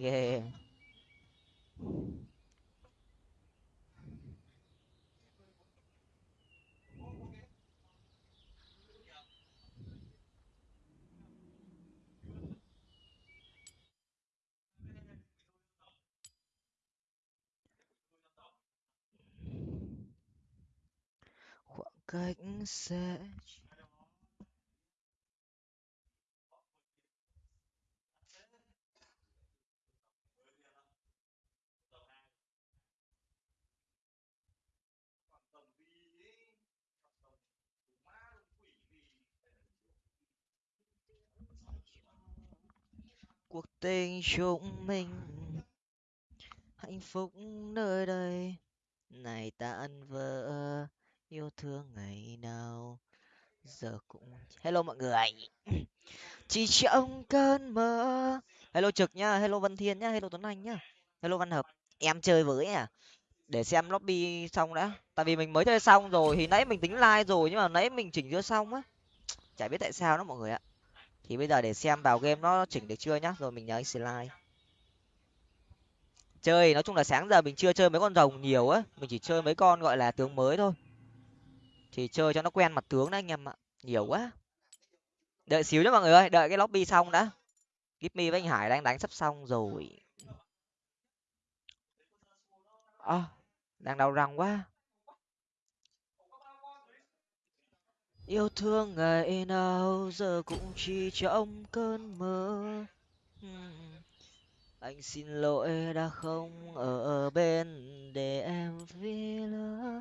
ghê. Khoảng cách sẽ cuộc tình chúng mình. Hạnh phúc nơi đây, này tan vỡ yêu thương ngày nào, giờ cũng hello mọi người. Chỉ trong cơn mơ. Hello trực nhá hello vân thiên nhá hello tuấn anh nhá hello văn hợp. Em chơi với à để xem lobby xong đã. Tại vì mình mới chơi xong rồi, thì nãy mình tính like rồi nhưng mà nãy mình chỉnh chưa xong á. Chả biết tại sao đó mọi người ạ thì bây giờ để xem vào game nó chỉnh được chưa nhá. Rồi mình nhớ anh slide. Chơi nói chung là sáng giờ mình chưa chơi mấy con rồng nhiều á. Mình chỉ chơi mấy con gọi là tướng mới thôi. Thì chơi cho nó quen mặt tướng đấy anh em ạ. Nhiều quá. Đợi xíu nhá mọi người ơi đợi cái lobby xong đã. Give me với anh hải đang đánh sắp xong rồi. À, đang đau răng quá. Yêu thương ngày nào giờ cũng chỉ trong cơn mơ. Hmm. Anh xin lỗi đã không ở bên để em vì lỡ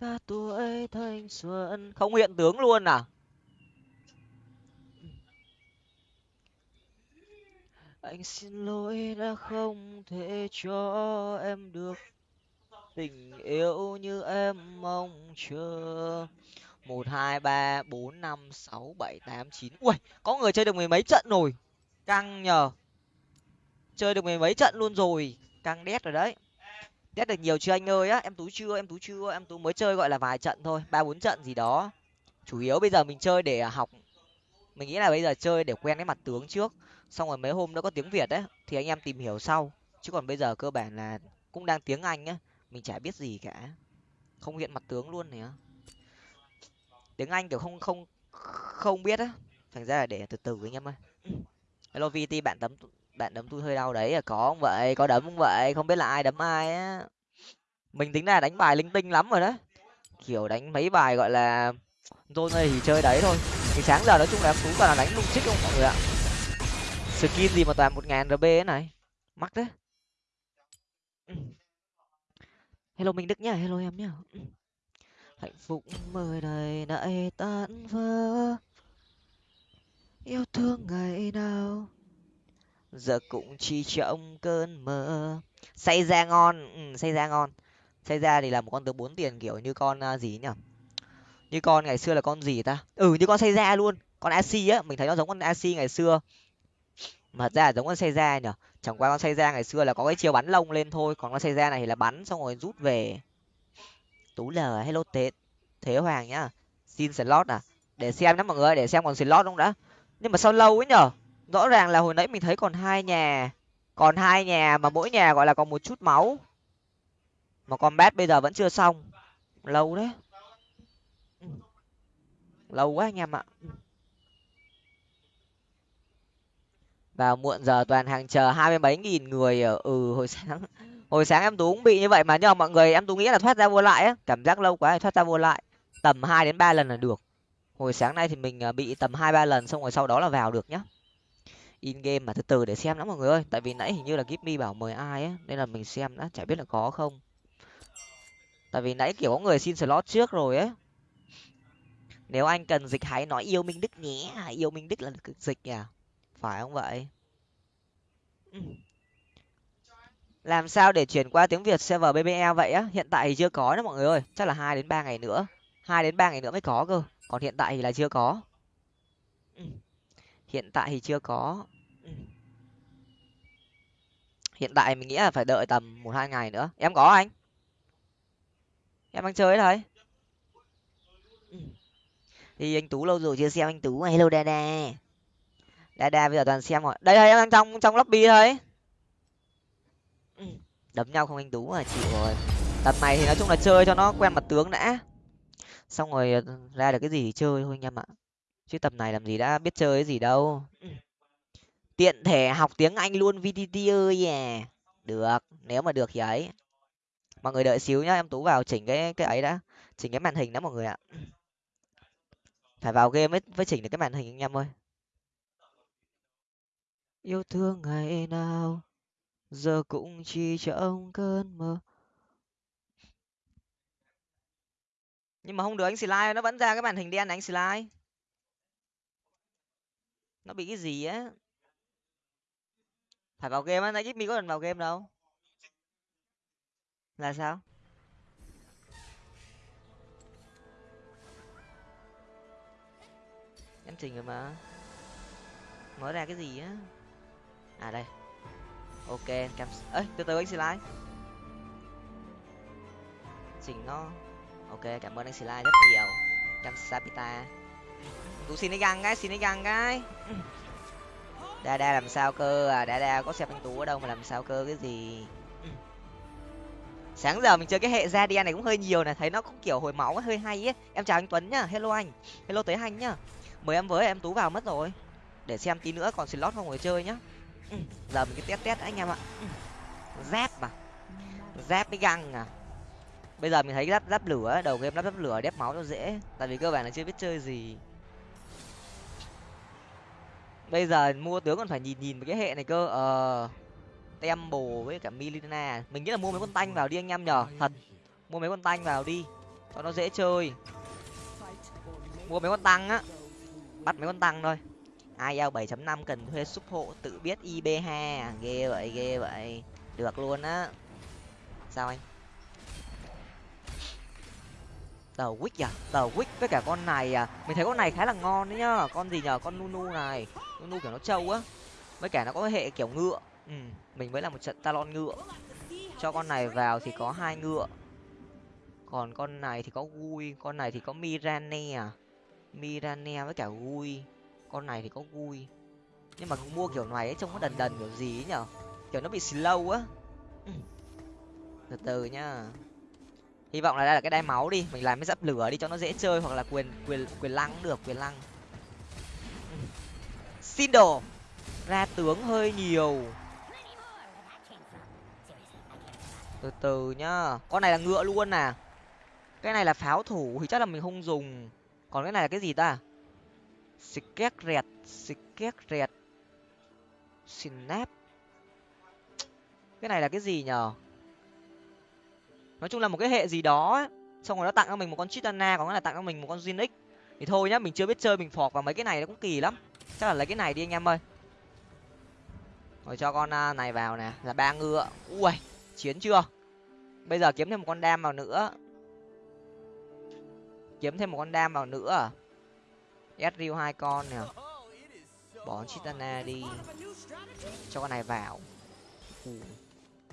cả tuổi thanh xuân. Không hiện tướng luôn à? Anh xin lỗi đã không thể cho em được tình yêu như em mong chờ một, hai, ba, bốn, năm, sáu, bảy, tám, chín. Ui có người chơi được mười mấy trận rồi. Căng nhờ. Chơi được mười mấy trận luôn rồi. Căng đét rồi đấy. Đét được nhiều chưa anh ơi á? Em tú chưa, em tú chưa, em tú mới chơi gọi là vài trận thôi, ba, bốn trận gì đó. Chủ yếu bây giờ mình chơi để à, học. Mình nghĩ là bây giờ chơi để quen cái mặt tướng trước. Xong rồi mấy hôm nữa có tiếng việt đấy thì anh em tìm hiểu sau. Chứ còn bây giờ cơ bản là cũng đang tiếng anh á, mình chả biết gì cả. Không hiện mặt tướng luôn này tiếng anh, kiểu, không không không biết á. Thành ra là để từ từ anh em ơi. Hello vt bạn đấm bạn đấm tôi hơi đau đấy à. Có không vậy, có đấm không vậy, không biết là ai đấm ai á. Mình tính là đánh bài linh tinh lắm rồi đó kiểu đánh mấy bài gọi là zone này thì chơi đấy thôi. Thì sáng giờ nói chung là em tú toàn là đánh lung chích không mọi người ạ. Skin gì mà toàn một ngàn rb ấy này. Mắc đấy. Hello minh đức nhá, hello em nhá hạnh phúc mời này nãy tan vỡ yêu thương ngày nào? Giờ cũng chỉ trong cơn mơ. Say ra ngon. Ừ, say ra ngon. Say ra thì là một con tướng bốn tiền kiểu như con uh, gì nhỉ? Như con ngày xưa là con gì ta? Ừ như con say ra luôn. Con ac á mình thấy nó giống con ac ngày xưa. Mà ra giống con say ra nhở chẳng qua con say ra ngày xưa là có cái chiều bắn lông lên thôi. Còn con say ra này thì là bắn xong rồi rút về tú lờ hello thế thế hoàng nhá. Xin slot à? Để xem nhá mọi người, để xem còn slot không đã. Nhưng mà sao lâu ấy nhở? Rõ ràng là hồi nãy mình thấy còn hai nhà. Còn hai nhà mà mỗi nhà gọi là còn một chút máu. Mà con bát bây giờ vẫn chưa xong. Lâu đấy. Ừ. Lâu quá anh em ạ. Ừ. Vào muộn giờ toàn hàng chờ hai mươi mấy nghìn người ở ừ hồi sáng hồi sáng em tú cũng bị như vậy mà, nhưng mà mọi người em tú nghĩ là thoát ra vô lại á, cảm giác lâu quá thì thoát ra vô lại. Tầm hai đến ba lần là được. Hồi sáng nay thì mình à, bị tầm hai ba lần, xong rồi sau đó là vào được nhá. In game mà, từ từ để xem lắm mọi người ơi. Tại vì nãy hình như là give bảo mời ai á, nên là mình xem đã, chả biết là có không. Tại vì nãy kiểu có người xin slot trước rồi ấy nếu anh cần dịch hãy nói yêu minh đức nhé, yêu minh đức là dịch à phải không vậy? Làm sao để chuyển qua tiếng việt server bbl vậy á? Hiện tại thì chưa có đó mọi người ơi. Chắc là hai đến ba ngày nữa. Hai đến ba ngày nữa mới có cơ. Còn hiện tại thì là chưa có. Ừ. Hiện tại thì chưa có. Ừ. Hiện tại mình nghĩ là phải đợi tầm một hai ngày nữa. Em có anh? Em đang chơi đấy ừ. thì anh tú lâu rồi chưa xem anh tú. Hello đa đa đa đa bây giờ toàn xem rồi. Đây đây, em đang trong trong lobby thôi đấm nhau không anh tú mà chịu rồi. Tập này thì nói chung là chơi cho nó quen mặt tướng đã. Xong rồi ờ, ra được cái gì thì chơi thôi anh em ạ. Chứ tập này làm gì đã biết chơi cái gì đâu. Tiện thể học tiếng anh luôn vtt ơi à. Được, nếu mà được thì ấy. Mọi người đợi xíu nhá, em tú vào chỉnh cái cái ấy đã. Chỉnh cái màn hình đó mọi người ạ. Phải vào game mới mới chỉnh được cái màn hình anh em ơi. Yêu thương ngày nào giờ cũng chỉ trong cơn mơ. Nhưng mà không được anh slide nó vẫn ra cái màn hình đen này anh slide nó bị cái gì á? Phải vào game á nãy mi có cần vào game đâu. Là sao? Em chỉnh rồi mà. Mở ra cái gì á? À đây ok cam ấy từ từ anh xin like chỉnh nó. Ok, cảm ơn anh xin like rất nhiều. Cam sapita tú xin cái găng cái, xin cái găng cái. Đa đa làm sao cơ à? Đa đa có xem anh tú ở đâu mà làm sao cơ, cái gì? Sáng giờ mình chơi cái hệ ra này cũng hơi nhiều này thấy nó cũng kiểu hồi máu hơi hay ấy. Em chào anh tuấn nhá. Hello anh. Hello tới anh nhá. Mời em với, em tú vào mất rồi. Để xem tí nữa còn slot không người chơi nhá giờ mình cứ test test anh em ạ. Giáp mà. Giáp với găng à. Bây giờ mình thấy lắp lắp lửa đầu game lắp lắp lửa đép máu cho dễ. Tại vì cơ bản là chưa biết chơi gì. Bây giờ mua tướng còn phải nhìn nhìn cái hệ này cơ. Ờ. Tem bồ với cả milina mình nghĩ là mua mấy con tanh vào đi anh em nhở thật. Mua mấy con tanh vào đi. Cho nó dễ chơi. Mua mấy con tăng á. Bắt mấy con tăng thôi ai eo bảy chấm năm cần thuê súp hộ tự biết ib ha à? ghê vậy ghê vậy. Được luôn á. Sao anh? Tờ wick à? Tờ wick với cả con này à? Mình thấy con này khá là ngon đấy nhá. Con gì nhờ? Con nunu này. Nunu kiểu nó trâu á. Với cả nó có hệ kiểu ngựa. Ừ mình mới là một trận talon ngựa. Cho con này vào thì có hai ngựa. Còn con này thì có gui, con này thì có mirane à? Mirane với cả gui con này thì có gui nhưng mà mua kiểu này ấy trông nó đần đần kiểu gì ấy nhở? Kiểu nó bị slow á. Ừ. từ từ nhá. Hy vọng là đây là cái đai máu đi. Mình làm cái dắp lửa đi cho nó dễ chơi hoặc là quyền quyền quyền lăng được quyền lăng. Xin đồ ra tướng hơi nhiều. Từ từ nhá. Con này là ngựa luôn à. Cái này là pháo thủ thì chắc là mình không dùng. Còn cái này là cái gì ta Skét rẹt, skét rẹt. Snap. Cái này là cái gì nhở? Nói chung là một cái hệ gì đó ấy. Xong rồi nó tặng cho mình một con Chitana, còn nghĩa là tặng cho mình một con Zinix. Thì thôi nhá, mình chưa biết chơi mình phọt vào mấy cái này nó cũng kỳ lắm. Chắc là lấy cái này đi anh em ơi. Rồi cho con à, này vào nè, là ba ngựa. Ui, chiến chưa? Bây giờ kiếm thêm một con đam vào nữa. Kiếm thêm một con đam vào nữa à? Ezreal hai con nè. Bỏ chitana đi. Cho con này vào.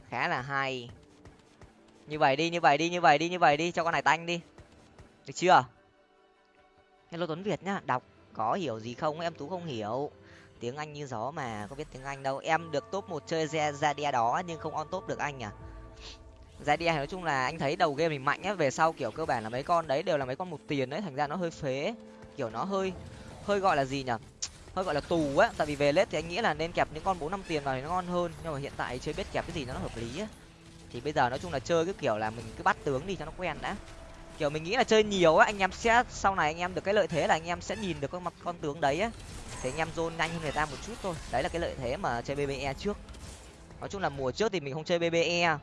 Khá là hay. Như vậy đi như vậy đi như vậy đi như vậy đi. Cho con này tanh đi. Được chưa? Hello tuấn việt nhá. Đọc có hiểu gì không? Em tú không hiểu. Tiếng anh như gió mà có biết tiếng anh đâu. Em được top một chơi Zadia đó nhưng không on top được anh à? Zadia nói chung là anh thấy đầu game mình mạnh á về sau kiểu cơ bản là mấy con đấy đều là mấy con một tiền đấy. Thành ra nó hơi phế kiểu nó hơi hơi gọi là gì nhỉ, hơi gọi là tù á. Tại vì về lết thì anh nghĩ là nên kẹp những con bốn năm tiền vào thì nó ngon hơn. Nhưng mà hiện tại chơi biết kẹp cái gì nó hợp lý á. Thì bây giờ nói chung là chơi cái kiểu là mình cứ bắt tướng đi cho nó quen đã. Kiểu mình nghĩ là chơi nhiều á anh em sẽ sau này anh em được cái lợi thế là anh em sẽ nhìn được con mặt con tướng đấy á. Thì anh em zone nhanh hơn người ta một chút thôi. Đấy là cái lợi thế mà chơi bbe trước. Nói chung là mùa trước thì mình không chơi bbe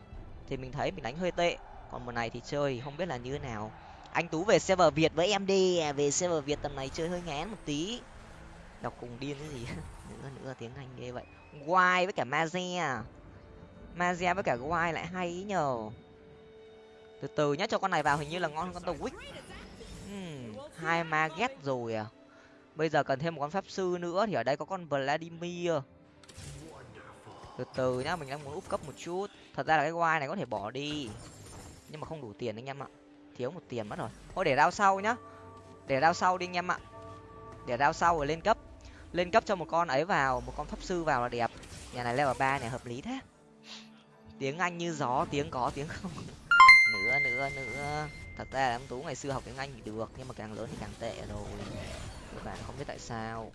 thì mình thấy mình đánh hơi tệ. Còn mùa này thì chơi không biết là như thế nào anh tú về server việt với em đi. À, về server việt tầm này chơi hơi ngán một tí. Đọc cùng điên cái gì? Nữa nữa tiếng anh ghê vậy. Why với cả mazia à? mazia với cả Why lại hay ý nhờ. Từ từ nhá cho con này vào hình như là ngon hơn con tàu wick hmm, hai ma ghét rồi à? Bây giờ cần thêm một con pháp sư nữa thì ở đây có con vladimir. Từ từ nhá mình đang muốn úp cấp một chút. Thật ra là cái Why này có thể bỏ đi. Nhưng mà không đủ tiền anh em ạ thiếu một tiền mất rồi. Thôi để đao sau nhá. Để đao sau đi anh em ạ. Để đao sau rồi lên cấp. Lên cấp cho một con ấy vào, một con pháp sư vào là đẹp. Nhà này level ba này hợp lý thế. Tiếng anh như gió, tiếng có, tiếng không. Nữa nữa nữa. Thật ra là em tú ngày xưa học tiếng anh thì được, nhưng mà càng lớn thì càng tệ rồi. Các bạn không biết tại sao.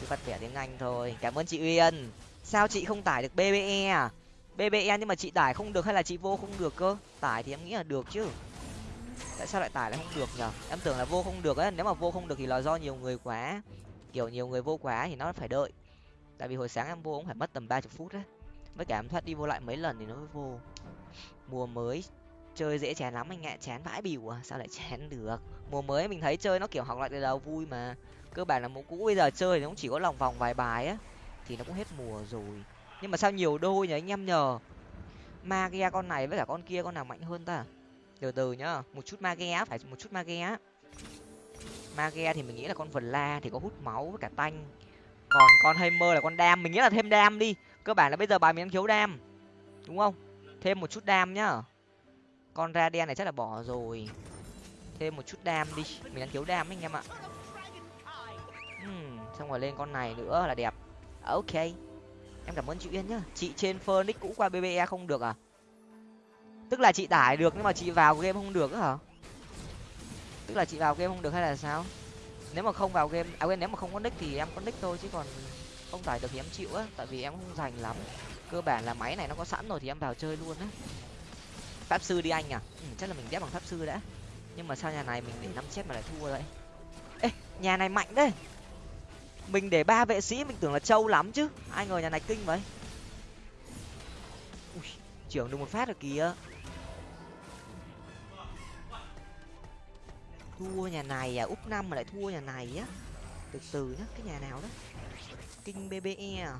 Cứ bắt bẻ tiếng anh thôi. Cảm ơn chị uyên. Sao chị không tải được bbe à? Bbe nhưng mà chị tải không được hay là chị vô không được cơ? Tải thì em nghĩ là được chứ. Tại sao lại tải lại không được nhở? Em tưởng là vô không được ấy. nếu mà vô không được thì là do nhiều người quá. Kiểu nhiều người vô quá thì nó phải đợi. Tại vì hồi sáng em vô cũng phải mất tầm ba chục phút đấy. Với cả em thoát đi vô lại mấy lần thì nó mới vô. Mùa mới chơi dễ chán lắm anh ạ, chán vãi bỉu à sao lại chán được? Mùa mới mình thấy chơi nó kiểu học lại từ đầu vui mà. Cơ bản là mùa cũ bây giờ chơi thì nó cũng chỉ có lòng vòng vài bài á, thì nó cũng hết mùa rồi nhưng mà sao nhiều đôi nhỉ anh em nhờ? Magia con này với cả con kia con nào mạnh hơn ta? Từ từ nhá một chút magia phải một chút magia. Magia thì mình nghĩ là con vần la thì có hút máu với cả tanh. Còn con hammer là con đam mình nghĩ là thêm đam đi. Cơ bản là bây giờ bài mình đang thiếu đam đúng không? Thêm một chút đam nhá. Con ra đen này chắc là bỏ rồi. Thêm một chút đam đi mình đang thiếu đam anh em ạ. Uhm, xong rồi lên con này nữa là đẹp. Ok em cảm ơn chị uyên nhá. Chị trên phoenix cũ qua bbe không được à? Tức là chị tải được nhưng mà chị vào game không được á hả? Tức là chị vào game không được hay là sao? Nếu mà không vào game à quên nếu mà không có nick thì em có nick thôi chứ còn không tải được thì em chịu á. Tại vì em không dành lắm. Cơ bản là máy này nó có sẵn rồi thì em vào chơi luôn á. Pháp sư đi anh à? Ừ, chắc là mình ghép bằng pháp sư đã. Nhưng mà sao nhà này mình để năm chết mà lại thua vậy? Ê nhà này mạnh đấy mình để ba vệ sĩ mình tưởng là trâu lắm chứ. Ai ngờ nhà này kinh vậy. Ui, trưởng được một phát rồi kìa. Thua nhà này à? Úp năm mà lại thua nhà này á. Từ từ nhá cái nhà nào đó. Kinh bbe à?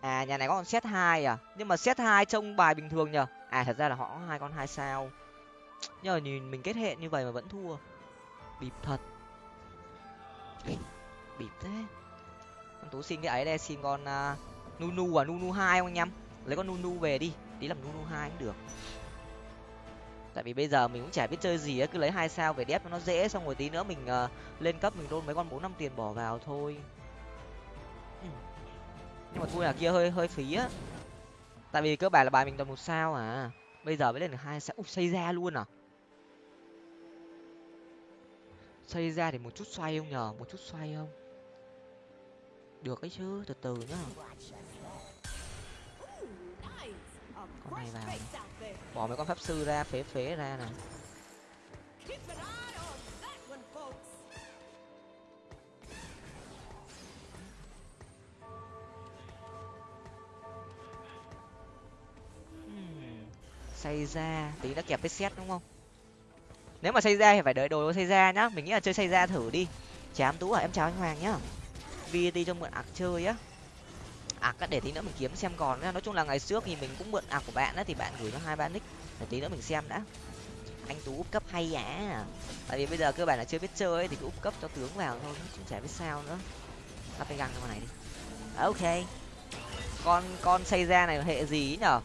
À nhà này có con set hai à? Nhưng mà set hai trông bài bình thường nhở à thật ra là họ có hai con hai sao. Nhưng mà nhìn mình kết hệ như vậy mà vẫn thua. Bịp thật bịp thế. Con tú xin cái ấy đây xin con uh, nunu à nunu hai không anh em lấy con nunu về đi tí làm nunu hai cũng được. Tại vì bây giờ mình cũng chả biết chơi gì ấy cứ lấy hai sao về đép cho nó dễ xong rồi tí nữa mình uh, lên cấp mình đôn mấy con bốn năm tiền bỏ vào thôi. Ừ. nhưng mà thua là kia hơi hơi phí á. Tại vì cơ bản là bài mình toàn một sao à. Bây giờ mới lên được hai sao. Ui, xây ra luôn à? Xây ra thì một chút xoay không nhờ? Một chút xoay không? Được ấy chứ, từ từ nhá. Con này vào. Bỏ mấy con pháp sư ra, phế phế ra này xây ra. Tí đã kẹp cái xét đúng không? Nếu mà xây ra thì phải đợi đồ xây ra nhá. Mình nghĩ là chơi xây ra thử đi. Chám tú à em chào anh hoàng nhá vat cho mượn ạc chơi á. Ạc á để tí nữa mình kiếm xem còn nói chung là ngày trước thì mình cũng mượn ạc của bạn á thì bạn gửi cho hai ba nick để tí nữa mình xem đã. Anh tú úp cấp hay á tại vì bây giờ cơ bản là chưa biết chơi ấy, thì cứ úp cấp cho tướng vào thôi cũng chả biết sao nữa. Lắp cái găng con này đi. À, ok. Con con xây ra này hệ gì nhở?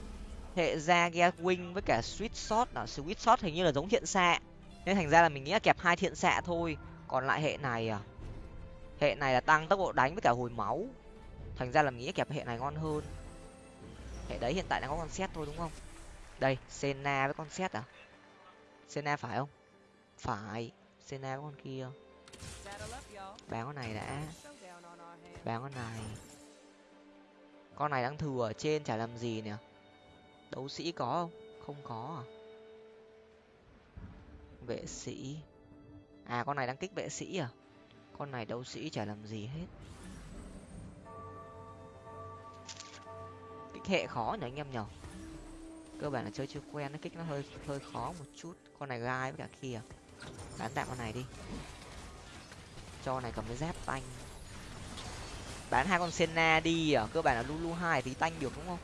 Hệ ra ghe wing với cả sweet shot là sweet shot hình như là giống thiện xạ. Nên thành ra là mình nghĩ là kẹp hai thiện xạ thôi. Còn lại hệ này à? Hệ này là tăng tốc độ đánh với cả hồi máu. Thành ra là mình nghĩ kẹp hệ này ngon hơn. Hệ đấy hiện tại đang có con xét thôi, đúng không? Đây sena với con xét à? Sena phải không? Phải sena với con kia. Bán con này đã. Bán con này. Con này đang thừa ở trên chả làm gì nè đấu sĩ có không? Không có à? Vệ sĩ. À con này đang kích vệ sĩ à? Con này đấu sĩ chả làm gì hết. Kích hệ khó nhỉ anh em nhở cơ bản là chơi chưa quen, nó kích nó hơi hơi khó một chút. Con này gai với cả kia. Bán tạm con này đi. Cho này cầm cái dép tanh. Bán hai con senna đi à? Cơ bản là lulu hai thì tanh được đúng không?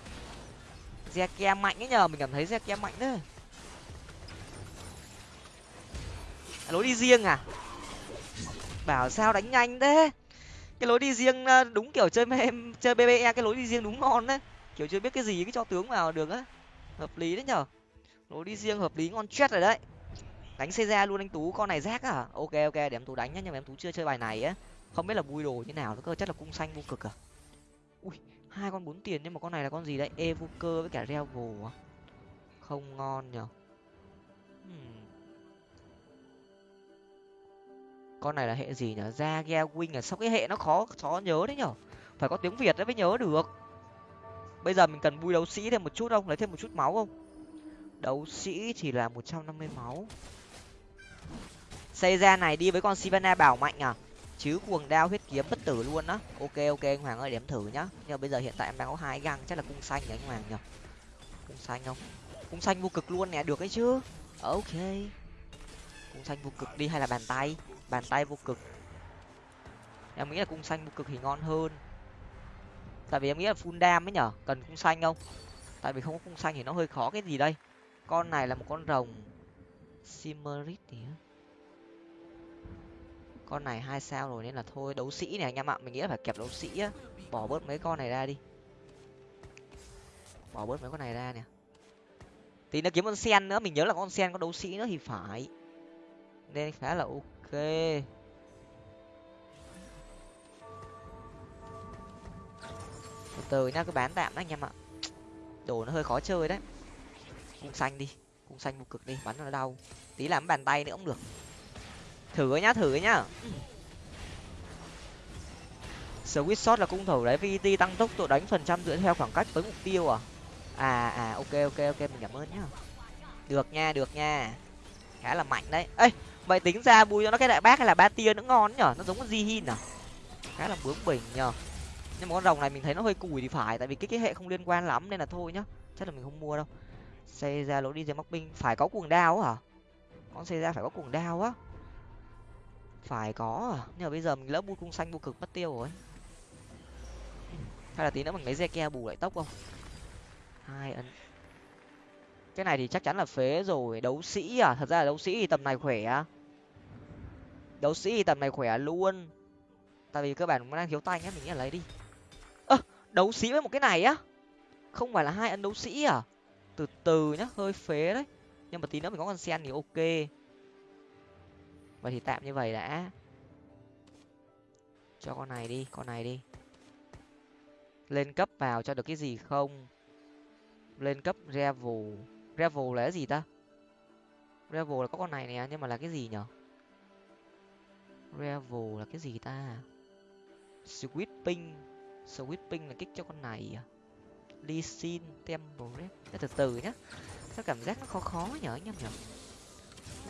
Zeke mạnh ấy nhờ, mình cảm thấy Zeke mạnh đấy. Lối đi riêng à? Bảo sao đánh nhanh thế? Cái lối đi riêng ờ, đúng kiểu chơi em chơi bbe cái lối đi riêng đúng ngon đấy kiểu chưa biết cái gì, cái cho tướng vào được á. Hợp lý đấy nhở? Lối đi riêng hợp lý, ngon chết rồi đấy. Đánh xây ra luôn anh tú, con này rác à? Ok ok, để em tú đánh nhá, nhưng mà em tú chưa chơi bài này á. Không biết là bui đồ như nào nó cơ chắc là cung xanh vô cực à? Ui, hai con bốn tiền, nhưng mà con này là con gì đấy? Evoker với cả revel à? Không ngon nhở? Con này là hệ gì nhở? Ra ghe wing à? Sao cái hệ nó khó khó nhớ đấy nhở? Phải có tiếng việt đấy mới nhớ được. Bây giờ mình cần vui đấu sĩ thêm một chút không? Lấy thêm một chút máu không? Đấu sĩ thì là một trăm năm mươi máu. Xây ra này đi với con sivana bảo mạnh à? Chứ cuồng đao huyết kiếm bất tử luôn á. Ok ok, anh hoàng ơi điểm thử nhá. Nhưng bây giờ hiện tại em đang có hai găng chắc là cung xanh nhỉ anh hoàng nhỉ? Cung xanh không? Cung xanh vô cực luôn nè, được ấy chứ? Ok. Cung xanh vô cực đi, hay là bàn tay? Bàn tay vô cực. Em nghĩ là cung xanh vô cực thì ngon hơn. Tại vì em nghĩ là full đam ấy nhở, cần cung xanh không? Tại vì không có cung xanh thì nó hơi khó, cái gì đây? Con này là một con rồng simmerit thì con này hai sao rồi nên là thôi, đấu sĩ này anh em ạ, mình nghĩ là phải kẹp đấu sĩ á. Bỏ bớt mấy con này ra đi. Bỏ bớt mấy con này ra nè. Tí nó kiếm con sen nữa, mình nhớ là con sen có đấu sĩ nữa thì phải. Nên khá là ok từ từ nhá, cứ bán tạm đấy anh em ạ. Đồ nó hơi khó chơi đấy. Cung xanh đi cung xanh một cực đi, bắn nó đau. Tí làm bàn tay nữa cũng được. Thử nhá thử nhá. Switch shot là cung thủ đấy vt tăng tốc độ đánh phần trăm dựa theo khoảng cách tới mục tiêu à? À à ok ok ok, mình cảm ơn nhá. Được nha được nha. Khá là mạnh đấy. Ê vậy tính ra bùi cho nó cái đại bác hay là ba tia nữa ngon nhở? Nó giống con di hin à? Khá là bướng bỉnh nhở. Nhưng mà con rồng này mình thấy nó hơi cùi thì phải, tại vì cái cái hệ không liên quan lắm nên là thôi nhá. Chắc là mình không mua đâu. Xây ra lỗ đi dây móc binh. Phải có cuồng đao hả? Con xây ra phải có cuồng đao á? Phải có à? Nhưng mà bây giờ mình lỡ bu cung xanh vô cực mất tiêu rồi. Hay là tí nữa mình lấy re ke bù lại tốc không? Hai ấn cái này thì chắc chắn là phế rồi. Đấu sĩ à? Thật ra là đấu sĩ thì tầm này khỏe đấu sĩ thì tầm này khỏe luôn. Tại vì cơ bản nó đang thiếu tay nhá mình nghĩ là lấy đi. Ơ, đấu sĩ với một cái này á? Không phải là hai ấn đấu sĩ à? Từ từ nhá, hơi phế đấy. Nhưng mà tí nữa mình có con sen thì ok. Vậy thì tạm như vậy đã. Cho con này đi, con này đi. Lên cấp vào cho được cái gì không? Lên cấp revel revel là cái gì ta? Revel là có con này nè, nhưng mà là cái gì nhở? Revel là cái gì ta? Sweeping. Sweeping là kích cho con này à? Lee sin temple từ từ nhá. Sao cảm giác nó khó khó nhở anh em nhở?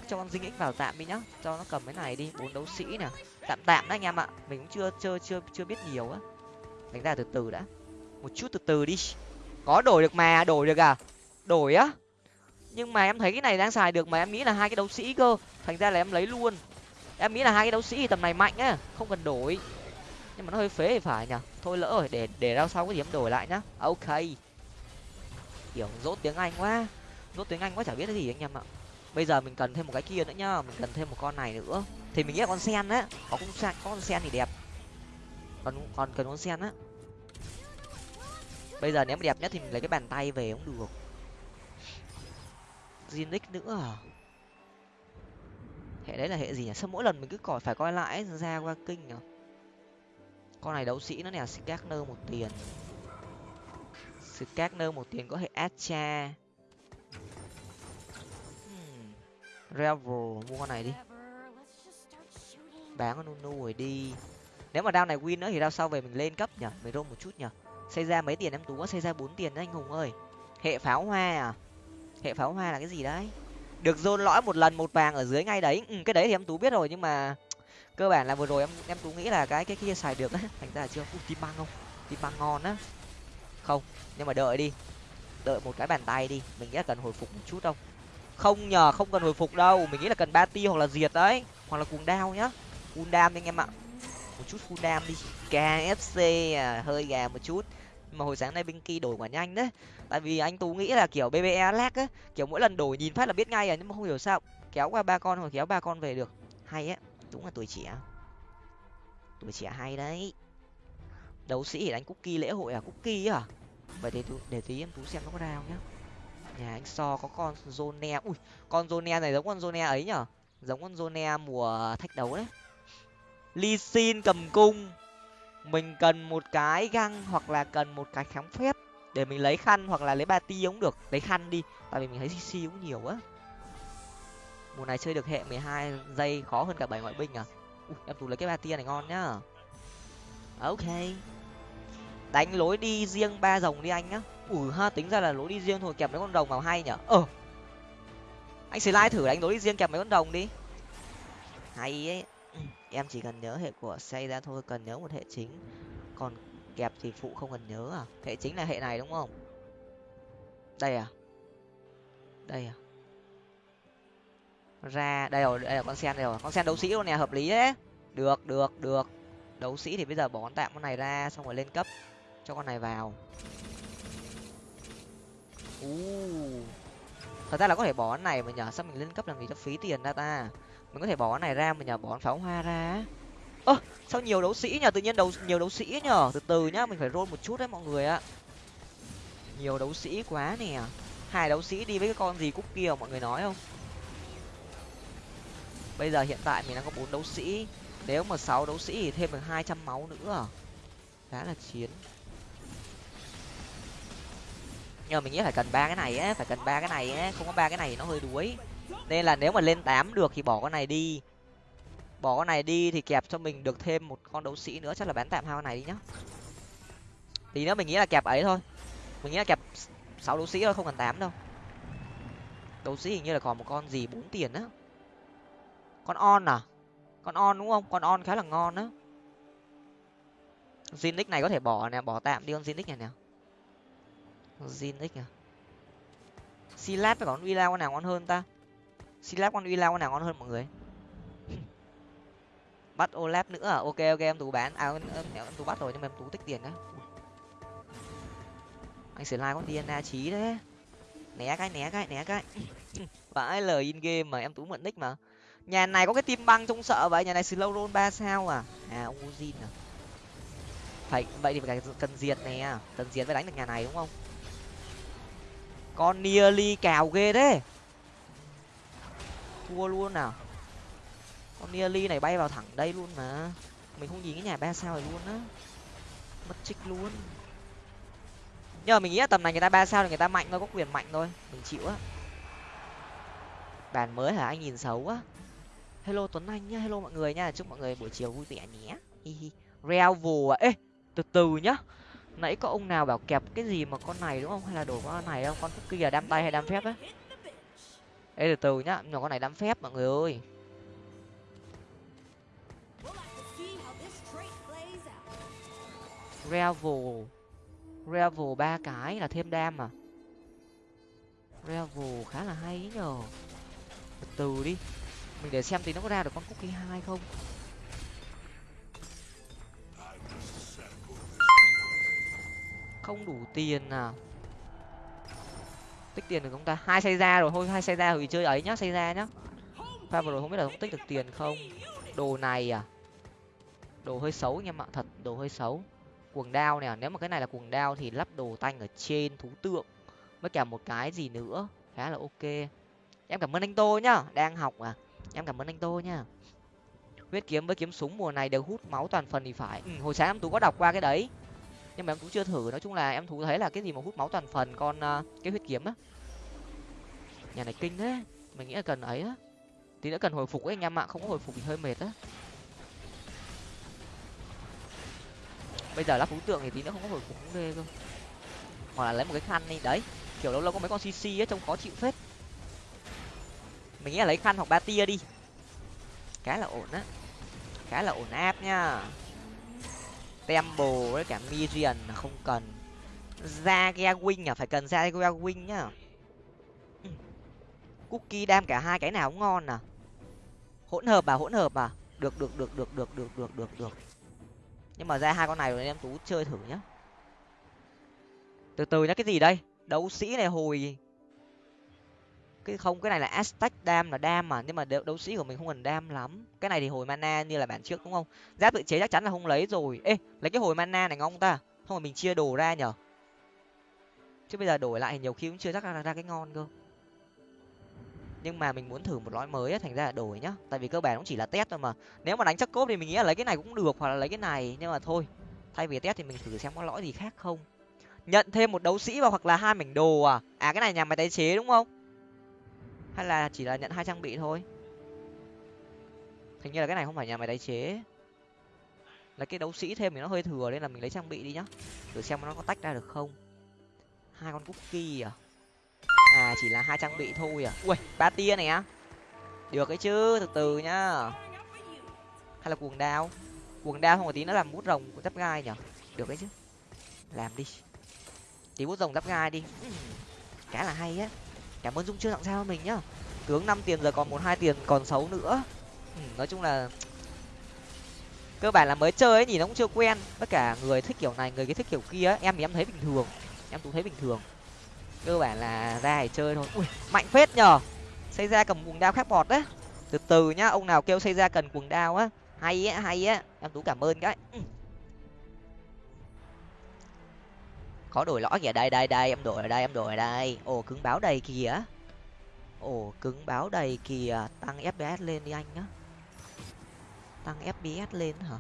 Cho con dinh ích vào tạm đi nhá. Cho nó cầm cái này đi, bốn đấu sĩ nè. Tạm tạm đấy anh em ạ. Mình cũng chưa chưa chưa chưa biết nhiều á. Đánh ra từ từ đã. Một chút từ từ đi. Có đổi được mà, đổi được à? Đổi á? Nhưng mà em thấy cái này đang xài được mà em nghĩ là hai cái đấu sĩ cơ. Thành ra là em lấy luôn. Em nghĩ là hai cái đấu sĩ tầm này mạnh á, không cần đổi. Nhưng mà nó hơi phế thì phải nhỉ? Thôi lỡ rồi, để để rao sau có gì em đổi lại nhá. Ok. Kiểu dốt tiếng anh quá. Dốt tiếng anh quá chả biết cái gì anh em ạ. Bây giờ mình cần thêm một cái kia nữa nhá, mình cần thêm một con này nữa. Thì mình nghĩ là con sen á. Có cũng sen, có con sen thì đẹp. Còn còn cần con sen á. Bây giờ nếu mà đẹp nhất thì mình lấy cái bàn tay về cũng được. Zinix nữa à? Hệ đấy là hệ gì nhỉ? Sao mỗi lần mình cứ còi phải coi lại ra qua kinh nhỉ? Con này đấu sĩ nó nè, Skagner một tiền. Skagner một tiền có hệ Acha. Hmm. Revel, mua con này đi. Bán con Nunu rồi đi. Nếu mà đao này win nữa thì đao sau về mình lên cấp nhở mình roll một chút nhở xây ra mấy tiền em tú có xây ra bốn tiền đấy anh hùng ơi. Hệ pháo hoa à? Hệ pháo hoa là cái gì đấy? Được dôn lõi một lần một vàng ở dưới ngay đấy. Ừ, cái đấy thì em tú biết rồi nhưng mà cơ bản là vừa rồi em em tú nghĩ là cái cái kia xài được á. Thành ra là chưa. Tim băng không? Tim băng ngon á. Không nhưng mà đợi đi. Đợi một cái bàn tay đi. Mình nghĩ là cần hồi phục một chút không? Không nhờ không cần hồi phục đâu. Mình nghĩ là cần ba ti hoặc là diệt đấy. Hoặc là cuồng đao nhá. Cuồng đam anh em ạ. Một chút cuồng đam đi kfc à, hơi gà một chút mà hồi sáng nay Binky đổi quả nhanh đấy. Tại vì anh tú nghĩ là kiểu bbe lag á kiểu mỗi lần đổi nhìn phát là biết ngay à nhưng mà không hiểu sao, kéo qua ba con hoặc kéo ba con về được. Hay á, đúng là tuổi trẻ. Tuổi trẻ hay đấy. Đấu sĩ thì đánh cookie lễ hội à? Cookie à? Vậy để để tí em tú xem nó có ra không nhá. Nhà anh so có con zone ui, con zone này giống con zone ấy nhở? Giống con zone mùa thách đấu đấy. Ly xin cầm cung mình cần một cái găng hoặc là cần một cái kháng phép để mình lấy khăn hoặc là lấy ba ti cũng được. Lấy khăn đi tại vì mình thấy cc cũng nhiều á mùa này chơi được hệ mười hai giây khó hơn cả bảy ngoại binh à? Ui, em tú lấy cái ba tia này ngon nhá. Ok. Đánh lối đi riêng ba rồng đi anh nhá. Ủi ha tính ra là lối đi riêng thôi kẹp mấy con rồng vào hay nhở? Ờ. Anh sẽ lai thử đánh lối đi riêng kẹp mấy con rồng đi. Hay ấy em chỉ cần nhớ hệ của xây ra thôi, cần nhớ một hệ chính. Còn kẹp thì phụ không cần nhớ à? Hệ chính là hệ này đúng không? Đây à? Đây à? Ra, đây rồi, đây là con sen, đây rồi. Con sen đấu sĩ luôn nè, hợp lý đấy. Được được được. Đấu sĩ thì bây giờ bỏ con tạm con này ra, xong rồi lên cấp. Cho con này vào. U thật ra là có thể bỏ con này mà nhờ, sao mình lên cấp làm gì cho phí tiền ra ta? Mình có thể bỏ cái này ra mà nhờ bỏ pháo hoa ra ơ, sao nhiều đấu sĩ nhờ? Tự nhiên đấu nhiều đấu sĩ nhờ. Từ từ nhá, mình phải roll một chút đấy mọi người ạ. Nhiều đấu sĩ quá nè. Hai đấu sĩ đi với cái con gì cúc kia, mọi người nói không? Bây giờ hiện tại mình đang có bốn đấu sĩ. Nếu mà sáu đấu sĩ thì thêm được hai trăm máu nữa. Khá là chiến. Nhưng mà mình nghĩ phải cần ba cái này á, phải cần ba cái này á. Không có ba cái này nó hơi đuối nên là nếu mà lên tám được thì bỏ con này đi. Bỏ con này đi thì kẹp cho mình được thêm một con đấu sĩ nữa, chắc là bán tạm hai con này đi nhá. Tí nữa mình nghĩ là kẹp ấy thôi. Mình nghĩ là kẹp sáu đấu sĩ thôi, không cần tám đâu. Đấu sĩ hình như là còn một con gì, bốn tiền á. Con on à? Con on đúng không? Con on khá là ngon á. Zinix này có thể bỏ nè, bỏ tạm đi con Zinix này nè. Zinix à? Silat với con uy con nào ngon hơn ta? Silat con uy lao con nào ngon hơn mọi người? Bắt olap nữa à? Ok ok em tú bán. À em, em, em tú bắt rồi nhưng mà em tú tích tiền đấy anh sẽ like con dna trí đấy né cái né cái né cái. Vãi lời in game mà em tú mượn nick mà. Nhà này có cái tim băng trông sợ vậy? Nhà này slow roll ba sao à? À ông à. Phải vậy thì phải cần diệt nè. Cần diệt mới đánh được nhà này đúng không? Con nearly cào ghê đấy thua luôn nào con nearly này bay vào thẳng đây luôn mà. Mình không nhìn cái nhà ba sao này luôn á. Mất trích luôn. Nhưng mà mình nghĩ là tầm này người ta ba sao thì người ta mạnh thôi, có quyền mạnh thôi. Mình chịu á. Bàn mới hả? Anh nhìn xấu á. Hello tuấn anh nhá, hello mọi người nha. Chúc mọi người buổi chiều vui vẻ nhé. Hi hi. Real à? Ê, từ từ nhá. Nãy có ông nào bảo kẹp cái gì mà con này đúng không? Hay là đổ con này không con kia à? đam tay hay đam phép á? Ê, từ từ nhá nhỏ con này đám phép mọi người ơi. Revel Revel ba cái là thêm đam à? Revel khá là hay ấy nhờ. Từ từ đi, mình để xem thì nó có ra được con cookie hai không. Không đủ tiền à? Tích tiền được không ta? Hai xây ra rồi thôi hai xây ra thì chơi ấy nhá xây ra nhá. Pha vừa rồi không biết là không tích được tiền không? Đồ này à? Đồ hơi xấu anh em ạ thật đồ hơi xấu. Cuồng đao nè nếu mà cái này là cuồng đao thì lắp đồ tanh ở trên thú tượng. Với cả một cái gì nữa? Khá là ok. Em cảm ơn anh tô nhá đang học à. Em cảm ơn anh tô nhá. Huyết kiếm với kiếm súng mùa này đều hút máu toàn phần thì phải. Ừ, hồi sáng em tú có đọc qua cái đấy nhưng mà em tú chưa thử. Nói chung là em thú thấy là cái gì mà hút máu toàn phần con uh, à, cái huyết kiếm á. Nhà này kinh đấy mình nghĩ là cần ấy á. Tí nữa cần hồi phục ấy anh em ạ không có hồi phục thì hơi mệt á. Bây giờ lắp phú tượng thì tí nữa không có hồi phục cũng ghê cơ. Hoặc là lấy một cái khăn đi đấy kiểu lâu lâu có mấy con cc á trông khó chịu phết. Mình nghĩ là lấy khăn hoặc ba tia đi. Khá là ổn á khá là ổn áp nha temple với cả mirian là không cần. Ra ghe wing à phải cần ra ghe wing nhá. Cookie đam cả hai cái nào cũng ngon à. Hỗn hợp à hỗn hợp à. Được được được được được được được được được. Nhưng mà ra hai con này rồi em tú chơi thử nhá. Từ từ nhá, cái gì đây? Đấu sĩ này hồi cái không cái này là aztec đam là đam mà nhưng mà đấu, đấu sĩ của mình không cần đam lắm. Cái này thì hồi mana như là bản trước đúng không? Giáp tự chế chắc chắn là không lấy rồi. Ê lấy cái hồi mana này ngon ta. Không phải mình chia đồ ra nhở? Chứ bây giờ đổi lại nhiều khi cũng chưa chắc ra, ra cái ngon cơ. Nhưng mà mình muốn thử một lõi mới ấy, thành ra là đổi nhá. Tại vì cơ bản cũng chỉ là test thôi mà. Nếu mà đánh chắc cốp thì mình nghĩ là lấy cái này cũng được hoặc là lấy cái này. Nhưng mà thôi thay vì test thì mình thử xem có lõi gì khác không. Nhận thêm một đấu sĩ vào hoặc là hai mảnh đồ à? À cái này nhà máy tái chế đúng không? Hay là chỉ là nhận hai trang bị thôi? Hình như là cái này không phải nhà máy tái chế. Là cái đấu sĩ thêm thì nó hơi thừa nên là mình lấy trang bị đi nhá. Thử xem nó có tách ra được không. Hai con cookie à? À chỉ là hai trang bị thôi à? Ui ba tia này á được ấy chứ, từ từ nhá. Hay là cuồng đao? Cuồng đao không có tí nó làm bút rồng của giáp gai nhở được đấy chứ. Làm đi. Tí bút rồng giáp gai đi. Cả là hay á cảm ơn dung chưa tặng sao mình nhá. Tướng năm tiền giờ còn một hai tiền còn xấu nữa. Ừ, nói chung là cơ bản là mới chơi ấy nhìn nó cũng chưa quen. Tất cả người thích kiểu này người cái thích kiểu kia em thì em thấy bình thường. Em cũng thấy bình thường. Cơ bản là ra để chơi thôi. Ui mạnh phết nhờ. Xây ra cầm cuồng đao khác bọt đấy. Từ từ nhá ông nào kêu xây ra cần cuồng đao á. Hay á hay á. Em tú cảm ơn cái. Ừ. có đổi lõi kìa. Đây đây đây em đổi ở đây em đổi ở đây. Ồ, cứng báo đầy kìa. Ồ, cứng báo đầy kìa. Tăng fps lên đi anh nhá. Tăng fps lên hả?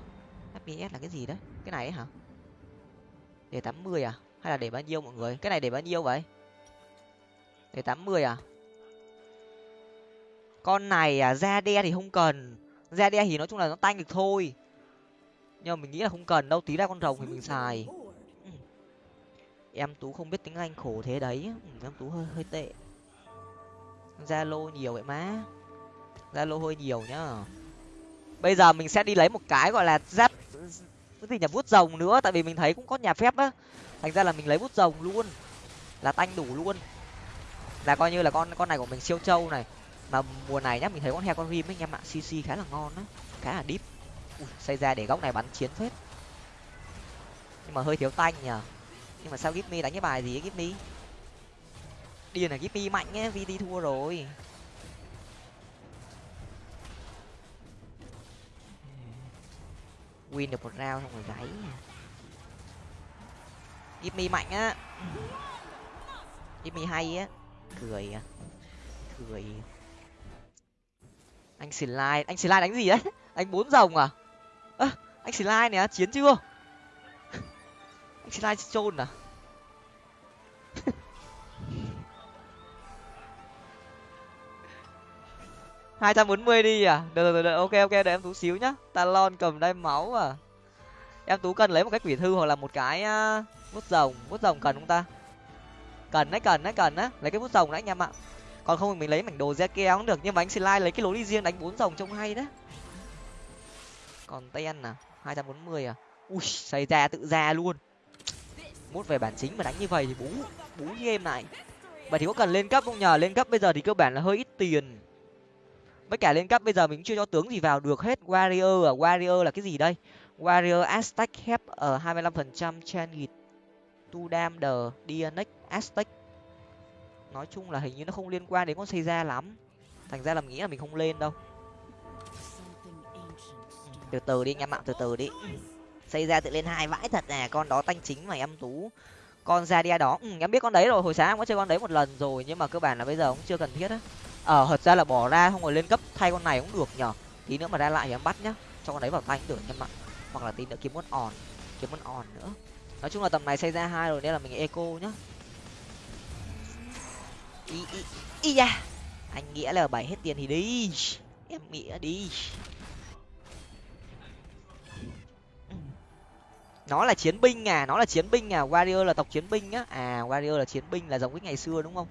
Fps là cái gì đấy? Cái này ấy hả? Để tám mươi à? Hay là để bao nhiêu mọi người? Cái này để bao nhiêu vậy? Để tám mươi à? Con này à da đe thì không cần. Da đe thì nói chung là nó tanh được thôi. Nhưng mà mình nghĩ là không cần đâu. Tí ra con rồng thì mình xài em tú không biết tiếng anh khổ thế đấy. Ừ, em tú hơi hơi tệ. Zalo nhiều vậy má. Zalo hơi nhiều nhá. Bây giờ mình sẽ đi lấy một cái gọi là giáp cái gì nhà vuốt rồng nữa tại vì mình thấy cũng có nhà phép á. Thành ra là mình lấy vuốt rồng luôn. Là tanh đủ luôn. Là coi như là con con này của mình siêu trâu này. Mà mùa này nhá mình thấy con heo con rim ấy anh em ạ cc khá là ngon á. Khá là deep. Ui, xây ra để góc này bắn chiến phết. Nhưng mà hơi thiếu tanh nhờ nhưng mà sao gipmy đánh cái bài gì ấy gipmy? Điên là gipmy mạnh nhé vt thua rồi. Win được một round xong rồi gáy gipmy mạnh á. Gipmy hay á. Cười à. Cười. Anh slide anh slide đánh gì đấy anh bốn rồng à? À, anh slide này á chiến chưa? Anh slide trôn à? hai trăm bốn mươi đi à? Được được được ok ok để em tú xíu nhá. Talon cầm đai máu à? Em tú cần lấy một cái quỷ thư hoặc là một cái uh, bút rồng. Bút rồng cần không ta? Cần đấy cần đấy cần á lấy cái bút rồng đấy anh em ạ. Còn không thì mình lấy mảnh đồ ra keo cũng được nhưng mà anh slide lấy cái lối đi riêng đánh bốn rồng trông hay đấy. Còn ten à? hai trăm bốn mươi à? Ui xây ra tự ra luôn mút về bản chính mà đánh như vậy thì bú bú game này vậy thì có cần lên cấp không? Nhờ lên cấp bây giờ thì cơ bản là hơi ít tiền. Với cả lên cấp bây giờ mình cũng chưa cho tướng gì vào được hết. Warrior à warrior là cái gì đây? Warrior aztec hep ở hai mươi lăm phần trăm changit tu dam the dnx aztec. Nói chung là hình như nó không liên quan đến con xây ra lắm. Thành ra là mình nghĩ là mình không lên đâu. Từ từ đi, anh em ạ, từ từ đi xây ra tự lên hai vãi thật nè con đó tanh chính mà em tú. Con ra đi đó. Ừ, em biết con đấy rồi hồi sáng em có chơi con đấy một lần rồi nhưng mà cơ bản là bây giờ cũng chưa cần thiết á. Ờ thật ra là bỏ ra không rồi lên cấp thay con này cũng được nhở tí nữa mà ra lại thì em bắt nhá cho con đấy vào tay cũng được em ạ. Hoặc là tí nữa kiếm con òn kiếm con òn nữa. Nói chung là tầm này xây ra hai rồi nên là mình eco nhá. Y y y da. Anh nghĩa là bảy hết tiền thì đi. Em nghĩa đi. Nó là chiến binh à nó là chiến binh à warrior là tộc chiến binh á. À warrior là chiến binh là giống cái ngày xưa đúng không?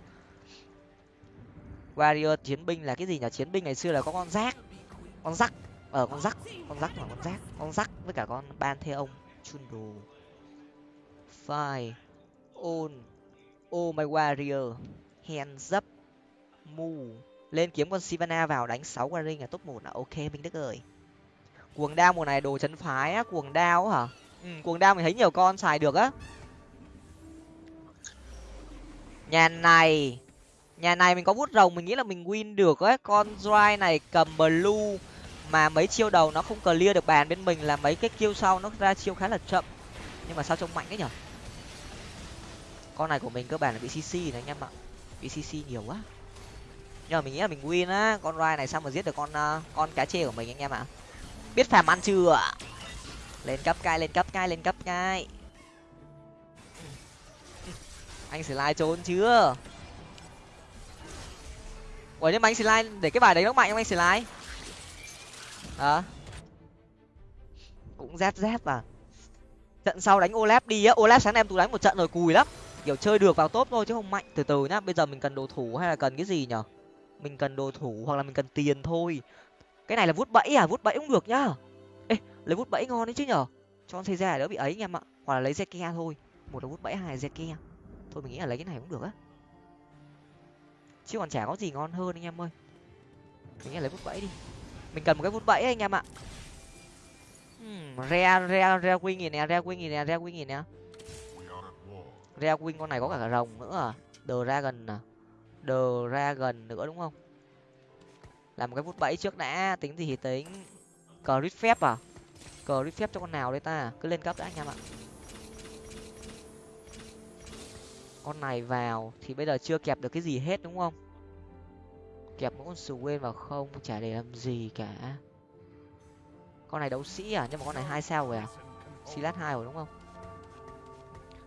Warrior chiến binh là cái gì nhỉ? Chiến binh ngày xưa là có con rác con rắc ở ờ, con rắc con rắc là con rác con rắc với cả con ban thê ông chun đồ file on oh my warrior hands up mu. Lên kiếm con sivana vào đánh sáu qua là top một là ok minh đức ơi. Cuồng đao mùa này đồ chấn phái á cuồng đao hả? Ừ, cuồng đao mình thấy nhiều con xài được á. Nhà này nhà này mình có bút rồng mình nghĩ là mình win được ấy con dry này cầm blue mà mấy chiêu đầu nó không clear được bàn bên mình là mấy cái chiêu sau nó ra chiêu khá là chậm. Nhưng mà sao trông mạnh ấy nhở? Con này của mình cơ bản là bị cc này anh em ạ. Bị cc nhiều quá. Nhưng mà mình nghĩ là mình win á. Con rai này sao mà giết được con uh, con cá chê của mình anh em ạ? Biết phàm ăn chưa lên cấp ngay lên cấp ngay lên cấp ngay anh slide trốn chưa? Ủa, nhưng mà anh slide để cái bài đấy nó mạnh không anh slide? À cũng dép dép à trận sau đánh olap đi á. Olap sáng nay em tú đánh một trận rồi, cùi lắm. Kiểu chơi được vào top thôi chứ không mạnh. Từ từ nhá, bây giờ mình cần đồ thủ hay là cần cái gì nhở? Mình cần đồ thủ hoặc là mình cần tiền thôi. Cái này là vút bẫy à? Vút bẫy cũng được nhá lấy vút bẫy ngon đấy chứ nhở? Cho con xây ra đỡ bị ấy anh em ạ. Hoặc là lấy zeke thôi. Một là vút bẫy, hai là zeke. Thôi mình nghĩ là lấy cái này cũng được á. Chứ còn chả có gì ngon hơn anh em ơi. Mình nghĩ là lấy vút bẫy đi. Mình cần một cái vút bẫy anh em ạ. Rea rea rea wing gì nè rea wing gì nè rea wing gì nè. Rea wing con này có cả rồng nữa à. The dragon à. The dragon nữa đúng không? Làm một cái vút bẫy trước đã. Tính gì thì tính. Cờ rít phép à? Cờ rít phép cho con nào đây ta? Cứ lên cấp đã anh em ạ. Con này vào thì bây giờ chưa kẹp được cái gì hết đúng không? Kẹp mỗi con sù quên vào không, chả để làm gì cả. Con này đấu sĩ à? Nhưng mà con này hai sao rồi à? Silat hai rồi đúng không?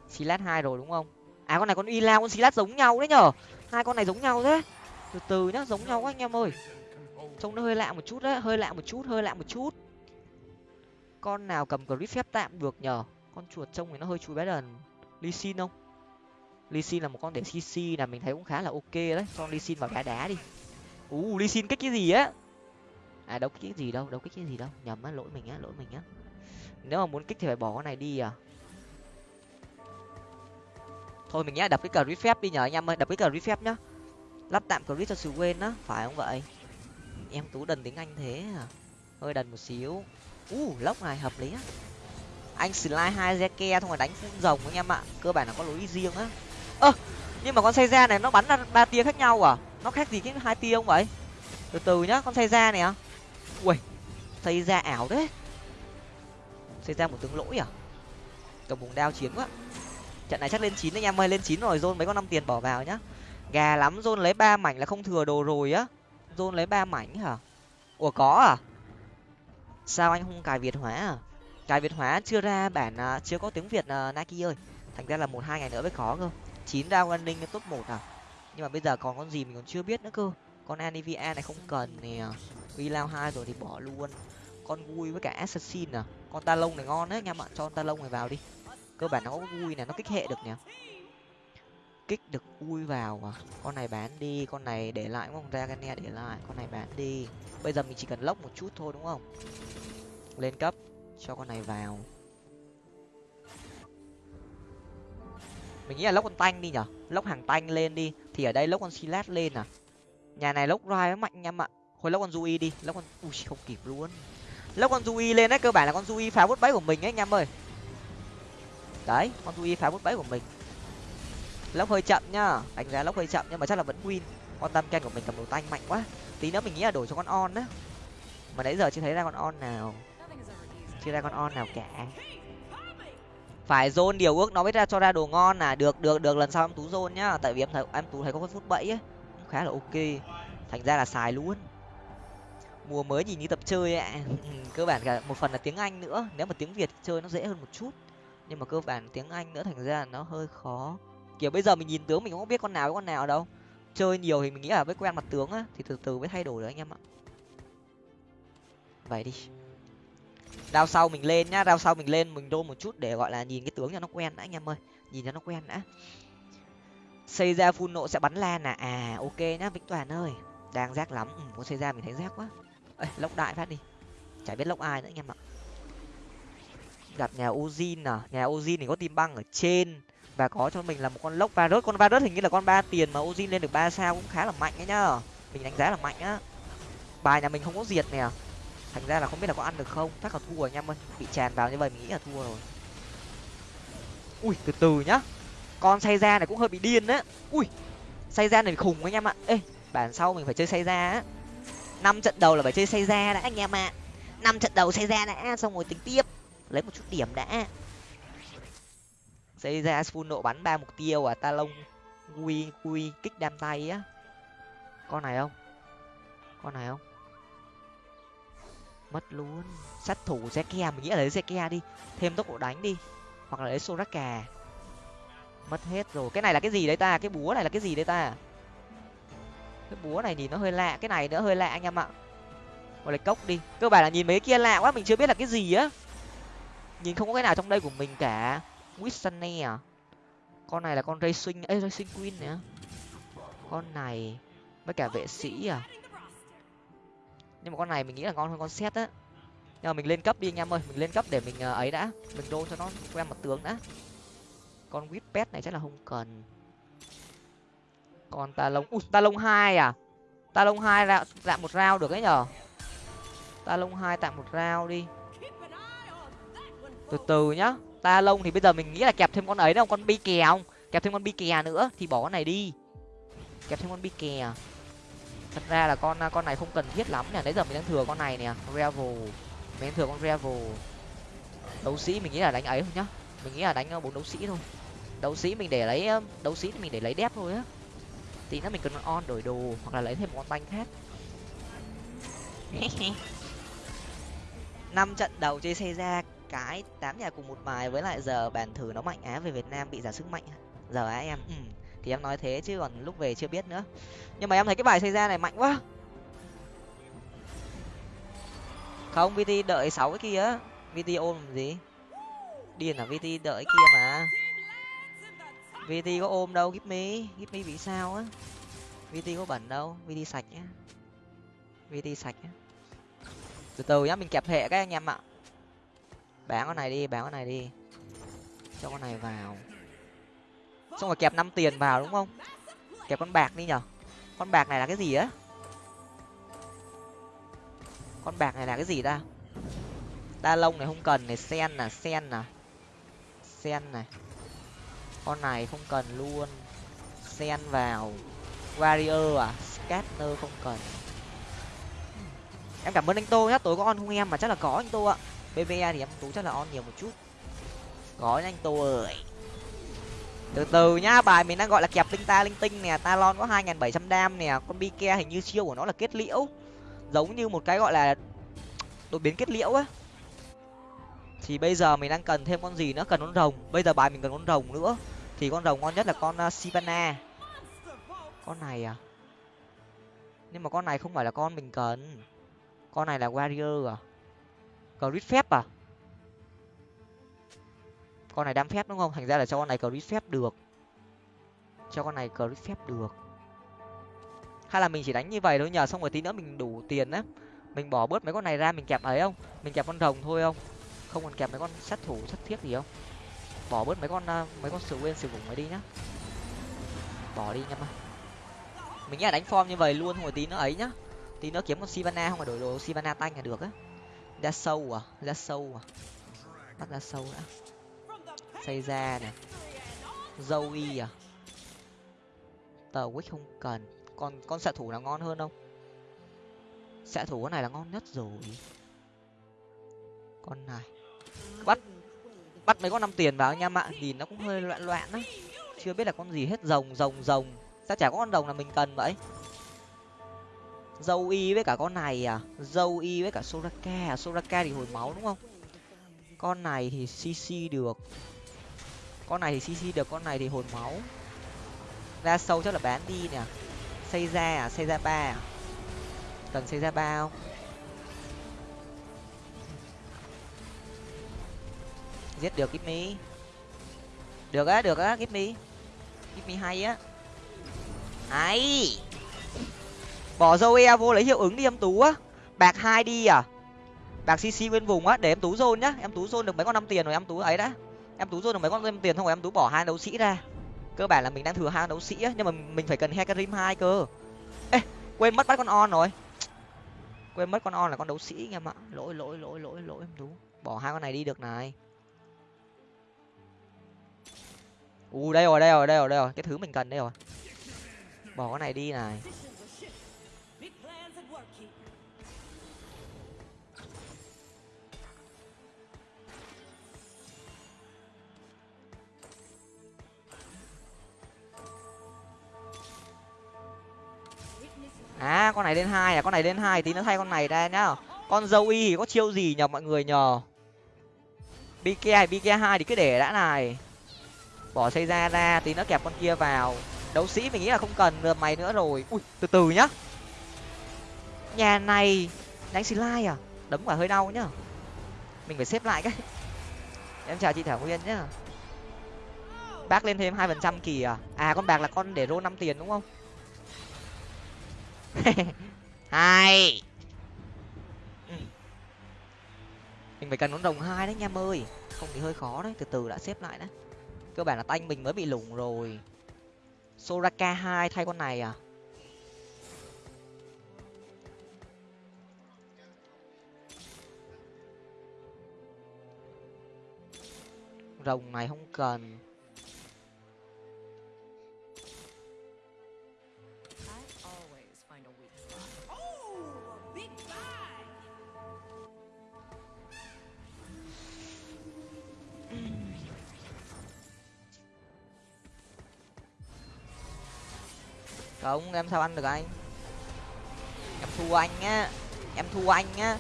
Silat hai rồi đúng không? À con này con y lao con silat giống nhau đấy nhở hai con này giống nhau thế. Từ từ nhá, giống nhau quá anh em ơi. Trông nó hơi lạ một chút đấy, hơi lạ một chút, hơi lạ một chút con nào cầm grip phép tạm được nhờ? Con chuột trông thì nó hơi chui bé đần. Ly xin không? Ly xin là một con để cc là mình thấy cũng khá là ok đấy. Con ly xin vào đá đá đi. Ú ly xin kích cái gì á? À đâu cái gì đâu đâu cái cái gì đâu. Nhầm á, lỗi mình á, lỗi mình á. Nếu mà muốn kích thì phải bỏ con này đi à? Thôi mình nhá, đập cái cờ rít phép đi nhờ anh em ơi, đập cái cờ rít phép nhá. Lắp tạm cờ rít cho sự quên á, phải không vậy? Em tú đần tiếng anh thế à? Hơi đần một xíu u lốc này hợp lý á. Anh slide hai zeke xong rồi đánh phun rồng anh em ạ. Cơ bản là có lối riêng á. Ơ, nhưng mà con xây ra này nó bắn ra ba tia khác nhau à? Nó khác gì cái hai tia không vậy? Từ từ nhá, con xây ra này à ui xây ra ảo đấy xây ra một tướng lỗi à? Cầm vùng đao chiến quá. Trận này chắc lên chín anh em ơi, lên chín rồi, zone mấy con năm tiền bỏ vào nhá. Gà lắm, zone lấy ba mảnh là không thừa đồ rồi á. Zone lấy ba mảnh hả? Ủa, có à? Sao anh không cài việt hóa à? Cài việt hóa chưa ra bản à, chưa có tiếng việt à, nike ơi. Thành ra là một hai ngày nữa mới có cơ. Chín ra running top một à? Nhưng mà bây giờ còn con gì mình còn chưa biết nữa cơ. Con anivia này không cần nè. Vi lao hai rồi thì bỏ luôn. Con vui với cả assassin à? Con ta lông này ngon đấy anh em ạ. Cho con ta lông này vào đi. Cơ bản nó có vui này nó kích hệ được nhỉ kích được ui vào à? Con này bán đi, con này để lại đúng không ra để lại, con này bán đi. Bây giờ mình chỉ cần lốc một chút thôi, đúng không? Lên cấp, cho con này vào. Mình nghĩ là lốc con tanh đi nhở? Lốc hàng tanh lên đi. Thì ở đây lốc con silat lên à? Nhà này lốc rai mạnh nha em ạ. Hồi lốc con dui đi lốc con ui, không kịp luôn. Lốc con dui lên đấy, cơ bản là con dui phá bút bẫy của mình ấy, anh em ơi. Đấy, con dui phá bút bẫy của mình lốc hơi chậm nhá. Đánh giá lốc hơi chậm nhưng mà chắc là vẫn win. Con tam ken của mình cầm đồ tanh mạnh quá. Tí nữa mình nghĩ là đổi cho con on á. Mà nãy giờ chưa thấy ra con on nào. Chưa ra con on nào cả. Phải zone điều ước nó mới ra, cho ra đồ ngon à. Được được được. Lần sau em tú zone nhá. Tại vì em thấy, em tú thấy có con phút bẫy ấy cũng khá là ok. Thành ra là xài luôn. Mùa mới nhìn như tập chơi ạ. Cơ bản cả một phần là tiếng anh nữa. Nếu mà tiếng việt chơi nó dễ hơn một chút. Nhưng mà cơ bản tiếng anh nữa, thành ra nó hơi khó kiểu bây giờ mình nhìn tướng mình cũng không biết con nào với con nào đâu. Chơi nhiều thì mình nghĩ là với quen mặt tướng á thì từ từ mới thay đổi được anh em ạ. Vậy đi. Đao sau mình lên nhá đao sau mình lên mình đô một chút để gọi là nhìn cái tướng cho nó quen đã anh em ơi. Nhìn cho nó quen đã. Xây ra phun nộ sẽ bắn lan à? À ok nhá vĩnh toàn ơi. Đang rác lắm. Ừ, có xây ra mình thấy rác quá. Ê, lốc đại phát đi. Chả biết lốc ai nữa anh em ạ. Gặp nhà ozin à? Nhà ozin thì có tim băng ở trên và có cho mình là một con lốc varus. Con varus hình như là con ba tiền mà ozin lên được ba sao cũng khá là mạnh ấy nhá. Mình đánh giá là mạnh á. Bài nhà mình không có diệt nè. Thành ra là không biết là có ăn được không. Chắc là thua anh em ơi bị tràn vào như vậy mình nghĩ là thua rồi. Ui, từ từ nhá. Con say ra này cũng hơi bị điên đấy ui say ra này khủng anh em ạ. Ê, bản sau mình phải chơi say ra á. Năm trận đầu là phải chơi say ra đã anh em ạ. Năm trận đầu say ra đã, xong rồi tính tiếp. Lấy một chút điểm đã xây ra full nộ bắn ba mục tiêu à ta lông quy quy, kích đam tay á. Con này không? Con này không? Mất luôn. Sát thủ zeke mình nghĩ là lấy zeke đi. Thêm tốc độ đánh đi. Hoặc là lấy soraka. Mất hết rồi. Cái này là cái gì đấy ta? Cái búa này là cái gì đấy ta? Cái búa này nhìn nó hơi lạ. Cái này nữa hơi lạ anh em ạ. Gọi là cốc đi. Cơ bản là nhìn mấy kia lạ quá, mình chưa biết là cái gì á. Nhìn không có cái nào trong đây của mình cả. Whistane à? Con này là con racing ấy racing queen nè con này với cả vệ sĩ à? Nhưng mà con này mình nghĩ là ngon hơn con set á. Nhưng mà mình lên cấp đi anh em ơi, mình lên cấp để mình ờ, ấy đã. Mình đô cho nó quen mặt tướng đã. Con Whippet này chắc là không cần. Còn ta lông ui ta lông hai à? Ta lông hai là tạm một round được ấy nhở ta lông hai tạm một round đi. Từ từ nhá ta lông thì bây giờ mình nghĩ là kẹp thêm con ấy đâu, con bi kè không? Kẹp thêm con bi kè nữa, thì bỏ con này đi. Kẹp thêm con bi kè. Thật ra là con con này không cần thiết lắm nè nãy giờ mình đang thừa con này nè revel. Mình đang thừa con revel. Đấu sĩ mình nghĩ là đánh ấy thôi nhá. Mình nghĩ là đánh ờ, bốn đấu sĩ thôi. Đấu sĩ mình để lấy ờ, đấu sĩ mình để lấy đép thôi á. Tí nữa mình cần on đổi đồ, hoặc là lấy thêm một con banh khác. Năm trận đầu chơi xe ra cái tám nhà cùng một bài với lại giờ bàn thử nó mạnh á, về việt nam bị giả sức mạnh giờ á em ừ. thì em nói thế chứ còn lúc về chưa biết nữa. Nhưng mà em thấy cái bài xây ra này mạnh quá. Không, vt đợi sáu cái kia vt ôm làm gì? Điền là vt đợi kia mà. Vt có ôm đâu gip me gip me bị sao á. Vt có bẩn đâu, vt sạch nhá. Vt sạch nhá. Từ từ nhá, mình kẹp hệ các anh em ạ bán con này đi, bán con này đi. Cho con này vào. Xong rồi kẹp năm tiền vào đúng không? Kẹp con bạc đi nhở? Con bạc này là cái gì á? Con bạc này là cái gì ta? Đa lông này không cần này, sen là sen là sen này. Con này không cần luôn. Sen vào. Warrior à scatter không cần. Em cảm ơn anh tô nhá, tối có on không em, mà chắc là có anh tô ạ bve thì em tú chắc là on nhiều một chút. Có anh tô ơi. Từ từ nhá bài mình đang gọi là kẹp linh ta linh tinh nè talon có hai nghìn bảy trăm đam nè con bike hình như siêu của nó là kết liễu. Giống như một cái gọi là đột biến kết liễu á. Thì bây giờ mình đang cần thêm con gì nữa? Cần con rồng. Bây giờ bài mình cần con rồng nữa. Thì con rồng ngon nhất là con uh, sivana. Con này à? Nhưng mà con này không phải là con mình cần. Con này là warrior à? Crit phép à? Con này đam phép đúng không? Thành ra là cho con này crit phép được. Cho con này crit phép được. Hay là mình chỉ đánh như vậy thôi nhờ, xong rồi tí nữa mình đủ tiền á. Mình bỏ bớt mấy con này ra, mình kẹp ấy không? Mình kẹp con rồng thôi không? Không còn kẹp mấy con sát thủ, sát thiết gì không? Bỏ bớt mấy con à, mấy con sự quên sử vùng ấy đi nhá. Bỏ đi nhá mà mình nghĩ là đánh form như vậy luôn thôi tí nữa ấy nhá. Tí nữa kiếm con sivana không phải đổi đồ sivana tanh là được á ra sâu à? Ra sâu à? Bắt ra sâu đã. Xây ra này dâu y à? Tờ quýt không cần. Còn con xạ thủ nào ngon hơn không? Xạ thủ con này là ngon nhất rồi. Con này. Bắt bắt mấy con năm tiền vào anh em ạ. Nhìn nó cũng hơi loạn loạn á. Chưa biết là con gì hết. Rồng rồng rồng. Sao chả có con rồng là mình cần vậy? Dâu y với cả con này à? Dâu y với cả soraka à? Soraka thì hồi máu đúng không? Con này thì cc được. Con này thì cc được, con này thì hồi máu. Ra sâu chắc là bán đi nè. Xây ra à? Xây ra ba à? Cần xây ra ba không? Giết được give me. Được á được á, give me. Give me hay á. Ai bỏ zoe vô lấy hiệu ứng đi, em tú á. Bạc hai đi à? Bạc cc bên vùng á, để em tú zone nhá. Em tú zone được mấy con năm tiền rồi, em tú ấy đã. Em tú zone được mấy con năm tiền không rồi em tú bỏ hai đấu sĩ ra. Cơ bản là mình đang thừa hai đấu sĩ á, nhưng mà mình phải cần hecarim hai cơ. Ê, quên mất bắt con on rồi. Quên mất con on là con đấu sĩ, anh em ạ. Lỗi lỗi lỗi lỗi lỗi, em tú. Bỏ hai con này đi được này. U, đây rồi đây rồi đây rồi đây rồi. Cái thứ mình cần đây rồi. Bỏ con này đi này. À con này lên hai à con này lên hai, tí nó thay con này ra nhá. Con dâu y thì có chiêu gì nhờ, mọi người nhờ? Bk hay bk hai thì cứ để đã này. Bỏ xây ra ra, tí nó kẹp con kia vào. Đấu sĩ mình nghĩ là không cần mày nữa rồi. Ui, từ từ nhá. Nhà này, đánh slide à? Đấm quả hơi đau nhá. Mình phải xếp lại cái. Em chào chị thảo nguyên nhá. Bác lên thêm hai phần trăm kỳ à? À con bạc là con để rô năm tiền đúng không? hai mình phải cần con rồng hai đấy nha ơi. Không thì hơi khó đấy, từ từ đã xếp lại đấy cơ bản là tanh mình mới bị lủng rồi. Soraka hai thay con này à? Rồng này không cần. Không, em sao ăn được anh? Em thua anh á. Em thua anh á.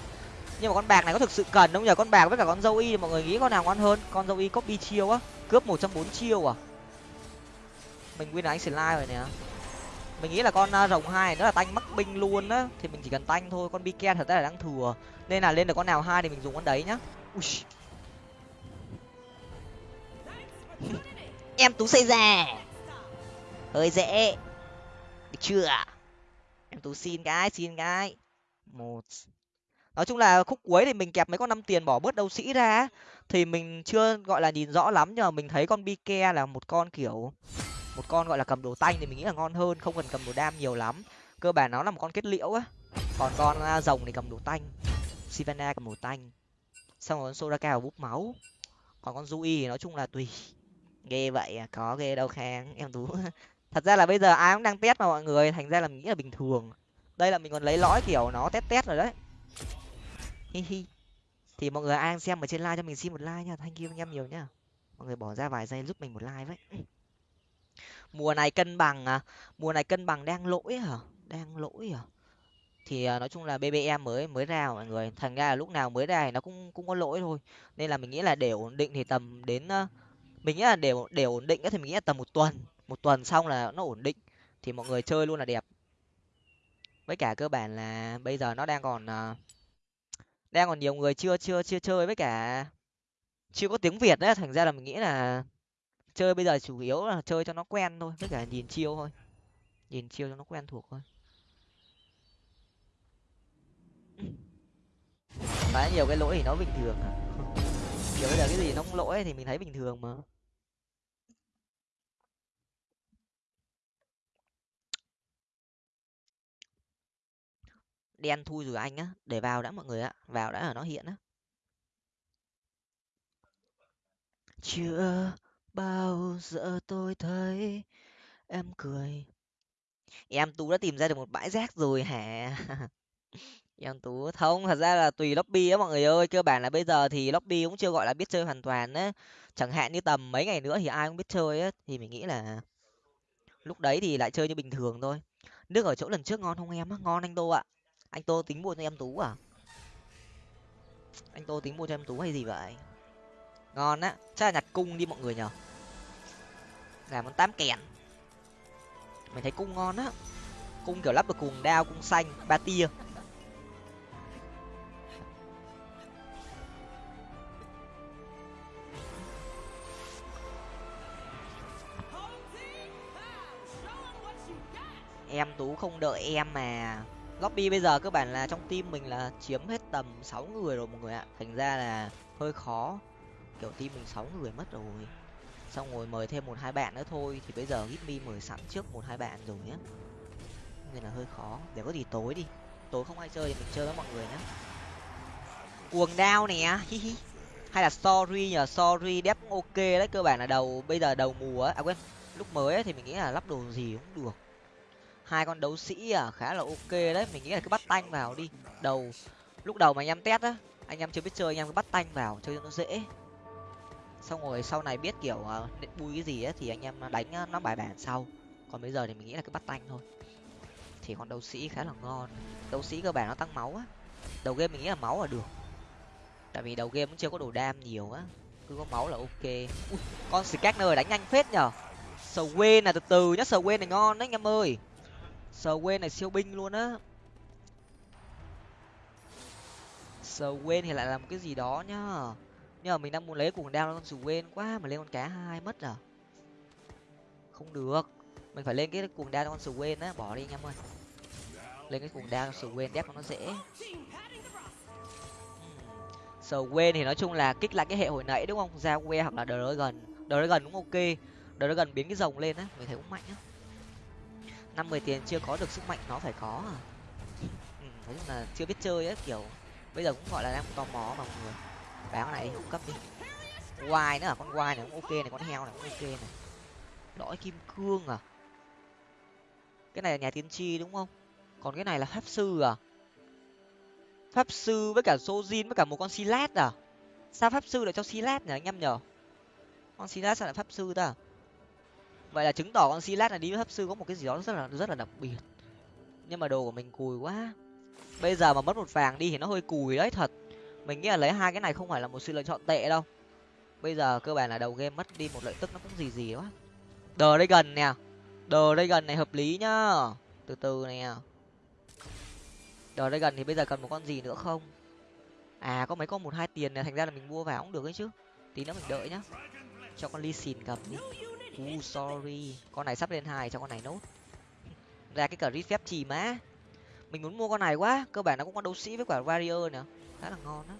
Nhưng mà con bạc này có thực sự cần không nhờ con bạc với cả con dâu y, mọi người nghĩ con nào ngon hơn? Con dâu y copy chiêu á. Cướp một trăm bốn chiêu à? Mình win là anh slide rồi nè. Mình nghĩ là con à, rồng hai nó là tanh mắc binh luôn á. Thì mình chỉ cần tanh thôi, con biken thật ra là đang thừa. Nên là lên được con nào hai thì mình dùng con đấy nhá. Ui. em tú xây già. Hơi dễ chưa em tú xin cái xin cái. Một. Nói chung là khúc cuối thì mình kẹp mấy con năm tiền bỏ bớt đấu sĩ ra thì mình chưa, gọi là, nhìn rõ lắm, nhưng mà mình thấy con bike là một con, kiểu, một con, gọi là, cầm đồ tanh thì mình nghĩ là ngon hơn, không cần cầm đồ đam nhiều lắm. Cơ bản nó là một con kết liễu á. Còn con rồng thì cầm đồ tanh. Sivana cầm đồ tanh. Xong rồi con soraka búp máu. Còn con Zui thì nói chung là tùy. Ghê vậy à có ghê đâu khang, em tú. thật ra là bây giờ ai cũng đang test mà mọi người, thành ra là mình nghĩ là bình thường. Đây là mình còn lấy lõi kiểu nó test test rồi đấy. Hi hi. Thì mọi người ai xem ở trên like cho mình xin một like nha. Thanh you anh em nhiều nhá mọi người bỏ ra vài giây giúp mình một like với. Mùa này cân bằng à? Mùa này cân bằng đang lỗi hả? Đang lỗi hả thì à, nói chung là bbm mới mới ra mọi người. Thành ra là lúc nào mới ra thì nó cũng cũng có lỗi thôi. Nên là mình nghĩ là để ổn định thì tầm đến à, mình nghĩ là để để ổn định thì mình nghĩ là tầm một tuần một tuần xong là nó ổn định thì mọi người chơi luôn là đẹp. Với cả cơ bản là bây giờ nó đang còn uh, đang còn nhiều người chưa chưa chưa chơi với cả chưa có tiếng việt đấy thành ra là mình nghĩ là chơi bây giờ chủ yếu là chơi cho nó quen thôi với cả nhìn chiêu thôi. Nhìn chiêu cho nó quen thuộc thôi. Khá nhiều cái lỗi thì nó bình thường à? Kiểu bây giờ cái gì nó cũng lỗi thì mình thấy bình thường mà. Đen thui rồi anh á, để vào đã mọi người ạ, vào đã là nó hiện á. Chưa bao giờ tôi thấy em cười. Em tú đã tìm ra được một bãi rác rồi hả? Em tú, không, thật ra là tùy lobby á mọi người ơi, cơ bản là bây giờ thì lobby cũng chưa gọi là biết chơi hoàn toàn á. Chẳng hạn như tầm mấy ngày nữa thì ai cũng biết chơi á, thì mình nghĩ là lúc đấy thì lại chơi như bình thường thôi. Nước ở chỗ lần trước ngon không em á? Ngon anh đô ạ anh tô tính mua cho em tú à? Anh tô tính mua cho em tú hay gì vậy? Ngon á. Chắc là nhặt cung đi mọi người nhở làm món tám kèn. Mình thấy cung ngon á. Cung kiểu lắp được cuồng đao, cung xanh, ba tia. Em tú không đợi em mà lobby bây giờ cơ bản là trong team mình là chiếm hết tầm sáu người rồi mọi người ạ. Thành ra là hơi khó. Kiểu team mình sáu người mất rồi. Xong rồi mời thêm một hai bạn nữa thôi. Thì bây giờ gitmi mời sẵn trước một hai bạn rồi nhé nên là hơi khó. Để có gì tối đi. Tối không ai chơi thì mình chơi với mọi người nhé cuồng đao nè. Hi hi. Hay là sorry nhờ sorry. Đép ok đấy. Cơ bản là đầu bây giờ đầu mùa á. À quên lúc mới ấy, thì mình nghĩ là lắp đồ gì cũng được hai con đấu sĩ à khá là ok đấy. Mình nghĩ là cứ bắt tanh vào đi. Đầu lúc đầu mà anh em test á anh em chưa biết chơi anh em cứ bắt tanh vào chơi cho nó dễ. Xong rồi sau này biết kiểu uh, bui cái gì á thì anh em đánh uh, nó bài bản sau. Còn bây giờ thì mình nghĩ là cứ bắt tanh thôi. Thì con đấu sĩ khá là ngon. Đấu sĩ cơ bản nó tăng máu á. Đầu game mình nghĩ là máu là được. Tại vì đầu game cũng chưa có đồ đam nhiều á. Cứ có máu là ok. Ui, con scanner đánh nhanh phết nhở. Sầu quên là từ từ nhá sầu quên này ngon đấy anh em ơi sầu quên này siêu binh luôn á. Sầu quên thì lại làm cái gì đó nhá. Nhưng mà mình đang muốn lấy cuồng đao con sầu quên quá mà lên con cá hai mất à. Không được. Mình phải lên cái cuồng đao con sầu quên á. Bỏ đi anh em ơi. Lên cái cuồng đao sầu quên đép nó dễ. Hmm. Sầu quên thì nói chung là kích lại cái hệ hồi nãy đúng không? Ra que hoặc là đờ gần đờ gần cũng ok. Đờ gần biến cái rồng lên á. Mình thấy cũng mạnh á năm mười tiền chưa có được sức mạnh nó phải có à? Ừ, nói chung là chưa biết chơi á kiểu bây giờ cũng gọi là đang tò mò mà mọi người. Bán này cũng cấp đi. Quai nữa à? Con quai này cũng ok này con heo này cũng ok này. Lõi kim cương à? Cái này là nhà tiên tri đúng không? Còn cái này là pháp sư à? Pháp sư với cả sojin với cả một con silat à? Sao pháp sư lại cho silat nhỉ anh em nhở? Con silat sao lại pháp sư ta à? Vậy là chứng tỏ con silat này đi với hấp sư có một cái gì đó rất là rất là đặc biệt. Nhưng mà đồ của mình cùi quá. Bây giờ mà mất một vàng đi thì nó hơi cùi đấy, thật. Mình nghĩ là lấy hai cái này không phải là một sự lựa chọn tệ đâu. Bây giờ cơ bản là đầu game mất đi một lợi tức nó cũng gì gì quá. Đờ đây gần nè. Đờ đây gần này hợp lý nhá. Từ từ nè. Đờ đây gần thì bây giờ cần một con gì nữa không? À có mấy con một hai tiền này thành ra là mình mua vào cũng được ấy chứ. Tí nữa mình đợi nhá. Cho con ly xìn cầm đi u sorry. Con này sắp lên hai, cho con này nốt. Ra cái cờ phép trì má mình muốn mua con này quá. Cơ bản nó cũng có đấu sĩ với quả warrior nữa khá là ngon đó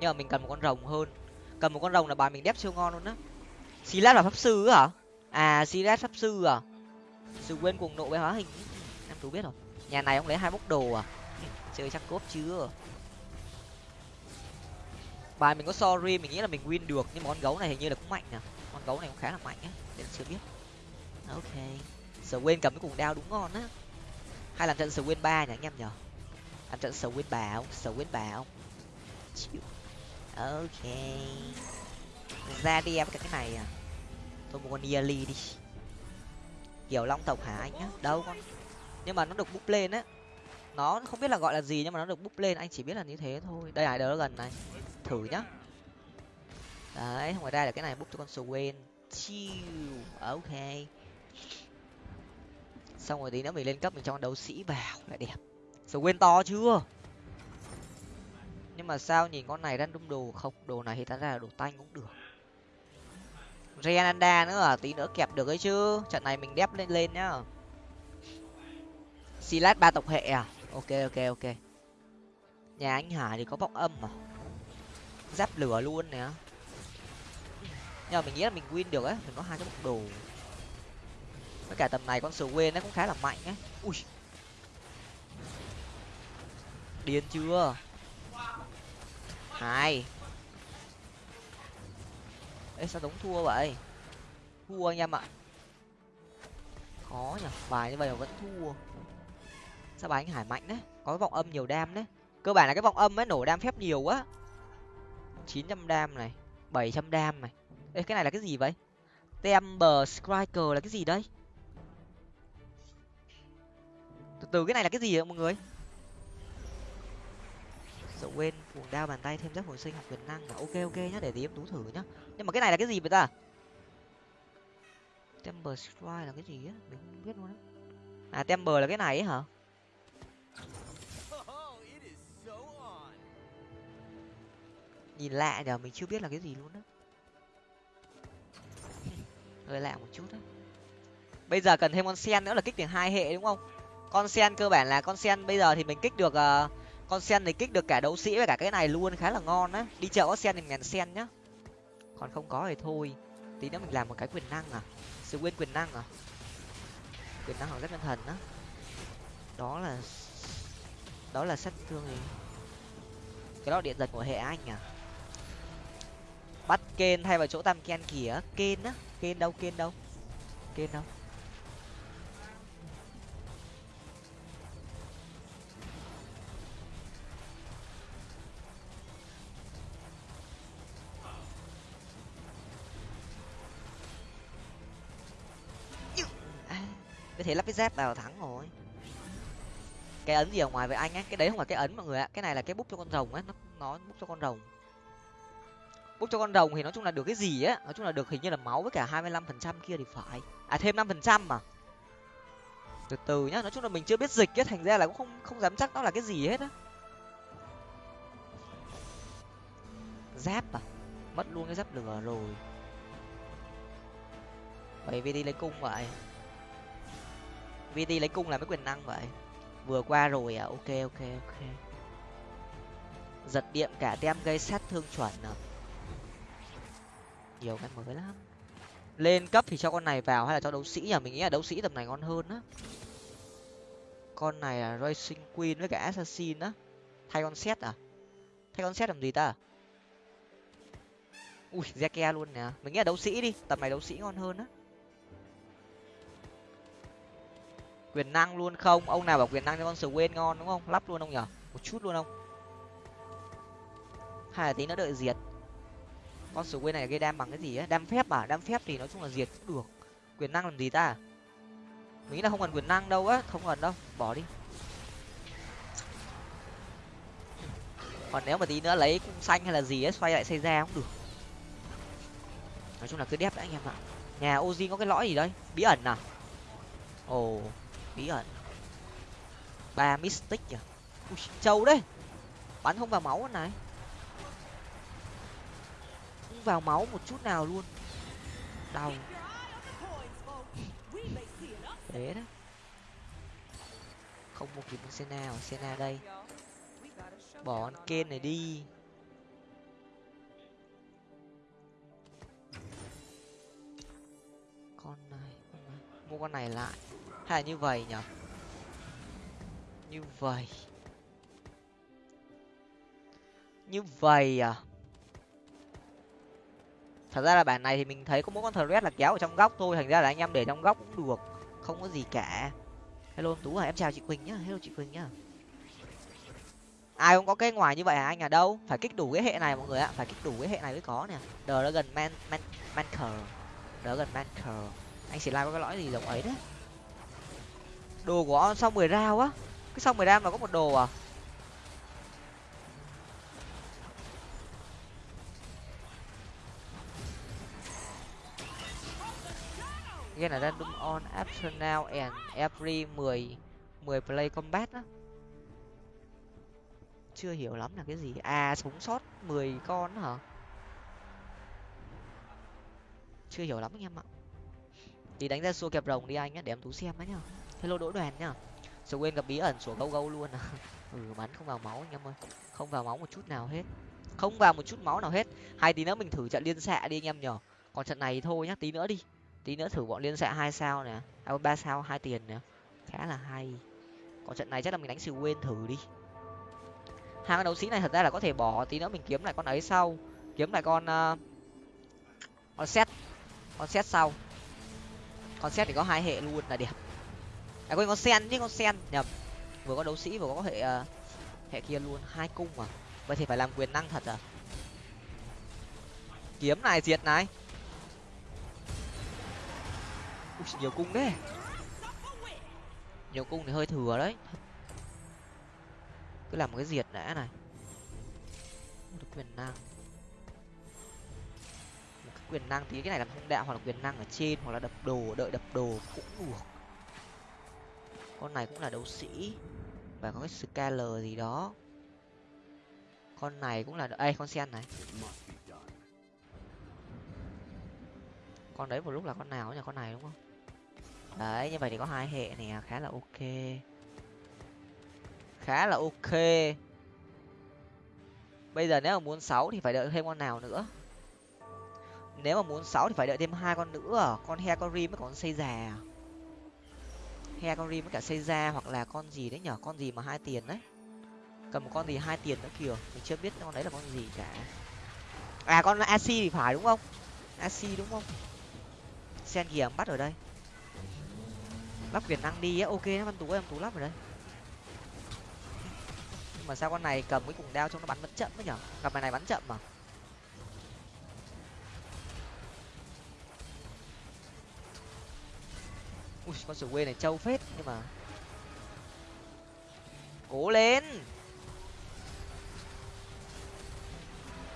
nhưng mà mình cần một con rồng hơn. Cần một con rồng là bài mình đép siêu ngon luôn á. Silas là pháp sư hả? À silas pháp sư à? Sự quên cuồng nộ với hóa hình. Em tú biết rồi. Nhà này ông lấy hai bốc đồ à? Chơi chắc cốp chưa? Bài mình có sorry, mình nghĩ là mình win được. Nhưng mà con gấu này hình như là cũng mạnh nè. Con gấu này cũng khá là mạnh á, để chưa biết. Ok. Sờ quên cầm cái cuồng đao đúng ngon á. Hay làm trận sờ quên ba nhỉ, anh em nhở làm trận sờ quên bảo sờ quên bảo ok. Ra đi em, cái cái này à. Tôi một con yearly đi. Kiểu long tộc hả anh nhá đâu con? Nhưng mà nó được búp lên á nó không biết là gọi là gì nhưng mà nó được búp lên, anh chỉ biết là như thế thôi. Đây này đó gần này? Thử nhá. Đấy ngoài ra là cái này, búp cho con Swain. Chill ok. Xong rồi tí nữa mình lên cấp mình cho con đấu sĩ vào, lại đẹp. Swain to chưa? Nhưng mà sao nhìn con này đang đung đồ không? Đồ này thì ta ra là đồ tanh cũng được. Renanda nữa à? Tí nữa kẹp được ấy chứ. Trận này mình đép lên lên nhá. Silat ba tộc hệ à? Ok ok ok. Nhà anh hải thì có vọng âm mà giáp lửa luôn nè. Nhưng mà mình nghĩ là mình win được á, mình có hai cái bọc đồ. Với cả tầm này con sờ quên nó cũng khá là mạnh á. Ui. Điên chưa? Hai. Ê, sao đống thua vậy? Thua anh em ạ. Khó nhỉ, bài như vậy mà vẫn thua sao bà anh hải mạnh đấy có cái vọng âm nhiều đam đấy cơ bản là cái vọng âm ấy nổ đam phép nhiều quá. Chín trăm đam này, bảy trăm đam này. Ê, cái này là cái gì vậy? Temper striker là cái gì đây? từ từ, cái này là cái gì vậy mọi người? Sợ quên, cuồng đao bàn tay thêm giáp hồi sinh học quyền năng là ok ok nhá, để tí em tú thử nhá. Nhưng mà cái này là cái gì vậy ta? Temper strike là cái gì á? Mình không biết luôn á. À temper là cái này ấy hả? Nhìn lạ nhờ mình chưa biết là cái gì luôn á. Hơi lạ một chút đấy bây giờ cần thêm con sen nữa là kích được hai hệ đúng không? Con sen cơ bản là con sen bây giờ thì mình kích được uh, con sen thì kích được cả đấu sĩ và cả cái này luôn khá là ngon á. Đi chợ có sen thì ngàn sen nhá. Còn không có thì thôi. Tí nữa mình làm một cái quyền năng à. Sự quên quyền năng à. Quyền năng hoặc rất nhân thần á. Đó là đó là sát thương gì cái đó điện giật của hệ anh à bắt kên thay vào chỗ tam ken kìa. Kên á kên đâu kên đâu? Kên đâu? À, cái thế lắp cái dép vào thắng rồi. Cái ấn gì ở ngoài với anh ấy cái đấy không phải cái ấn mọi người ạ. Cái này là cái bút cho con rồng ấy nó nó bút cho con rồng bốc cho con rồng thì nói chung là được cái gì á? Nói chung là được hình như là máu với cả hai mươi lăm phần trăm kia thì phải. À thêm năm phần trăm mà. Từ từ nhá, nói chung là mình chưa biết dịch á, thành ra là cũng không không dám chắc nó là cái gì hết á. Giáp à? Mất luôn cái giáp lửa rồi. Vậy đi lấy cung vậy. Đi lấy cung là mấy quyền năng vậy. Vừa qua rồi à? Ok ok ok. Giật điện cả tem gây sát thương chuẩn à? Nhiều cái mới lắm. Lên cấp thì cho con này vào hay là cho đấu sĩ nhỉ? Mình nghĩ là đấu sĩ tầm này ngon hơn á. Con này là racing queen với cả assassin á. Thay con set à? Thay con set làm gì ta? Ui, zeke luôn nè. Mình nghĩ là đấu sĩ đi. Tầm này đấu sĩ ngon hơn á. Quyền năng luôn không? Ông nào bảo quyền năng cho con sờ ngon đúng không? Lắp luôn ông nhở một chút luôn không? Hay là tí nữa đợi diệt con sờ này gây đam bằng cái gì á? Đam phép à? Đam phép thì nói chung là diệt cũng được. Quyền năng làm gì ta? Mình nghĩ là không cần quyền năng đâu á. Không cần đâu. Bỏ đi. Còn nếu mà tí nữa lấy cung xanh hay là gì ấy xoay lại xây ra cũng được. Nói chung là cứ đép đã anh em ạ. Nhà oji có cái lõi gì đấy bí ẩn à? Ồ, bí ẩn. Ba mystic à ui, trâu đấy. Bắn không vào máu này không vào máu một chút nào luôn. Đau. Thế đó. Không một kịp Senna Senna đây. Bỏ con kên này đi. Con này mua con này lại. Hay là như vậy nhở như vậy. Như vậy à? Thật ra là bản này thì mình thấy có mỗi con thread là kéo ở trong góc thôi, thành ra là anh em để trong góc cũng được, không có gì cả. Hello tú à em chào chị quỳnh nhá, hello chị quỳnh nhá. Ai không có cái ngoài như vậy hả anh? À đâu, phải kích đủ cái hệ này mọi người ạ, phải kích đủ cái hệ này mới có nè. Đờ gần man man manker đờ gần manker anh sẽ lai có cái lõi gì giống ấy đấy. Đồ của sau mười rau á. Cái sau mười rau mà có một đồ à? Game là random on optional now and every mười mười play combat á. Chưa hiểu lắm là cái gì. À sống sót mười con hả? Chưa hiểu lắm anh em ạ. Thì đánh ra xua kẹp rồng đi anh á để em tú xem á nhá. Hello đỗ đoàn nhá. Sợ quên gặp bí ẩn sủa gâu gâu luôn à. Ừ bắn không vào máu anh em ơi. Không vào máu một chút nào hết. Không vào một chút máu nào hết. Hai tí nữa mình thử trận liên xạ đi anh em nhở còn trận này thôi nhá, tí nữa đi tí nữa thử bọn liên xạ hai sao nè. À, ba sao hai tiền nè. Khá là hay. Còn trận này chắc là mình đánh sự quên thử đi. Hai con đấu sĩ này thật ra là có thể bỏ tí nữa mình kiếm lại con ấy sau. Kiếm lại con uh, con xét con xét sau. Con xét thì có hai hệ luôn là đẹp. À quên con sen chứ con sen. Nhầm. Vừa có đấu sĩ vừa có hệ uh, hệ kia luôn. Hai cung mà vậy thì phải làm quyền năng thật à. Kiếm này diệt này. Ui, nhiều cung đấy nhiều cung thì hơi thừa đấy. Cứ làm một cái diệt đã này. Một quyền năng. Một cái quyền năng thì cái này làm thông đạo hoặc là quyền năng ở trên hoặc là đập đồ đợi đập đồ cũng được. Con này cũng là đấu sĩ. Và có cái scaler gì đó. Con này cũng là đây con sen này. Con đấy một lúc là con nào nhỉ? Con này đúng không? Đấy, như vậy thì có hai hệ này à, khá là ok. Khá là ok. Bây giờ nếu mà muốn sáu thì phải đợi thêm con nào nữa? Nếu mà muốn sáu thì phải đợi thêm hai con nữa à? con he con rim với con xây già he con rim với cả xây ra hoặc là con gì đấy nhở? Con gì mà hai tiền đấy? Cầm một con gì hai tiền nữa kìa. Mình chưa biết con đấy là con gì cả. À con ac thì phải đúng không? Ac đúng không? Sen kìa à, bắt ở đây lắp quyền năng đi á, ok nó văn tú em tú lắp rồi đấy. Nhưng mà sao con này cầm cái cùng đao trong nó bắn vẫn chậm ấy nhở? Gặp này này bắn chậm mà. Ui, con sửa quê này trâu phết, nhưng mà cố lên.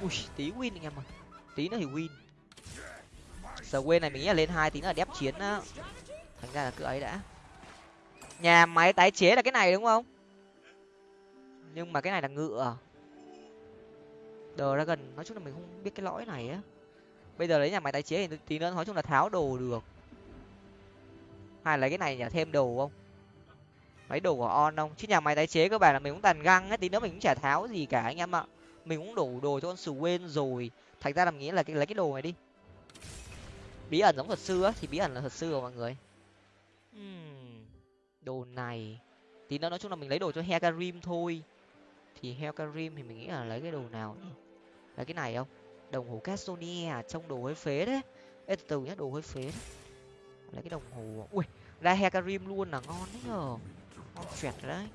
Ui, tí win anh em ơi. Tí nữa thì win. Sờ quê này mình nghĩ là lên hai, tí nữa là đép chiến á thành ra là cứ ấy đã. Nhà máy tái chế là cái này đúng không? Nhưng mà cái này là ngựa. Đồ ra gần, nói chung là mình không biết cái lõi này á. Bây giờ lấy nhà máy tái chế thì tí nữa nói chung là tháo đồ được. Hay lấy cái này nhả thêm đồ không? Lấy đồ của on không? Chứ nhà máy tái chế các bạn là mình cũng tàn găng ấy tí nữa mình cũng chả tháo gì cả anh em ạ. Mình cũng đổ đồ cho con sù quên rồi. Thành ra làm nghĩa là cái, lấy cái đồ này đi. Bí ẩn giống thuật sư á, thì bí ẩn là thuật sư rồi mọi người uhm, đồ này. Tí nữa nói chung là mình lấy đồ cho hecarim thôi. Thì hecarim thì mình nghĩ là lấy cái đồ nào nhỉ? Lấy cái này không? Đồng hồ castonia à, trong đồ hơi phế đấy. Ê từ từ nhá đồ hơi phế đấy. Lấy cái đồng hồ à? ui ra hecarim luôn là ngon đấy nhờ. Ngon tuyệt đấy.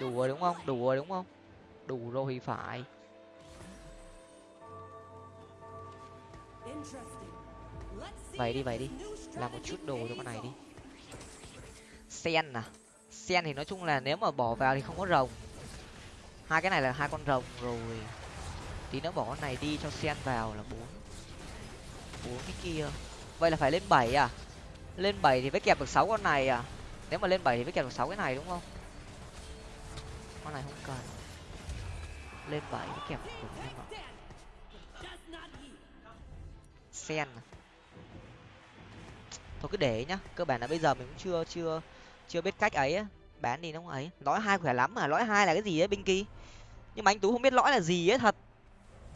Đủ rồi đúng không? Đủ rồi đúng không? Đủ rồi thì phải vậy đi vậy đi. Làm một chút đồ cho con này đi. Sen à? Sen thì nói chung là nếu mà bỏ vào thì không có rồng. Hai cái này là hai con rồng rồi. Tí nữa bỏ con này đi cho sen vào là bốn. Bốn cái kia. Vậy là phải lên bảy à? Lên bảy thì mới kẹp được sáu con này à? Nếu mà lên bảy thì mới kẹp được sáu cái này đúng không? Con này không cần. Lên bảy mới kẹp được em sen à? Thôi cứ để nhá, cơ bản là bây giờ mình cũng chưa chưa chưa biết cách ấy bán đi nó ấy. Lõi hai khỏe lắm mà, lõi hai là cái gì ấy, binh kỳ? Nhưng mà anh tú không biết lõi là gì ấy, thật.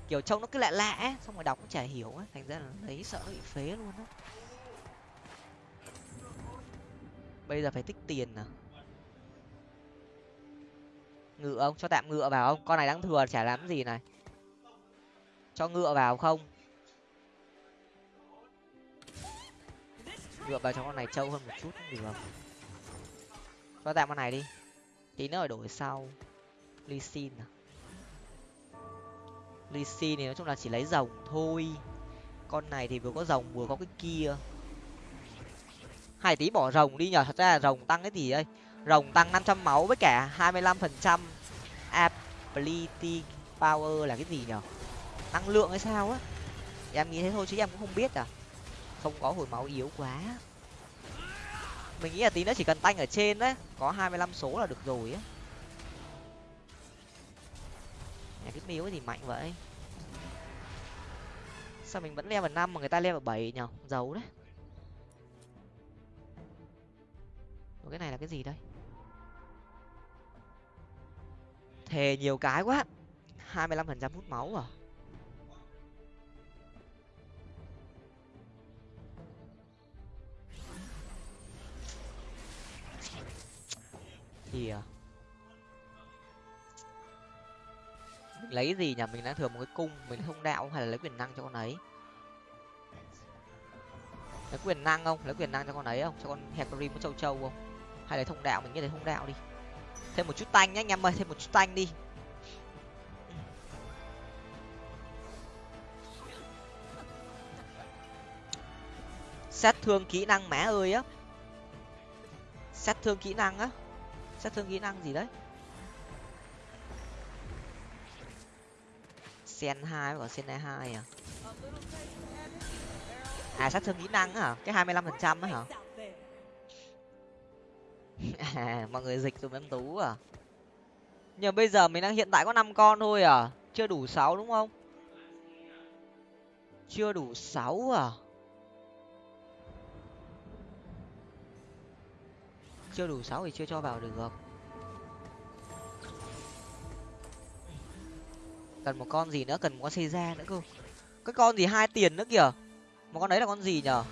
Kiểu trông nó cứ lạ lạ ấy, xong rồi đọc cũng chả hiểu ấy. Thành ra là lấy sợ bị phế luôn á. Bây giờ phải tích tiền à? Ngựa ông cho tạm ngựa vào không? Con này đang thừa, chả làm gì này. Cho ngựa vào không? Ngựa vào cho con này trâu hơn một chút cũng được. Cho tạm con này đi. Tí nữa đổi sau. Ly xin à? Ly xin thì nói chung là chỉ lấy rồng thôi. Con này thì vừa có rồng vừa có cái kia. Hai tí bỏ rồng đi nhờ, thật ra là rồng tăng cái gì đây? Rồng tăng năm trăm máu với cả hai mươi lăm phần trăm ability power là cái gì nhở năng lượng hay sao á? Em nghĩ thế thôi chứ em cũng không biết à không có hồi máu yếu quá. Mình nghĩ là tí nữa chỉ cần tanh ở trên đấy có hai mươi lăm số là được rồi á. Nhà cái miếu thì mạnh vậy. Sao mình vẫn level năm mà người ta level bảy nhở giấu đấy. Ủa, cái này là cái gì đây? Thề nhiều cái quá. hai mươi lăm phần trăm hút máu à? Gì ờ, mình lấy gì nhỉ? Mình đang thừa một cái cung, mình thông đạo hay là lấy quyền năng cho con ấy? Lấy quyền năng không? Lấy quyền năng cho con ấy không? Cho con hecarim có châu châu không? Hay là thông đạo? Mình nghĩ là thông đạo đi. Thêm một chút tanh nhá anh em ơi, thêm một chút tanh đi. Sát thương kỹ năng mã ơi á. Sát thương kỹ năng á sát thương kỹ năng gì đấy. Sen hai và sen hai à? À sát thương kỹ năng hả? Cái hai mươi lăm phần trăm hả? À mọi người dịch dùm em tú à. Nhưng bây giờ mình đang hiện tại có năm con thôi à? Chưa đủ sáu đúng không? Chưa đủ sáu à? Chưa đủ sáu thì chưa cho vào được. Cần một con gì nữa? Cần một con xây ra nữa cơ. Cái con gì hai tiền nữa kìa? Một con đấy là con gì nhở?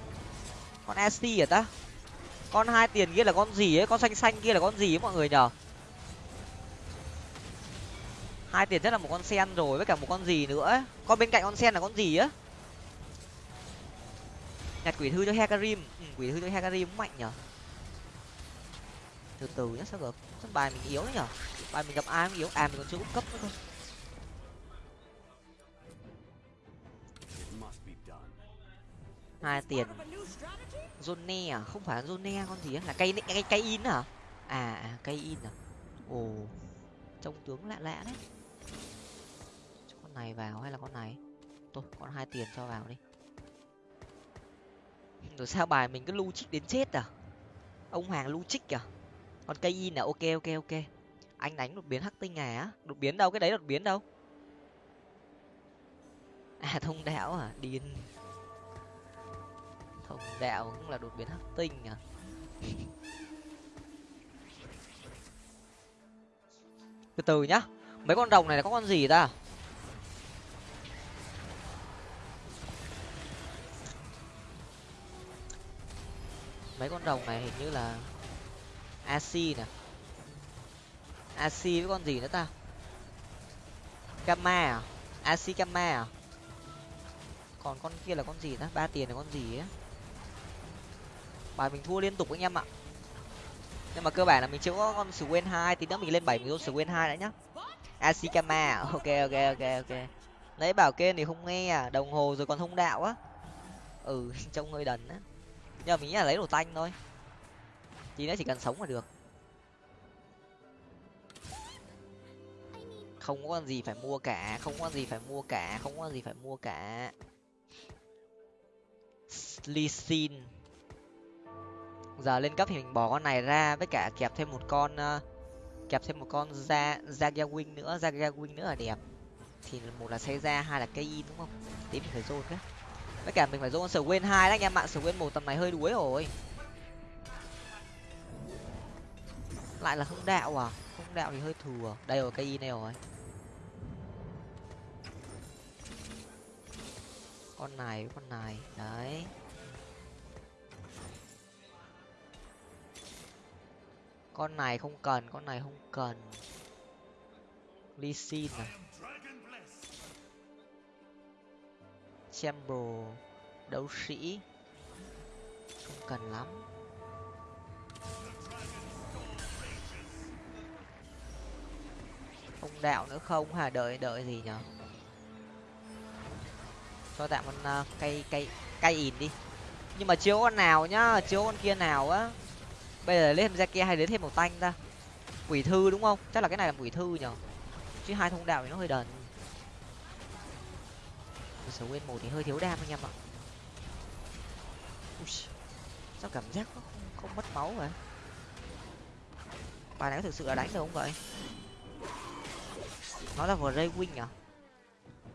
Con st à ta? Con hai tiền kia là con gì ấy? Con xanh xanh kia là con gì ấy mọi người nhở? Hai tiền rất là một con sen rồi với cả một con gì nữa ấy. con bên cạnh con sen là con gì á nhặt quỷ thư cho hekarim ừ, quỷ thư cho hekarim mạnh nhở? Từ từ nhá sao được sân bài mình yếu nhở? Bài mình gặp ai cũng yếu à mình còn chưa úp cấp nữa thôi hai tiền. Zone à? Không phải zone à, con gì á? Là cây cây cây in hả? À, à cây in à? Ồ trông tướng lạ lạ đấy. Cho con này vào hay là con này? Thôi con hai tiền cho vào đi. Rồi sao bài mình cứ lu trích đến chết à? Ông hoàng lu trích à? Còn cây in là ok ok ok. Anh đánh đột biến hắc tinh à? Á đột biến đâu? Cái đấy đột biến đâu? À thông đạo à? Điên. Thông đạo cũng là đột biến hắc tinh à? Từ từ nhá. Mấy con rồng này là có con gì ta? Mấy con rồng này hình như là ac nè. Ac với con gì nữa ta? Gamma à? Ac gamma à? Còn con kia là con gì ta? Ba tiền là con gì á bài mình thua liên tục anh em ạ. Nhưng mà cơ bản là mình chưa có con Swain hai, tí nữa mình lên bảy mình vô Swain hai đã nhá. Asikama à? ok ok ok ok. Nãy bảo kê thì không nghe à? Đồng hồ rồi còn thông đạo á. Ừ trông hơi đần á. Nhưng mà mình nghĩ là lấy đồ tanh thôi tí nữa chỉ cần sống là được. Không có con gì phải mua cả, không có con gì phải mua cả, không có con gì phải mua cả. Slisin giờ lên cấp thì mình bỏ con này ra, với cả kẹp thêm một con ờ, kẹp thêm một con ra Zaga Wing nữa Zaga Wing nữa là đẹp. Thì một là xây ra hai là cây in, đúng không? Tí mình phải dồn cái. Với cả mình phải dồn sở quên hai đấy anh em ạ sở quên một tầm này hơi đuối rồi. Lại là không đạo à? Không đạo thì hơi thừa. Đây rồi, cây y này rồi. Con này con này. Đấy. Con này không cần, con này không cần. Ly xin à? Chamber, đấu sĩ. Không cần lắm. Không đạo nữa không? Hả đợi đợi gì nhở? Cho tạm con uh, cây cây cây ỉn đi. Nhưng mà chiếu con nào nhá chiếu con kia nào á. Bây giờ lên ra kia hay đến thêm một tanh ta. Quỷ thư đúng không? Chắc là cái này là quỷ thư nhở. Chứ hai thông đạo thì nó hơi đần. Sở nguyên một thì hơi thiếu đam anh em ạ. Ui, sao cảm giác nó không, không mất máu vậy bài này có thực sự là đánh được không vậy? Nó là vừa ray wing à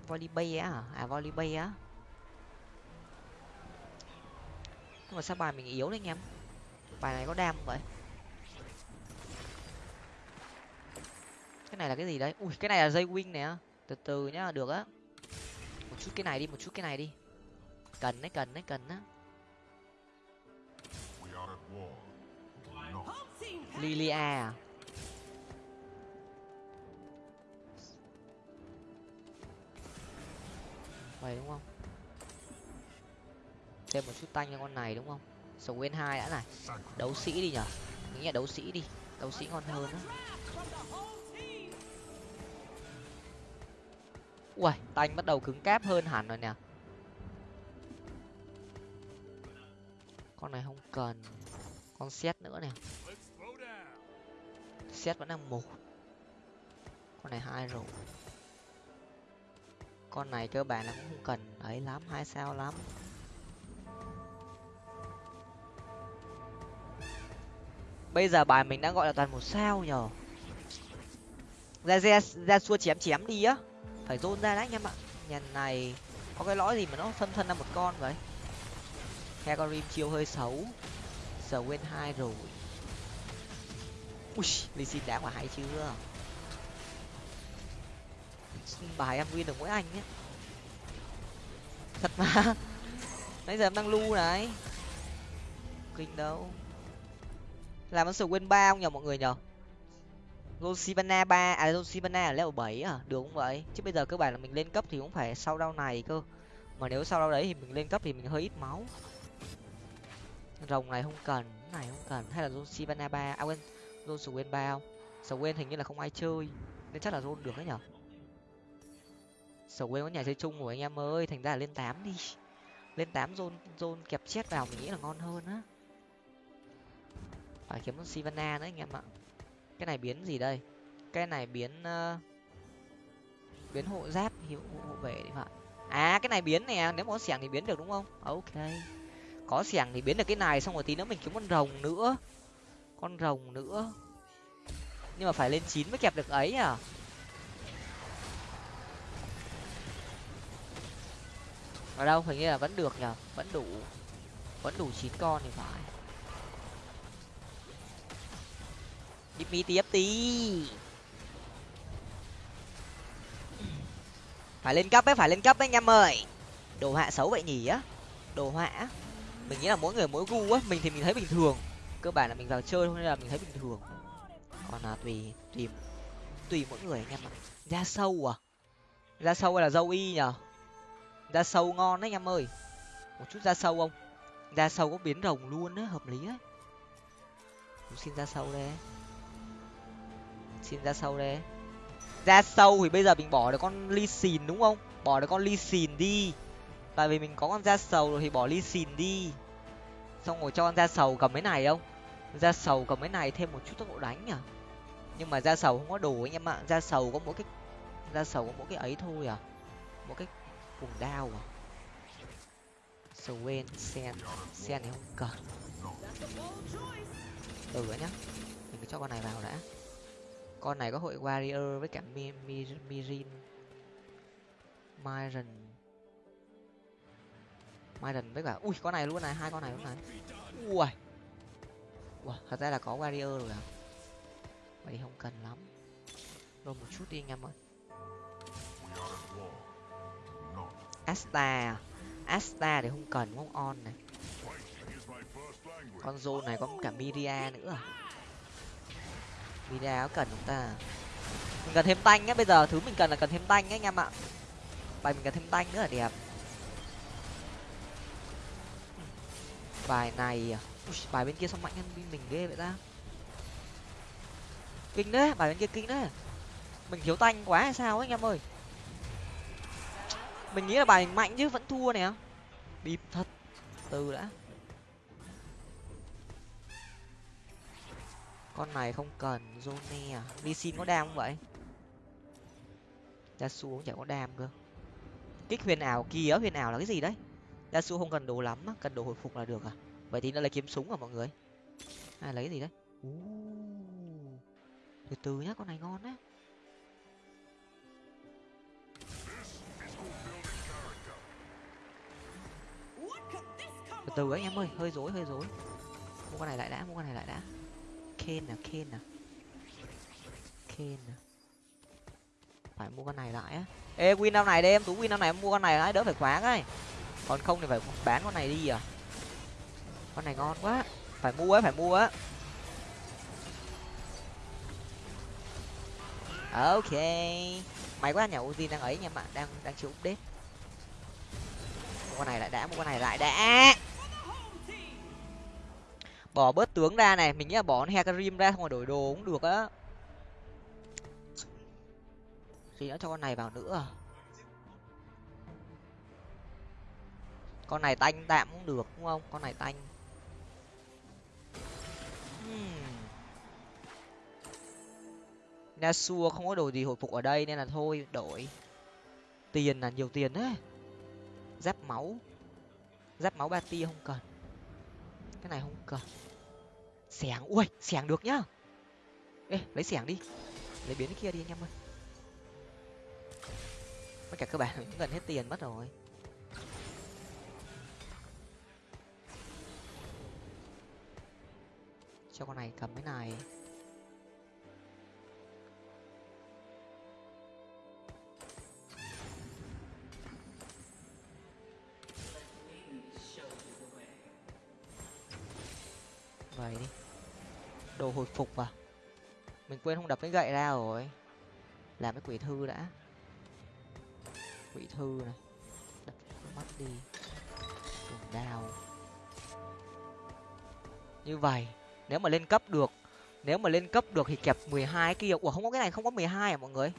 volley bay á à volley bay á. Nhưng mà sao bài mình yếu đấy anh em? Bài này có đam không vậy? Cái này là cái gì đấy? Ui cái này là dây wing nè. Từ từ nhá được á. Một chút cái này đi một chút cái này đi. Cần đấy cần đấy cần á. Lilia à vậy đúng không? Thêm một chút tanh cho con này, đúng không? Sầu nguyên hai đã này. Đấu sĩ đi nhở? Nghĩ là đấu sĩ đi. Đấu sĩ ngon hơn á. Ui tanh bắt đầu cứng cáp hơn hẳn rồi nè. Con này không cần. Con xét nữa nè. Xét vẫn đang một con này hai rồi con này cơ bản là cũng không cần, ấy lắm hai sao lắm. Bây giờ bài mình đã gọi là toàn một sao nhở ra ra ra xua chém chém đi á. Phải rôn ra đấy anh em ạ. Nhà này có cái lõi gì mà nó phân thân ra một con vậy? Hecarim chiêu hơi xấu. Giờ quên hai rồi. Ui lì xin đã quả hay chưa? Bài em win được mỗi anh nhé. Thật mà. Nãy giờ em đang lưu này. Kinh đâu. Làm ấn win ba không nhờ mọi người nhờ? Rosibana ba à Rosibana ở level bảy à? Được không vậy? Chứ bây giờ cơ bản là mình lên cấp thì cũng phải sau đau này cơ. Mà nếu sau đau đấy thì mình lên cấp thì mình hơi ít máu. Rồng này không cần này không cần. Hay là Rosibana ba à quên Joswin ba không? Swain hình như là không ai chơi. Nên chắc là Ron được đấy nhở Swain có nhà chơi chung của anh em ơi thành ra là lên tám đi. Lên tám zone zone kẹp chết vào mình nghĩ là ngon hơn á. Phải kiếm con Sivana nữa anh em ạ. Cái này biến gì đây? Cái này biến uh, biến hộ giáp hiệu hộ vệ đi phải. À cái này biến nè nếu mà có xẻng thì biến được đúng không? Ok. Có xẻng thì biến được cái này xong rồi tí nữa mình kiếm con rồng nữa. Con rồng nữa. Nhưng mà phải lên chín mới kẹp được ấy à? Ở đâu hình như là vẫn được nhở vẫn đủ vẫn đủ chín con thì phải. Đi tiếp tí. phải lên cấp ấy, phải lên cấp đấy anh em ơi. Đồ họa xấu vậy nhỉ? Á đồ họa. Mình nghĩ là mỗi người mỗi gu á, mình thì mình thấy bình thường. Cơ bản là mình vào chơi thôi nên là mình thấy bình thường. Còn là tùy tùy tùy mỗi người anh em ạ. Da sâu à? Da sâu hay là dâu y nhở da sâu ngon đấy anh em ơi. Một chút da sâu không? Da sâu có biến rồng luôn á, hợp lý đấy xin da sâu đây. Xin da sâu đây. Da sâu thì bây giờ mình bỏ được con ly xìn đúng không? Bỏ được con ly xìn đi. Tại vì mình có con da sầu rồi thì bỏ ly xìn đi. Xong rồi cho con da sầu cầm cái này không? Da sầu cầm cái này thêm một chút tốc độ đánh à nhưng mà da sầu không có đủ anh em ạ. Da sầu có mỗi cái da sầu có mỗi cái ấy thôi à. Mỗi cái cùng đao à? Swain, sen sen thì không cần. Ừ nhá. Mình cứ cho con này vào đã. Con này có hội warrior với cả mi, mi, mirin. Myron. Myron với cả ui con này luôn này hai con này luôn này. Ui wow, thật ra là có warrior rồi à? Vậy thì không cần lắm. Rồi một chút đi anh em ơi. Asta à? asta thì không cần không on này. Con zone này có cả miria nữa à? miria có cần chúng ta? Mình cần thêm tanh nhé. bây giờ thứ mình cần là cần thêm tanh nhé, anh em ạ. Bài mình cần thêm tanh nữa là đẹp. Bài này? À? Ui, bài bên kia sao mạnh hơn bên mình ghê vậy ta. Kinh đấy bài bên kia kinh đấy. Mình thiếu tanh quá hay sao ấy anh em ơi? Mình nghĩ là bài mạnh chứ, vẫn thua nè. Bịp thật. Từ đã. Con này không cần zone à. Đi xin có đam không vậy? Ra xuống cũng chả có đam cơ. Kích huyền ảo kia huyền ảo là cái gì đấy? Ra xuống không cần đồ lắm cần đồ hồi phục là được à? Vậy thì nó lấy kiếm súng à mọi người? Hay lấy gì đấy? Từ từ nhá, con này ngon đấy từ từ anh em ơi, hơi rối hơi rối. Mua con này lại đã, mua con này lại đã. Ken nè à, ken nè à. ken nè à. phải mua con này lại á. Ê, win năm này đi em, tú win năm này em mua con này lại đỡ phải khóa cái còn không thì phải bán con này đi à. Con này ngon quá. Phải mua á, phải mua á. Ok. Mày quá nhà uzi đang ấy nha bạn đang đang chịu update. Mua con này lại đã, mua con này lại đã bỏ bớt tướng ra này, mình nghĩ là bỏ hecarim ra, không rồi đổi đồ cũng được á. Thì nữa cho con này vào nữa à? con này tanh tạm cũng được, đúng không? Con này tanh. Hmm. Nasua không có đồ gì hồi phục ở đây nên là thôi, đổi. Tiền là nhiều tiền đấy. Giáp máu. Giáp máu ba tia không cần. Cái này không cần xẻng. Ui, xẻng được nhá. Ê, lấy xẻng đi. Lấy biến cái kia đi anh em ơi. Tất cả các bạn cũng gần hết tiền mất rồi. Cho con này cầm cái này. Phục vào, mình quên không đập cái gậy ra rồi. Làm cái quỷ thư đã. Quỷ thư này. Đập mắt đi. Dùng đao. Như vậy nếu mà lên cấp được nếu mà lên cấp được thì kẹp mười hai kia. Ủa không có cái này không có mười hai à mọi người?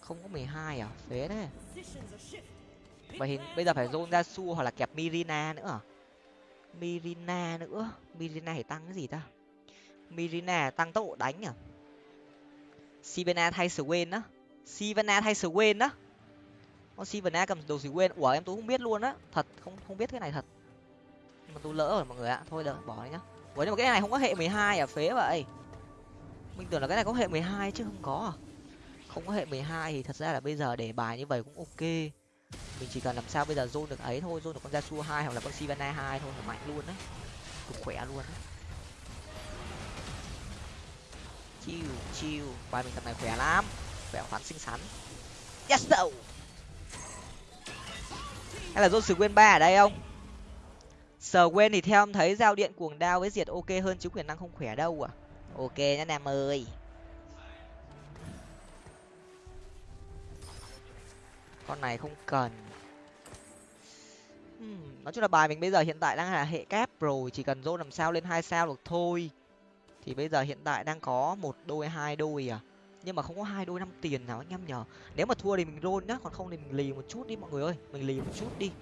Không có mười hai à? Phế đấy vậy thì bây giờ phải zone ra su hoặc là kẹp mirina nữa à? Mirina nữa? Mirina thì tăng cái gì ta? Mirina tăng tốc độ đánh à sivana thay swain á. Sivana thay swain á. Con sivana cầm đồ swain. Ủa, em tôi không biết luôn á. Thật, không không biết cái này thật. Nhưng mà tôi lỡ rồi, mọi người ạ. Thôi được, bỏ đi nhá. Ủa, nhưng mà cái này không có hệ mười hai à? Phế vậy. Mình tưởng là cái này có hệ mười hai chứ không có à? Không có hệ mười hai thì thật ra là bây giờ để bài như vậy cũng ok. Mình chỉ cần làm sao bây giờ zone được ấy thôi. Zone được con Yasuo hai hoặc là con Sivana hai thôi là mạnh luôn đấy cực khỏe luôn đấy chiêu chiêu. Bài mình tập này khỏe lắm. Khỏe khoắn xinh xắn. Yes no hay là zone sử quên ba ở đây không? Sờ quên thì theo em thấy giao điện cuồng đao với diệt ok hơn chứ quyền năng không khỏe đâu à? Ok nhá nam ơi. Con này không cần. Hmm, nói chung là bài mình bây giờ hiện tại đang là hệ kép rồi chỉ cần dô làm sao lên hai sao được thôi thì bây giờ hiện tại đang có một đôi, hai đôi à? Nhưng mà không có hai đôi năm tiền nào anh em nhờ. Nếu mà thua thì mình roll nhá, còn không thì mình lì một chút đi mọi người ơi. Mình lì một chút đi.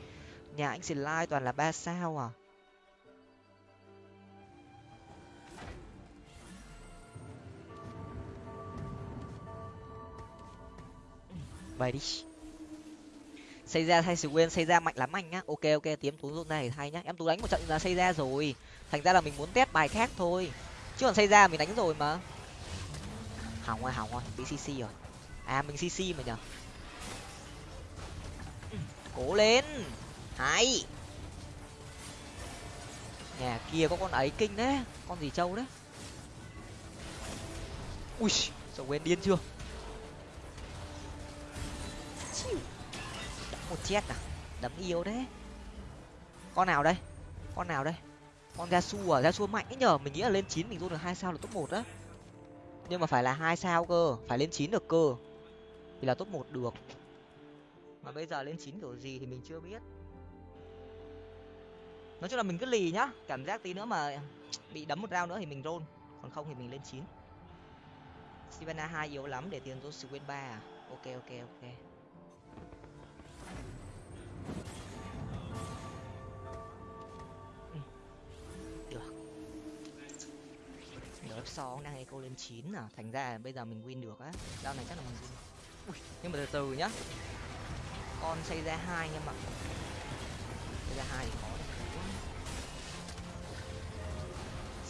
Nhà anh xin like toàn là ba sao à? Vậy đi. Xây ra thay sự quên xây ra mạnh lắm anh nhá. Ok ok tiếm tú dụng này thay nhá. Em tú đánh một trận là xây ra rồi. Thành ra là mình muốn test bài khác thôi chứ còn xây ra mình đánh rồi mà. Hỏng rồi hỏng rồi. Bị cc rồi. À mình cc mà nhở cố lên. Hay. Nhà kia có con ấy kinh đấy. Con gì trâu đấy. Ui sợ quên điên chưa? Một chết à? Đấm yêu đấy. Con nào đây? Con nào đây? Con gia su à? Gia su mạnh ấy nhờ mình nghĩ là lên chín mình vô được hai sao là top một á. Nhưng mà phải là hai sao cơ. Phải lên chín được cơ. Thì là top một được. Mà bây giờ lên chín kiểu gì thì mình chưa biết. Nói chung là mình cứ lì nhá. Cảm giác tí nữa mà bị đấm một rau nữa thì mình roll. Còn không thì mình lên chín. Sivana hai yếu lắm để tiền tôi sự ba à? Ok ok ok. Lớp so đang eco lên chín à? Thành ra bây giờ mình win được á. Đao này chắc là mình win. Ui, nhưng mà từ từ nhá. Con xây ra hai nhưng mà xây ra hai thì khó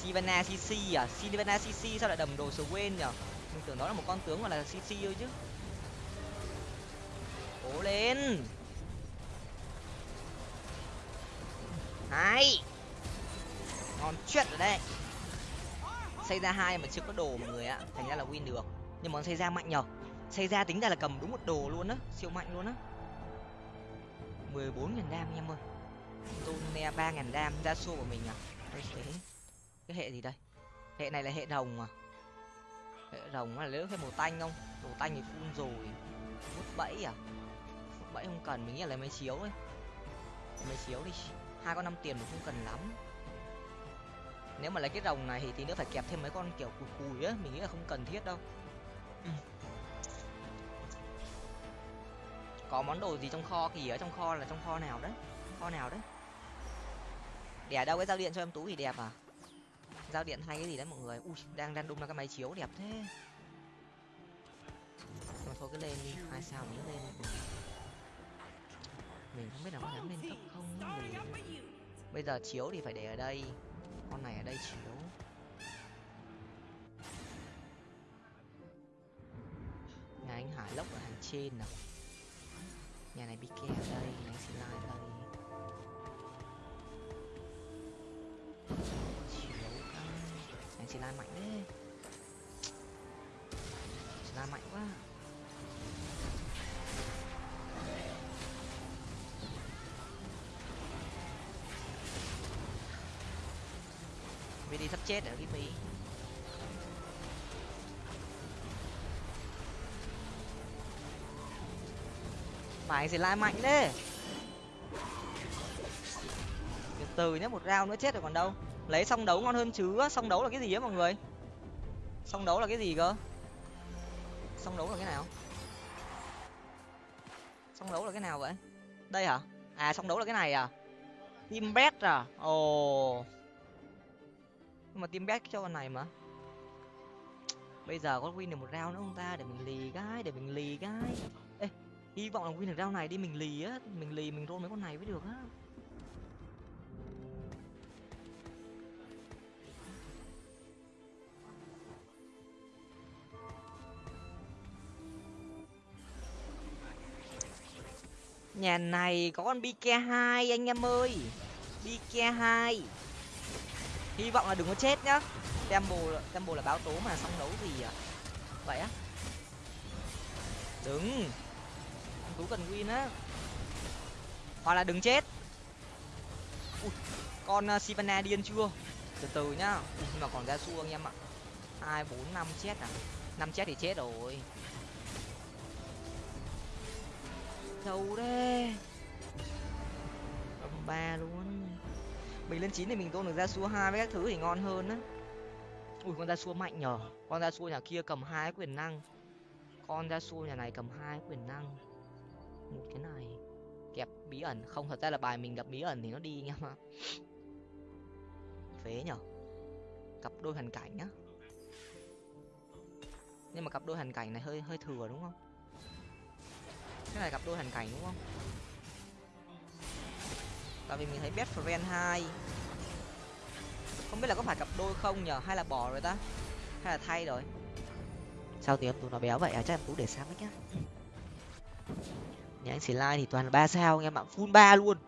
Sivana CC à? Sivana CC sao lại đầm đồ số quên nhở? Mình tưởng đó là một con tướng gọi là CC thôi chứ. Cố lên. Hai ngon chuyện rồi đây xây ra hai mà chưa có đồ mọi người ạ. Thành ra là win được. Nhưng mà xây ra mạnh nhở xây ra tính ra là cầm đúng một đồ luôn á. Siêu mạnh luôn á. mười bốn nghìn đam em ơi. Tonea ba ngàn đam, ra xô của mình à? Đây thế cái hệ gì đây? Hệ này là hệ rồng à? Hệ rồng là nếu thêm một tanh không? Đồ tanh thì full rồi. Hút bẫy à? Hút bẫy không cần, mình nghĩ là lấy mấy chiếu ấy. Mấy chiếu đi hai con năm tiền cũng không cần lắm nếu mà lấy cái rồng này thì tí nữa phải kẹp thêm mấy con kiểu cùi cùi á mình nghĩ là không cần thiết đâu. Ừ. có món đồ gì trong kho kì ở trong kho là trong kho nào đấy? Kho nào đấy? Đẻ đâu cái giao điện cho em tú thì đẹp à? Giao điện hay cái gì đấy mọi người? Ui đang đang đung ra cái máy chiếu đẹp thế. Mà thôi cứ lên đi. Hai sao nhớ lên mình không biết là có dám lên cấp không. Mình bây giờ chiếu thì phải để ở đây con này ở đây chiếu nhà anh hải lốc ở hàng trên nào nhà này bị kè ở đây nhà anh xin lại ở đây. Chiếu anh xin lai mạnh đấy. Xin lai mạnh quá. Đi sắp chết rồi cái mày sẽ lai mạnh đấy từ từ nhé một rau nữa chết rồi còn đâu. Lấy xong đấu ngon hơn chứ xong đấu là cái gì á mọi người? Xong đấu là cái gì cơ? Xong đấu là cái nào? Xong đấu là cái nào vậy? Đây hả? À xong đấu là cái này à? Team bet à? Ồ nhưng mà team back cho con này mà. Bây giờ có win được một round nữa không ta? Để mình lì cái, để mình lì cái. Ê, hy vọng là win được round này đi, mình lì á. Mình lì, mình roll mấy con này mới được á. Nhà này có con bk hai, anh em ơi. Bk hai hy vọng là đừng có chết nhá. Tempo tempo là báo tố mà xong đấu gì à vậy á. Đừng anh tú cần win á. Hoặc là đừng chết. Ui, con uh, sivana điên chưa? Từ từ nhá. Ui, nhưng mà còn ra xu anh em ạ. Hai bốn năm chết à? Năm chết thì chết rồi. Đâu đấy ba luôn mình lên chín thì mình tôn được ra xua hai với các thứ thì ngon hơn á. Ui, con ra xua mạnh nhở con ra xua nhà kia cầm hai quyền năng. Con ra xua nhà này cầm hai quyền năng. Một cái này, kẹp bí ẩn. Không, thật ra là bài mình gặp bí ẩn thì nó đi nha mà. Phế nhở cặp đôi hoàn cảnh nhá nhưng mà cặp đôi hoàn cảnh này hơi hơi thừa đúng không? Cái này cặp đôi hoàn cảnh đúng không? Tại vì mình thấy best friend hai. Không biết là có phải cặp đôi không nhở hay là bỏ rồi ta? Hay là thay rồi? Sao thì em tú nó béo vậy? À chắc em tú để sáng nhá. Nhà anh xì lai thì toàn là ba sao anh em ạ full ba luôn.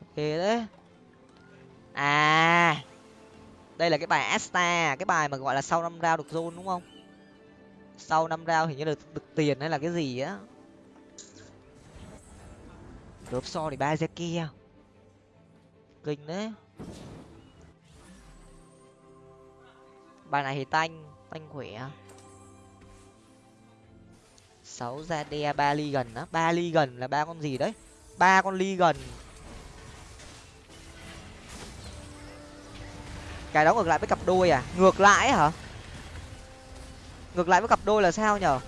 Ok đấy. À đây là cái bài asta, cái bài mà gọi là sau năm rao được zone đúng không? Sau năm rao hình như là được tiền hay là cái gì á cướp so thì ba ra kia. Kinh đấy. Bài này thì tanh tanh khỏe. Sáu ra đe ba ly gần á. Ba ly gần là ba con gì đấy? Ba con ly gần. Cái đó ngược lại với cặp đôi à? Ngược lại hả? Ngược lại với cặp đôi là sao nhở?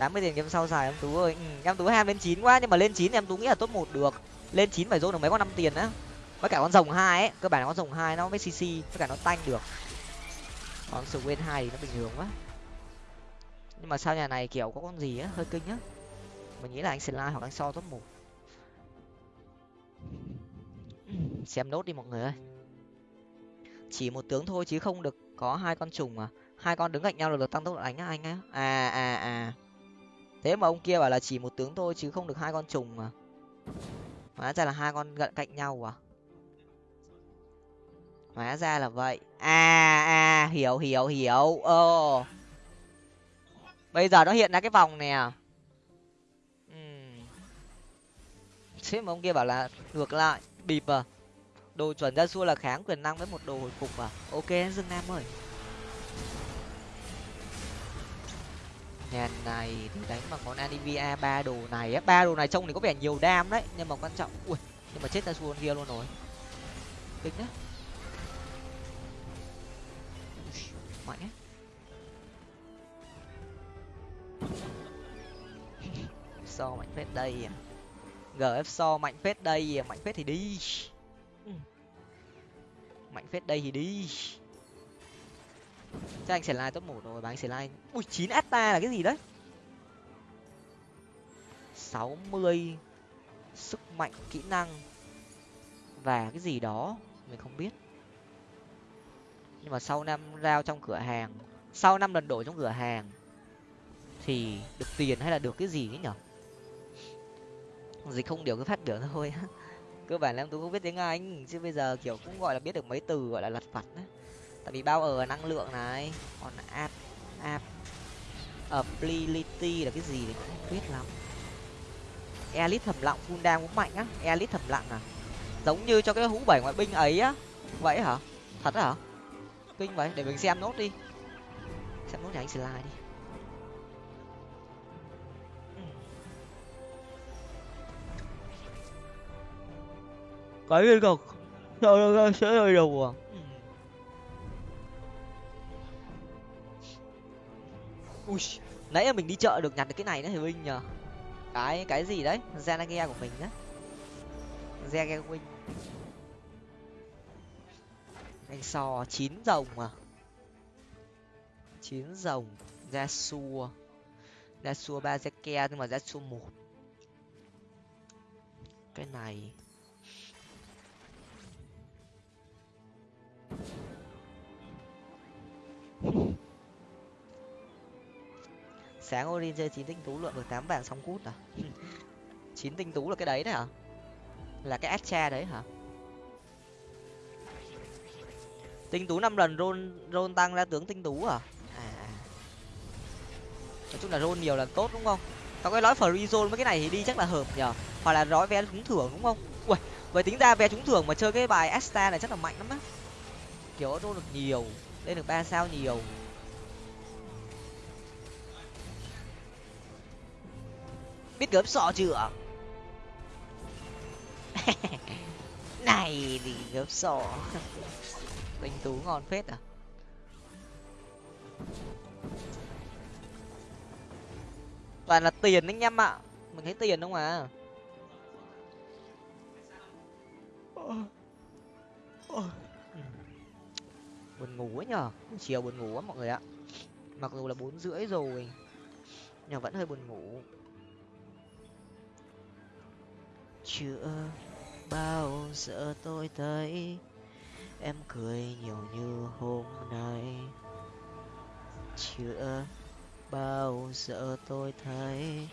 Tám mươi tiền game sau xài em tú ơi. Ừ, em tú ham lên chín quá nhưng mà lên chín em tú nghĩ là top một được. Lên chín phải dôn được mấy con năm tiền á. Với cả con rồng hai ấy cơ bản là con rồng hai nó mới cc với cả nó tanh được. Còn sự quên hai thì nó bình thường quá. Nhưng mà sao nhà này kiểu có con gì á hơi kinh á. Mình nghĩ là anh Slime hoặc anh so top một. Xem nốt đi mọi người ơi. Chỉ một tướng thôi chứ không được có hai con trùng à. Hai con đứng cạnh nhau là được tăng tốc độ đánh á anh á. À à à thế mà ông kia bảo là chỉ một tướng thôi, chứ không được hai con trùng mà. Hóa ra là hai con gận cạnh nhau à? Hóa ra là vậy. À à hiểu hiểu hiểu. Ơ bây giờ nó hiện ra cái vòng nè à? thế mà ông kia bảo là ngược lại, bịp à? Đồ chuẩn ra xua là kháng quyền năng với một đồ hồi phục à? Ok, dương nam ơi. Nhà này thì đánh bằng con anivia ba đồ này á. Ba đồ này trông thì có vẻ nhiều đam đấy nhưng mà quan trọng ui nhưng mà chết ra xua kia luôn rồi. Kinh đấy. Mạnh ấy. So mạnh phết đây à. Gf so mạnh phết đây à. Mạnh phết thì đi. Mạnh phết đây thì đi chắc anh sẽ like top một rồi và anh sẽ like. Ui, chín atta là cái gì đấy? sáu mươi sức mạnh, kỹ năng và cái gì đó, mình không biết. Nhưng mà sau năm rao trong cửa hàng, sau năm lần đổi trong cửa hàng, thì được tiền hay là được cái gì ấy nhở? Dịch không điều, cứ phát biểu thôi. Cơ bản là em tôi không biết tiếng anh, chứ bây giờ kiểu cũng gọi là biết được mấy từ gọi là lặt vặt đấy tại vì bao ở năng lượng này còn app app ability là cái gì thì cũng không biết lắm elite thầm lặng full đam cũng mạnh á elite thầm lặng à giống như cho cái hũ bảy ngoại binh ấy á vậy hả thật hả kinh vậy để mình xem nốt đi xem nốt nhà anh slide đi cái gì cực sao nó sẽ rơi đầu à ui, nãy mình đi chợ được nhặt được cái này nữa thì huynh nhờ? Cái cái gì đấy? Zanagia của mình á. Zanagia của huynh anh so, chín rồng mà chín rồng ra xua ra xua ba ke nhưng mà ra xua một. Cái này sáng Orin chơi chín tinh tú lượm được tám vàng xong cút à? Chín tinh tú là cái đấy đấy hả? Là cái Astra đấy hả? Tinh tú năm lần rôn rôn tăng ra tướng tinh tú à? à? à nói chung là rôn nhiều lần tốt đúng không? Tao cái nói free zone với cái này thì đi chắc là hợp nhở hoặc là nói vé trúng thưởng đúng không? Ui, vậy tính ra vé trúng thưởng mà chơi cái bài asta này chắc là mạnh lắm á. Kiểu rôn được nhiều, lên được ba sao nhiều. Biết gớm sọ chưa? Này thì gớm sọ tinh tú ngon phết à? Toàn là tiền anh em ạ. Mình thấy tiền không à? Buồn ngủ ấy nhở chiều buồn ngủ á mọi người ạ. Mặc dù là bốn rưỡi rồi, nhưng vẫn hơi buồn ngủ. Chưa bao giờ tôi thấy em cười nhiều như hôm nay? Chưa bao giờ tôi thấy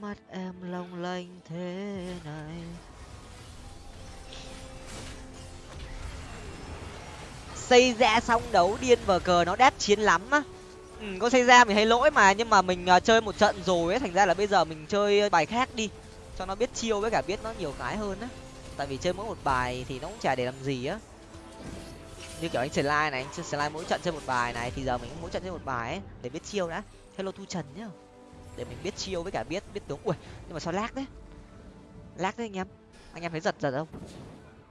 mắt em long lanh thế này? Xây ra xong đấu điên vờ cờ nó đét chiến lắm á. Ừ, có xây ra mình thấy lỗi mà nhưng mà mình à, chơi một trận rồi ấy thành ra là bây giờ mình chơi bài khác đi cho nó biết chiêu với cả biết nó nhiều cái hơn á. Tại vì chơi mỗi một bài thì nó cũng chả để làm gì á. Như kiểu anh slide này, anh slide mỗi trận chơi một bài này thì giờ mình mỗi trận chơi một bài ấy để biết chiêu đã. Hello thu trần nhá. Để mình biết chiêu với cả biết biết tướng. Ui, nhưng mà sao lag đấy lag đấy anh em? Anh em thấy giật giật không?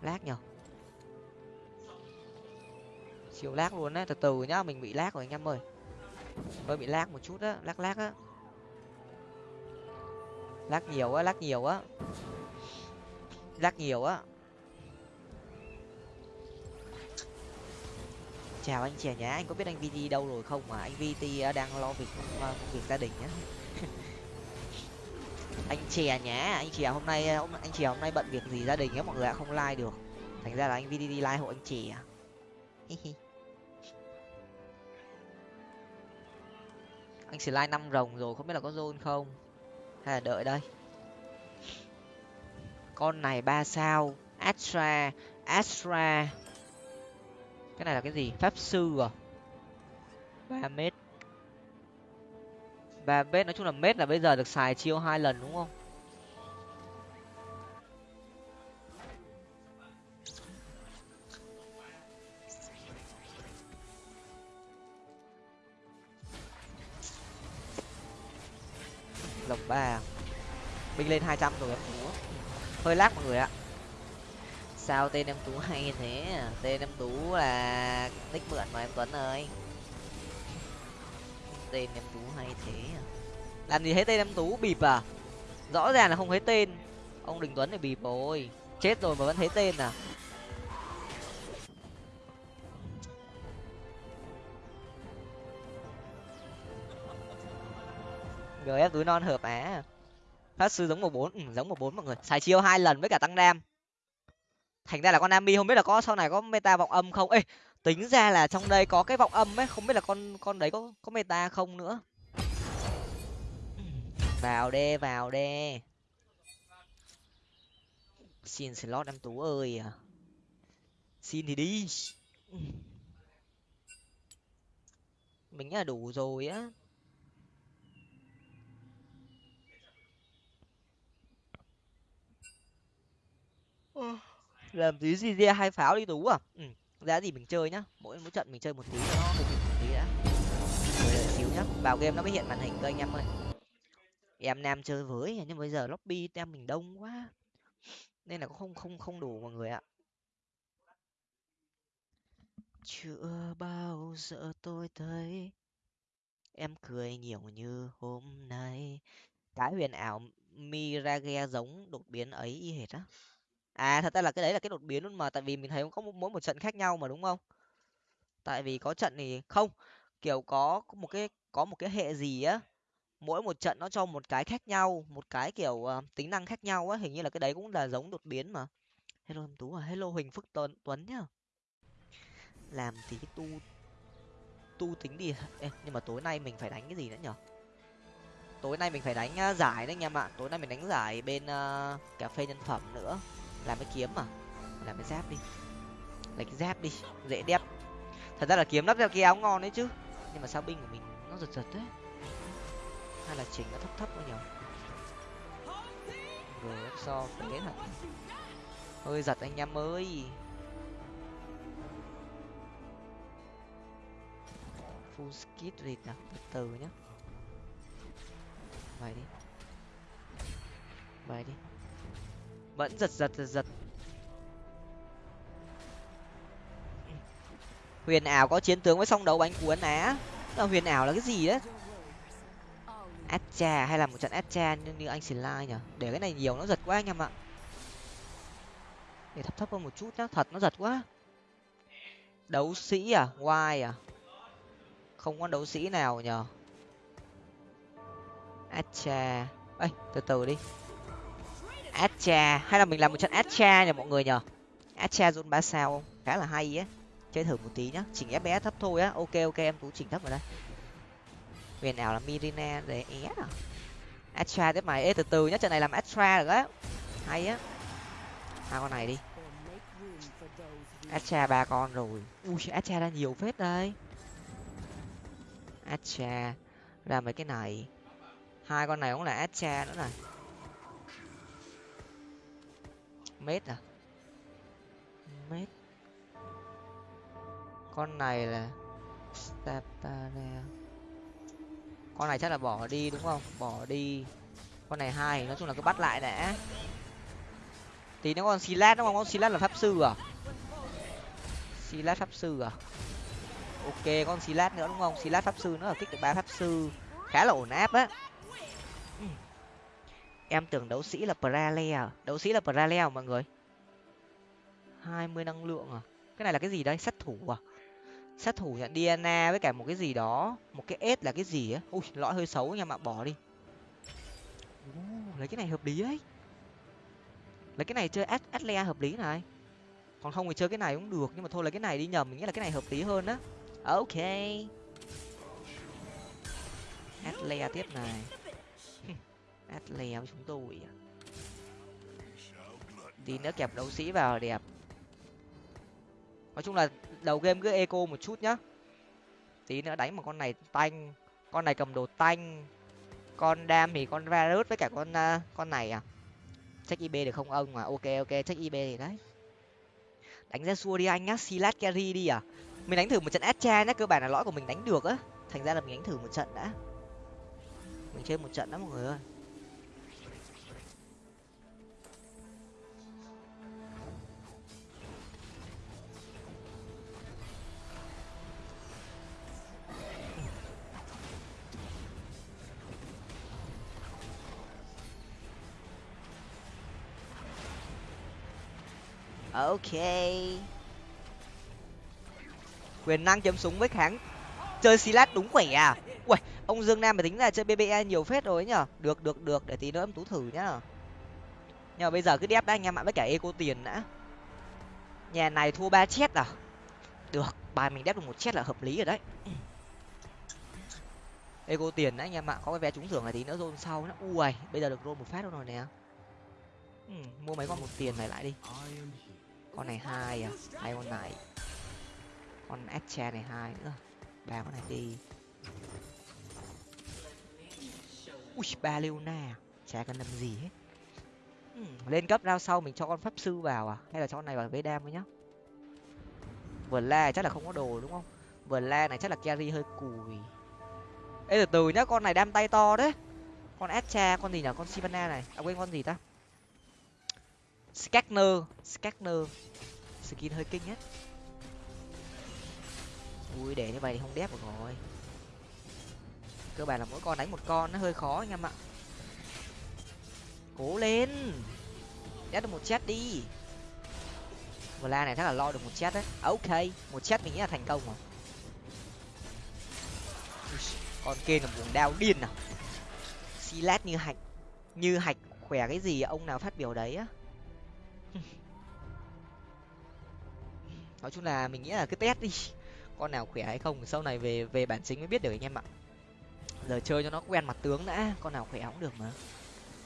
Lag nhở? Chiều lag luôn đấy từ từ nhá, mình bị lag rồi anh em ơi. Hơi bị lag một chút á, lag lag á lắc nhiều á lắc nhiều á. Lắc nhiều á. Chào anh chè nhá anh có biết anh vt đâu rồi không mà anh vt ờ, đang lo việc ờ, công việc gia đình nhá anh chè nhá anh chè hôm nay ờ, anh chè hôm nay bận việc gì gia đình á, mọi người ạ, không like được. Thành ra là anh vt like hộ anh chè à. anh chỉ like năm rồng rồi, không biết là có zone không? Hay là đợi đây. Con này ba sao? Astra astra. Cái này là cái gì? Pháp sư à? Ba mét. Ba mét, nói chung là mét là bây giờ được xài chiêu hai lần đúng không? Lộc ba. Binh lên hai trăm rồi em. Tú hơi lác mọi người ạ. Sao tên em tú hay thế? Tên em tú là nick mượn mà em tuấn ơi. Tên em tú hay thế à? làm gì thấy tên em tú, bịp à? Rõ ràng là không thấy tên. Ông đình tuấn thì bịp rồi. Chết rồi mà vẫn thấy tên à? Gf túi non hợp á. Phát sư giống một bốn ừ, giống một bốn mọi người. Xài chiêu hai lần với cả tăng đam. Thành ra là con Nami không biết là có sau này có meta vọng âm không? Ê tính ra là trong đây có cái vọng âm ấy không biết là con con đấy có có meta không nữa. Vào đê vào đê. Xin slot em tú ơi à. Xin thì đi. Mình là đủ rồi á. Ờ. làm tí gì ra, hai pháo đi tú à? Ừ giá gì mình chơi nhá. Mỗi mỗi trận mình chơi một tí nó hơi một tí đã. Xíu nhá. Vào game nó mới hiện màn hình cơ anh em ơi. Em nam chơi với, nhưng bây giờ lobby tem mình đông quá. Nên là cũng không không không đủ mọi người ạ. Chưa bao giờ tôi thấy em cười nhiều như hôm nay. Cái huyền ảo mirage giống đột biến ấy y hệt á à thật ra là cái đấy là cái đột biến luôn mà tại vì mình thấy có mỗi một trận khác nhau mà đúng không? Tại vì có trận thì không kiểu có một cái có một cái hệ gì á mỗi một trận nó cho một cái khác nhau một cái kiểu uh, tính năng khác nhau á hình như là cái đấy cũng là giống đột biến mà. Hello em tú à hello huỳnh phước tuấn tuấn nhá. Làm tí tu tu tính đi. Ê, nhưng mà tối nay mình phải đánh cái gì nữa nhở? Tối nay mình phải đánh uh, giải đấy anh em ạ. Tối nay mình đánh giải bên uh, cà phê nhân phẩm nữa làm cái kiếm mà. Làm cái giáp đi. Lấy cái giáp đi. Dễ đẹp. Thật ra là kiếm lắp theo cái áo ngon đấy chứ. Nhưng mà sao binh của mình nó giật giật đấy hay là chỉnh nó thấp thấp quá nhỉ rồi so phế thật. Hơi giật anh em ơi. Full skit read nào từ từ nhá. Vậy đi. Vậy đi vẫn giật giật giật giật. Huyền ảo có chiến tướng với song đấu bánh cuốn á. Là huyền ảo là cái gì đấy? Atcha hay là một trận atcha như, như anh Slide nhở để cái này nhiều nó giật quá anh em ạ. Để thấp thấp hơn một chút nhá thật nó giật quá. Đấu sĩ à? Why à? Không có đấu sĩ nào nhở atcha ê từ từ đi. Acha hay là mình làm một trận Acha nhờ mọi người nhờ Acha zone ba sao không khá là hay á. Chơi thử một tí nhá. Chỉnh fps thấp thôi á. Ok ok, em cũng chỉnh thấp vào đây. Huyền ảo là mirina để é à? Astra tiếp mày. Ê, từ từ nhá, trận này làm astra được á. Hay á. Hai con này đi. Astra ba con rồi. Ui astra ra nhiều phết đây. Astra ra mấy cái này. Hai con này cũng là astra nữa này. Mét à? Mét, con này là Staparea con này chắc là bỏ đi đúng không? Bỏ đi. Con này hai nói chung là cứ bắt lại đã. Tí nó còn silat đúng không? Con silat là pháp sư à? Silat pháp sư à? Ok con silat nữa đúng không? Silat pháp sư nữa là kích được ba pháp sư. Khá là ổn áp á em tưởng đấu sĩ là pralea à? đấu sĩ là pralea à mọi người? Hai mươi năng lượng à? Cái này là cái gì đây? Sát thủ à? Sát thủ nhận DNA với cả một cái gì đó. Một cái s là cái gì á? Ui, lõi hơi xấu nha mà bỏ đi. Lấy cái này hợp lý ấy lấy cái này chơi atlea hợp lý này. Còn không thì chơi cái này cũng được, nhưng mà thôi lấy cái này đi nhầm mình nghĩ là cái này hợp lý hơn á. Ok. Atlea tiếp này atlea với chúng tôi à. tí nữa kẹp đấu sĩ vào đẹp. Nói chung là đầu game cứ eco một chút nhá. Tí nữa đánh một con này tanh con này cầm đồ tanh con đam thì con virus với cả con uh, con này à. Check ib được không ông? Mà ok ok check ib thì đấy. Đánh ra xua đi anh nhá silat carry đi à. Mình đánh thử một trận astra nhá cơ bản là lõi của mình đánh được á. Thành ra là mình đánh thử một trận đã. Mình chơi một trận đó mọi người ơi. Ok. Quyền năng chấm súng với kháng. Chơi silat đúng khỏe à? Ui ông dương nam mà tính là chơi bbe nhiều phết rồi ấy nhở? Được được được để tí nữa em tú thử nhá. Nhưng mà bây giờ cứ đép đã anh em ạ với cả eco tiền đã. Nhà này thua ba chết à? Được bài mình đép được một chết là hợp lý rồi đấy. Eco tiền đấy anh em ạ có cái vé trúng thưởng này tí nữa rôn sau nó ui bây giờ được rôn một phát đâu rồi nè. Ừ, mua mấy con một tiền này lại đi con này hai à hai con này. Con Etche này hai nữa. Ba con này đi. Ui ba leona à? chả cần làm gì hết. Ừ, lên cấp rao sau mình cho con pháp sư vào à? Hay là cho con này vào với đam với nhá. Vừa la chắc là không có đồ đúng không? Vừa la này chắc là carry hơi cùi. Ê từ từ nhá con này đam tay to đấy. Con Etche con gì nhở? Con sivana này. À quên con gì ta? Scanner scanner skin hơi kinh nhất ui, để như vậy thì không đép được rồi. Cơ bản là mỗi con đánh một con, nó hơi khó anh em ạ. Cố lên. Đép được một chat đi. Vla này chắc là lo được một chết đấy. Ok, một chết mình nghĩ là thành công rồi. Con kia là buồng đao điên à. Silat như hạch như hạch khỏe cái gì, ông nào phát biểu đấy á. nói chung là mình nghĩ là cứ test đi. Con nào khỏe hay không, sau này về về bản chính mới biết được anh em ạ. Giờ chơi cho nó quen mặt tướng đã, con nào khỏe cũng được mà.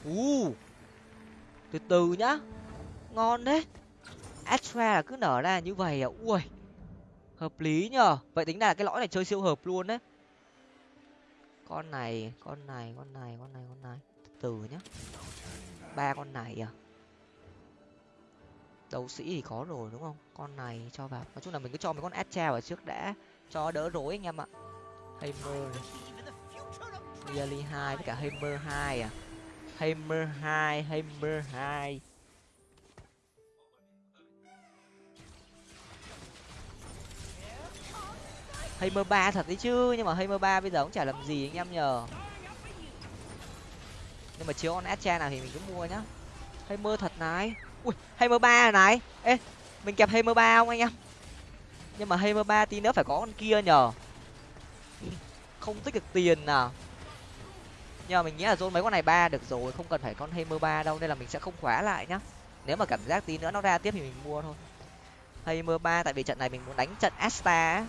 U từ từ nhá. Ngon đấy. Extra là cứ nở ra như vậy à? Ui, hợp lý nhờ. Vậy tính là cái lõi này chơi siêu hợp luôn đấy. Con này con này con này con này con này. Từ từ nhá. Ba con này à? Đấu sĩ thì có rồi, đúng không? Con này cho vào. Nói chung là mình cứ cho mấy con astra vào trước đã. Cho đỡ rối anh em ạ. Hammer Yali hai với cả hammer hai à? Hammer hai hammer hai. Hammer ba thật đấy chứ, nhưng mà Hammer ba bây giờ cũng chả làm gì anh em nhờ. Nhưng mà chiếu con Astra nào thì mình cứ mua nhá. Hammer thật này ui Hammer ba này. Ê mình kẹp Hammer ba không anh em? Nhưng mà Hammer ba tí nữa phải có con kia nhờ. Không tích được tiền nào nhưng mà mình nghĩ là dôn mấy con này ba được rồi không cần phải con Hammer ba đâu nên là mình sẽ không khóa lại nhá. Nếu mà cảm giác tí nữa nó ra tiếp thì mình mua thôi. Hammer ba tại vì trận này mình muốn đánh trận Asta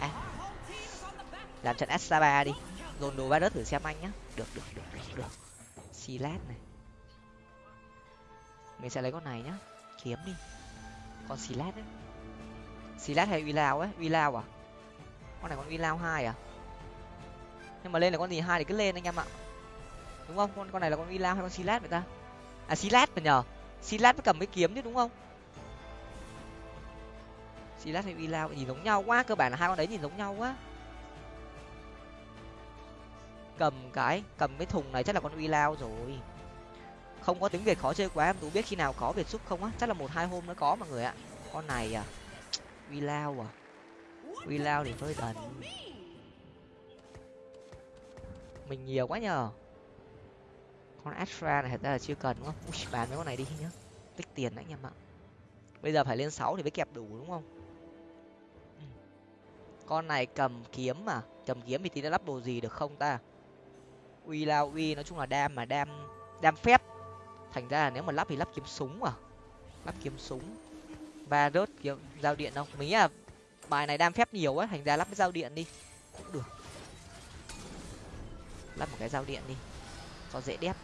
à, làm trận Asta ba đi. Dồn đồ ba đất thử xem anh nhá. Được được được được được silat này. Mình sẽ lấy con này nhá. Kiếm đi. Con silat đấy silat hay uy lao ấy? Uy lao à? Con này con uy lao hai à? Nhưng mà lên là con gì hai thì cứ lên anh em ạ. Đúng không? Con con này là con uy lao hay con silat vậy ta? À silat mà nhờ. Silat mới cầm cái kiếm chứ đúng không? Silat hay uy lao nhìn giống nhau quá. Cơ bản là hai con đấy nhìn giống nhau quá cầm cái cầm cái thùng này chắc là con uy lao rồi. Không có tiếng việt khó chơi quá em tú biết khi nào có việt xúc không á? Chắc là một hai hôm nó có mọi người ạ. Con này à uy lao à. Uy lao thì hơi đần mình nhiều quá nhờ. Con astra này thật ra là chưa cần đúng không? Ui, bán mấy con này đi nhá. Tích tiền đấy anh em ạ. Bây giờ phải lên sáu thì mới kẹp đủ đúng không? Con này cầm kiếm mà. Cầm kiếm thì tí đã lắp đồ gì được không ta? Uy lao uy nói chung là đam mà đam đam phép. Thành ra là nếu mà lắp thì lắp kiếm súng à? Lắp kiếm súng. Và rớt kiếm giao điện không? Mình nghĩ là bài này đam phép nhiều á thành ra lắp cái giao điện đi. Cũng được. Lắp một cái giao điện đi cho dễ đép.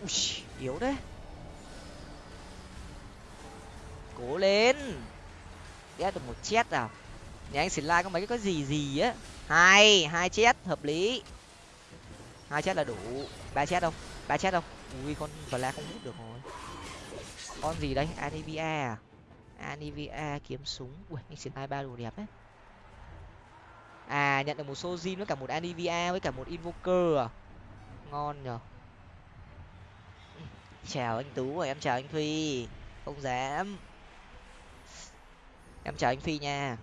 Ui, yếu đấy cố lên. Đép được một chết à? Nhà anh xỉn lai có mấy cái có gì gì á. Hai hai chết hợp lý. Hai chết là đủ. Ba chết không ba chết không ui con la không hút được rồi. Con gì đây? Anivia à? Anivia kiếm súng. Ui anh xỉn hai ba đồ đẹp đấy. À nhận được một sojin với cả một anivia với cả một invoker à? Ngon nhở chào anh tú và em chào anh phi không dám. Em chào anh phi nha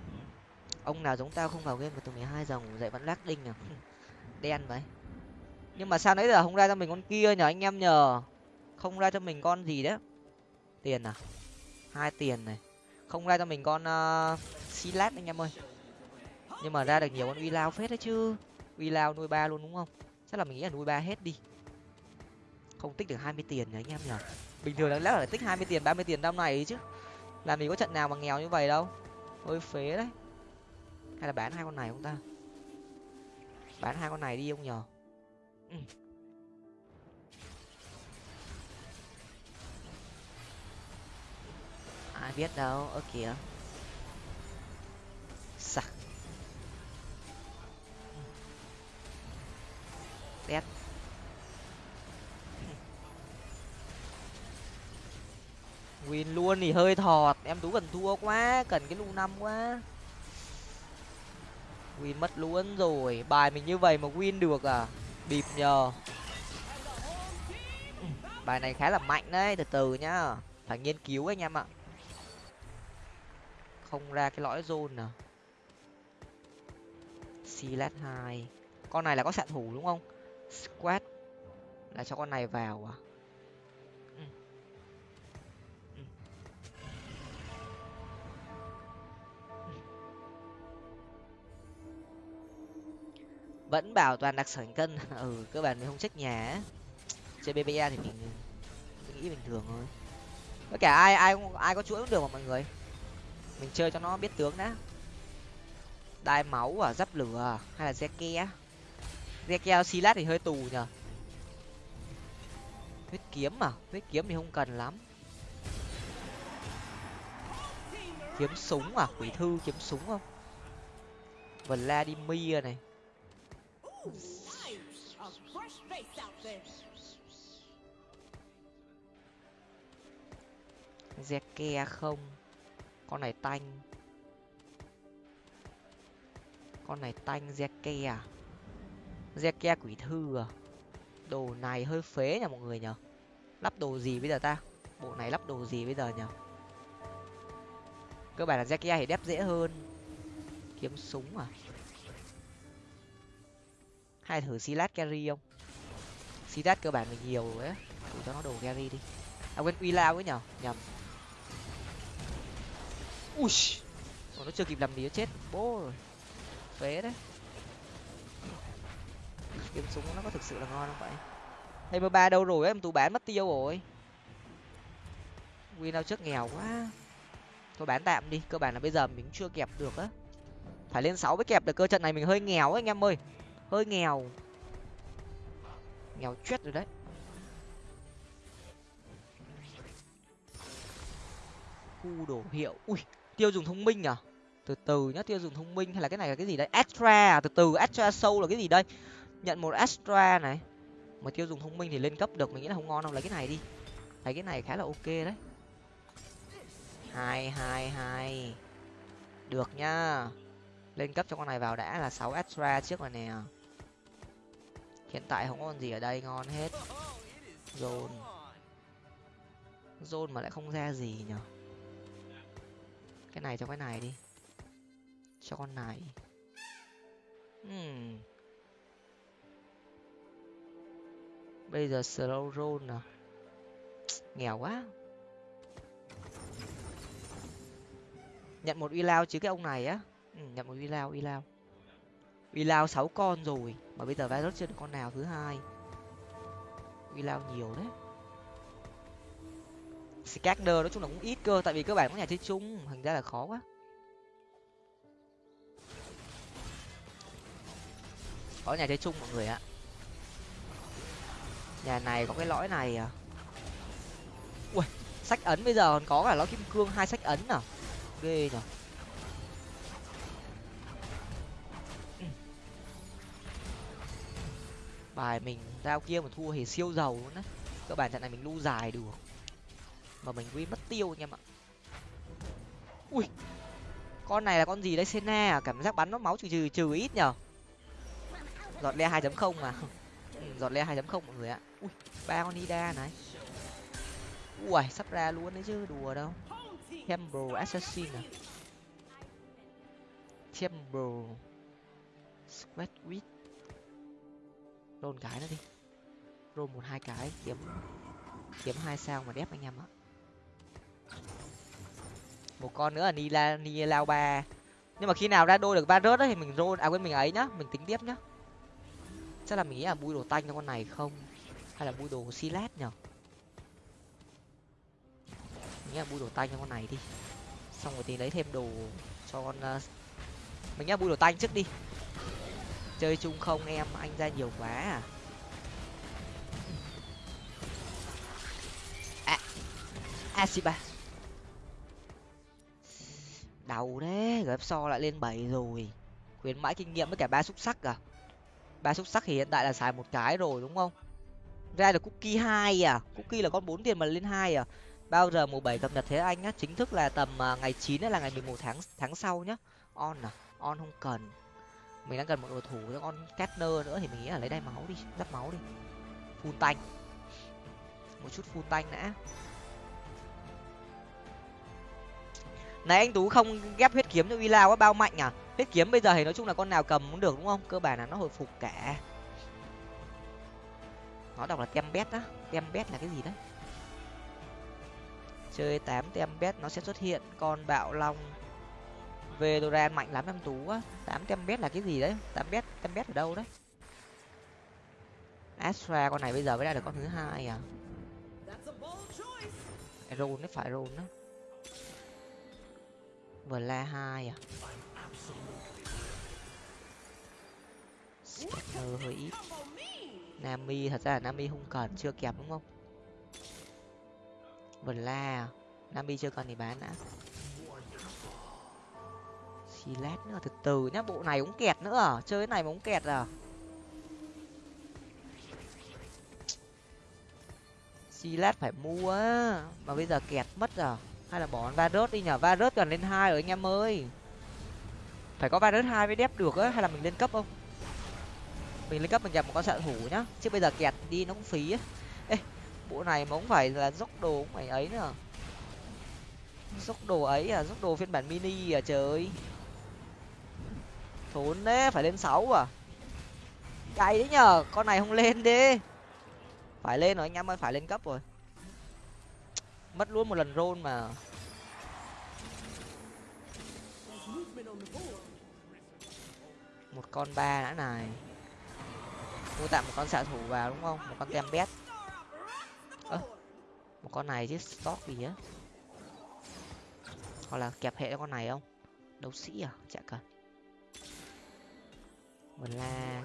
ông nào giống tao không vào game từ mười hai giờ ngủ dậy vẫn lắc đinh à? Đen vậy. Nhưng mà sao nãy giờ không ra cho mình con kia nhờ anh em nhờ? Không ra cho mình con gì đấy? Tiền à? Hai tiền này. Không ra cho mình con ờ, uh, silat anh em ơi. Nhưng mà ra được nhiều con uy lao phết đấy chứ. Uy lao nuôi ba luôn đúng không? Chắc là mình nghĩ là nuôi ba hết đi. Không tích được hai mươi tiền nhỉ anh em nhờ. Bình thường là lẽ là tích hai mươi tiền ba mươi tiền năm này chứ. Làm gì có trận nào mà nghèo như vậy đâu. Hơi phế đấy hay là bán hai con này không ta? Bán hai con này đi không nhờ. Ừ. ai biết đâu ơ kìa. Sặc. Test win luôn thì hơi thọt. Em tú cần thua quá cần cái lu năm quá win mất luôn rồi. Bài mình như vậy mà win được à? Bịp nhờ. Bài này khá là mạnh đấy, từ từ nhá. Phải nghiên cứu anh em ạ. Không ra cái lõi zone nào. Silat hai. Con này là có xạ thủ đúng không? Squat là cho con này vào à? Vẫn bảo toàn đặc sản cân. Ừ cơ bản mình không trách nhà chơi bba thì mình, mình nghĩ bình thường thôi. Tất cả ai ai ai có chuỗi cũng được mà mọi người. Mình chơi cho nó biết tướng đã. Đai máu à giáp lửa à, hay là zeke zeke silat thì hơi tù nhở huyết kiếm à huyết kiếm thì không cần lắm. Kiếm súng à quỷ thư kiếm súng không? Vladimir này zeke không? Con này tanh. Con này tanh zeke à zeke quỷ thư à? Đồ này hơi phế nha mọi người nhở lắp đồ gì bây giờ ta? Bộ này lắp đồ gì bây giờ nhở cơ bản là zeke thì đép dễ hơn. Kiếm súng à? Hay thử silat carry không? Silat cơ bản mình nhiều rồi á. Thử cho nó đồ carry đi. À quên, uy lao ấy nhở? Nhầm. Ui nó chưa kịp làm gì nó chết. Bố rồi phế đấy. Kiếm súng nó có thực sự là ngon không vậy? Hay mười ba đâu rồi em tụ bán mất tiêu rồi. Win nào trước nghèo quá. Thôi bán tạm đi, cơ bản là bây giờ mình chưa kẹp được á. Phải lên sáu mới kẹp được, cơ trận này mình hơi nghèo ấy, anh em ơi hơi nghèo. Nghèo chết rồi đấy. Khu đổ hiệu. Ui, tiêu dùng thông minh à từ từ nhá, tiêu dùng thông minh hay là cái này là cái gì đấy? Extra à? Từ từ, extra sâu là cái gì đây? Nhận một extra này. Mà tiêu dùng thông minh thì lên cấp được, mình nghĩ là không ngon đâu. Lấy cái này đi. Lấy cái này khá là ok đấy. Hai hai hai. Được nhá. Lên cấp cho con này vào đã là sáu extra trước rồi nè hiện tại không còn gì ở đây ngon hết. Zone. Zone mà lại không ra gì nhở cái này cho cái này đi. Cho con này. Hmm. bây giờ slow roll à nghèo quá. Nhận một uy lao chứ cái ông này á. Ừ, nhận một uy lao uy lao uy lao sáu con rồi, mà bây giờ virus chưa được con nào thứ hai. Uy lao nhiều đấy. Scatter nói chung là cũng ít cơ, tại vì cơ bản có nhà chơi chung, thành ra là khó quá. Có nhà chơi chung mọi người ạ. Nhà này có cái lõi này à? Ui, sách ấn bây giờ còn có cả lõi kim cương, hai sách ấn à? Ghê nhở bài mình giao kia mà thua thì siêu giàu luôn á. Cơ bản trận này mình lưu dài được. Mà mình quên mất tiêu anh em ạ. Ui con này là con gì đấy? Sena à? Cảm giác bắn nó máu trừ trừ trừ ít nhở giọt le hai chấm không mà. Ừ, giọt le hai chấm không mọi người ạ. Ui ba con ida này. Ui sắp ra luôn đấy chứ đùa đâu. Temple Assassin à? Temple Squad Wit Roll cái nữa đi. Roll một hai cái, kiếm kiếm hai sao mà đép anh em ạ. Một con nữa là nila nila ba. Nhưng mà khi nào ra đôi được ba rớt thì mình roll à quên, mình ấy nhá, mình tính tiếp nhá. Chắc là mình nghĩ là bui đồ tanh cho con này không? Hay là bui đồ silat nhở? Mình nghĩ là bui đồ tanh cho con này đi. Xong rồi thì lấy thêm đồ cho con ờ, mình nghĩ là bui đồ tanh trước đi chơi chung không em? Anh ra nhiều quá à. À asiba đầu đấy gf so lại lên bảy rồi. Khuyến mãi kinh nghiệm với cả ba xúc sắc à? Ba xúc sắc thì hiện tại là xài một cái rồi, đúng không? Ra được cookie hai à? Cookie là con bốn tiền mà lên hai à? Bao giờ mùa bảy cập nhật thế anh á chính thức là tầm à, ngày chín là ngày mười một tháng tháng sau nhá. On à? On không cần mình đang cần một đồ thủ cho con Catner nữa thì mình nghĩ là lấy đai máu đi giáp máu đi. Full tanh một chút full tanh đã. Này, anh tú không ghép huyết kiếm cho uy lao quá bao mạnh à? Huyết kiếm bây giờ thì nói chung là con nào cầm cũng được đúng không? Cơ bản là nó hồi phục cả. Nó đọc là tembet á. Tembet là cái gì đấy? Chơi tám tembet nó sẽ xuất hiện. Con bạo long. Vedoran mạnh lắm em tú á. Tám tembet là cái gì đấy. Tám bet tembet ở đâu đấy. Astra con này bây giờ mới ra được con thứ hai à? Rôn đấy phải rôn đó vừa la hai à? Scanner hơi ít. Nami, thật ra là nami không cần, chưa kẹp đúng không? Vừa la à? nami chưa cần thì bán đã. Silet nữa từ từ nhá, bộ này cũng kẹt nữa à? Chơi cái này mà cũng kẹt à? Silat phải mua mà bây giờ kẹt mất à? Hay là bỏ Varus đi nhở? Varus cần lên hai rồi anh em ơi. Phải có Varus hai mới đép được á, hay là mình lên cấp không? Mình lên cấp mình nhập một con xạ thủ nhá, chứ bây giờ kẹt đi nó cũng phí á. Ê, bộ này mà cũng phải là dốc đồ cũng phải ấy nữa. Dốc đồ ấy à? Dốc đồ phiên bản mini à trời ơi thốn đấy, phải lên sáu à? Cay đấy nhở con này không lên đi. Phải lên rồi, anh em ơi, phải lên cấp rồi. Mất luôn một lần rôn mà. Một con ba đã này. Mua tạm một con xạ thủ vào đúng không? Một con tem bét ơ, một con này chứ, stock gì á? Hoặc là kẹp hệ con này không? Đấu sĩ à? Chả cần mình la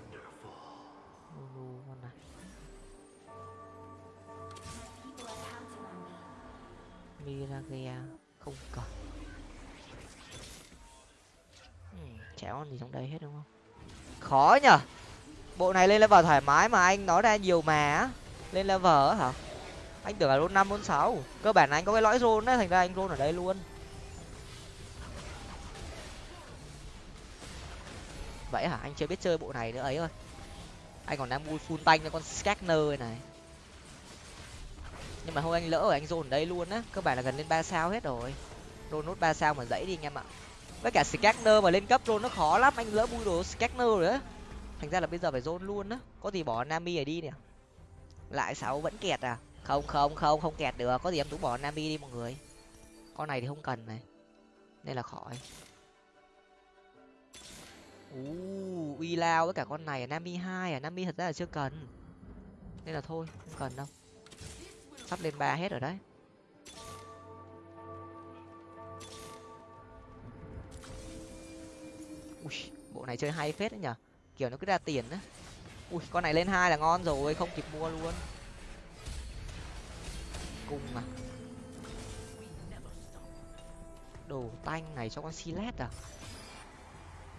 Lulu con này. Miragia không cần. Trẻ chả con gì trong đây hết đúng không? Khó nhở bộ này lên level thoải mái mà anh nói ra nhiều mà lên level hả? Anh tưởng là roll năm roll sáu. Cơ bản là anh có cái lõi roll đấy, thành ra anh roll ở đây luôn. Vậy hả? Anh chưa biết chơi bộ này nữa ấy thôi anh còn đang mua full tanh cho con scanner này. Nhưng mà thôi anh lỡ rồi, anh dồn đây luôn á. Cơ bản là gần lên ba sao hết rồi. Roll nốt ba sao mà dãy đi anh em ạ. Với cả scanner mà lên cấp roll nó khó lắm. Anh lỡ bui đồ scanner rồi á. Thành ra là bây giờ phải dồn luôn á. Có gì bỏ nami ở đi nè lại sáu vẫn kẹt à? Không không không không kẹt được. Có gì em tú bỏ nami đi mọi người. Con này thì không cần này. Nên là khỏi uy lao với cả con này à nami hai à? Nami thật ra là chưa cần. Nên là thôi, không cần đâu. Sắp lên ba hết rồi đấy. Ui, bộ này chơi hay phết đấy nhở? Kiểu nó cứ ra tiền á. Ui, con này lên hai là ngon rồi, không kịp mua luôn. Cùng à? Đồ tanh này cho con silet à?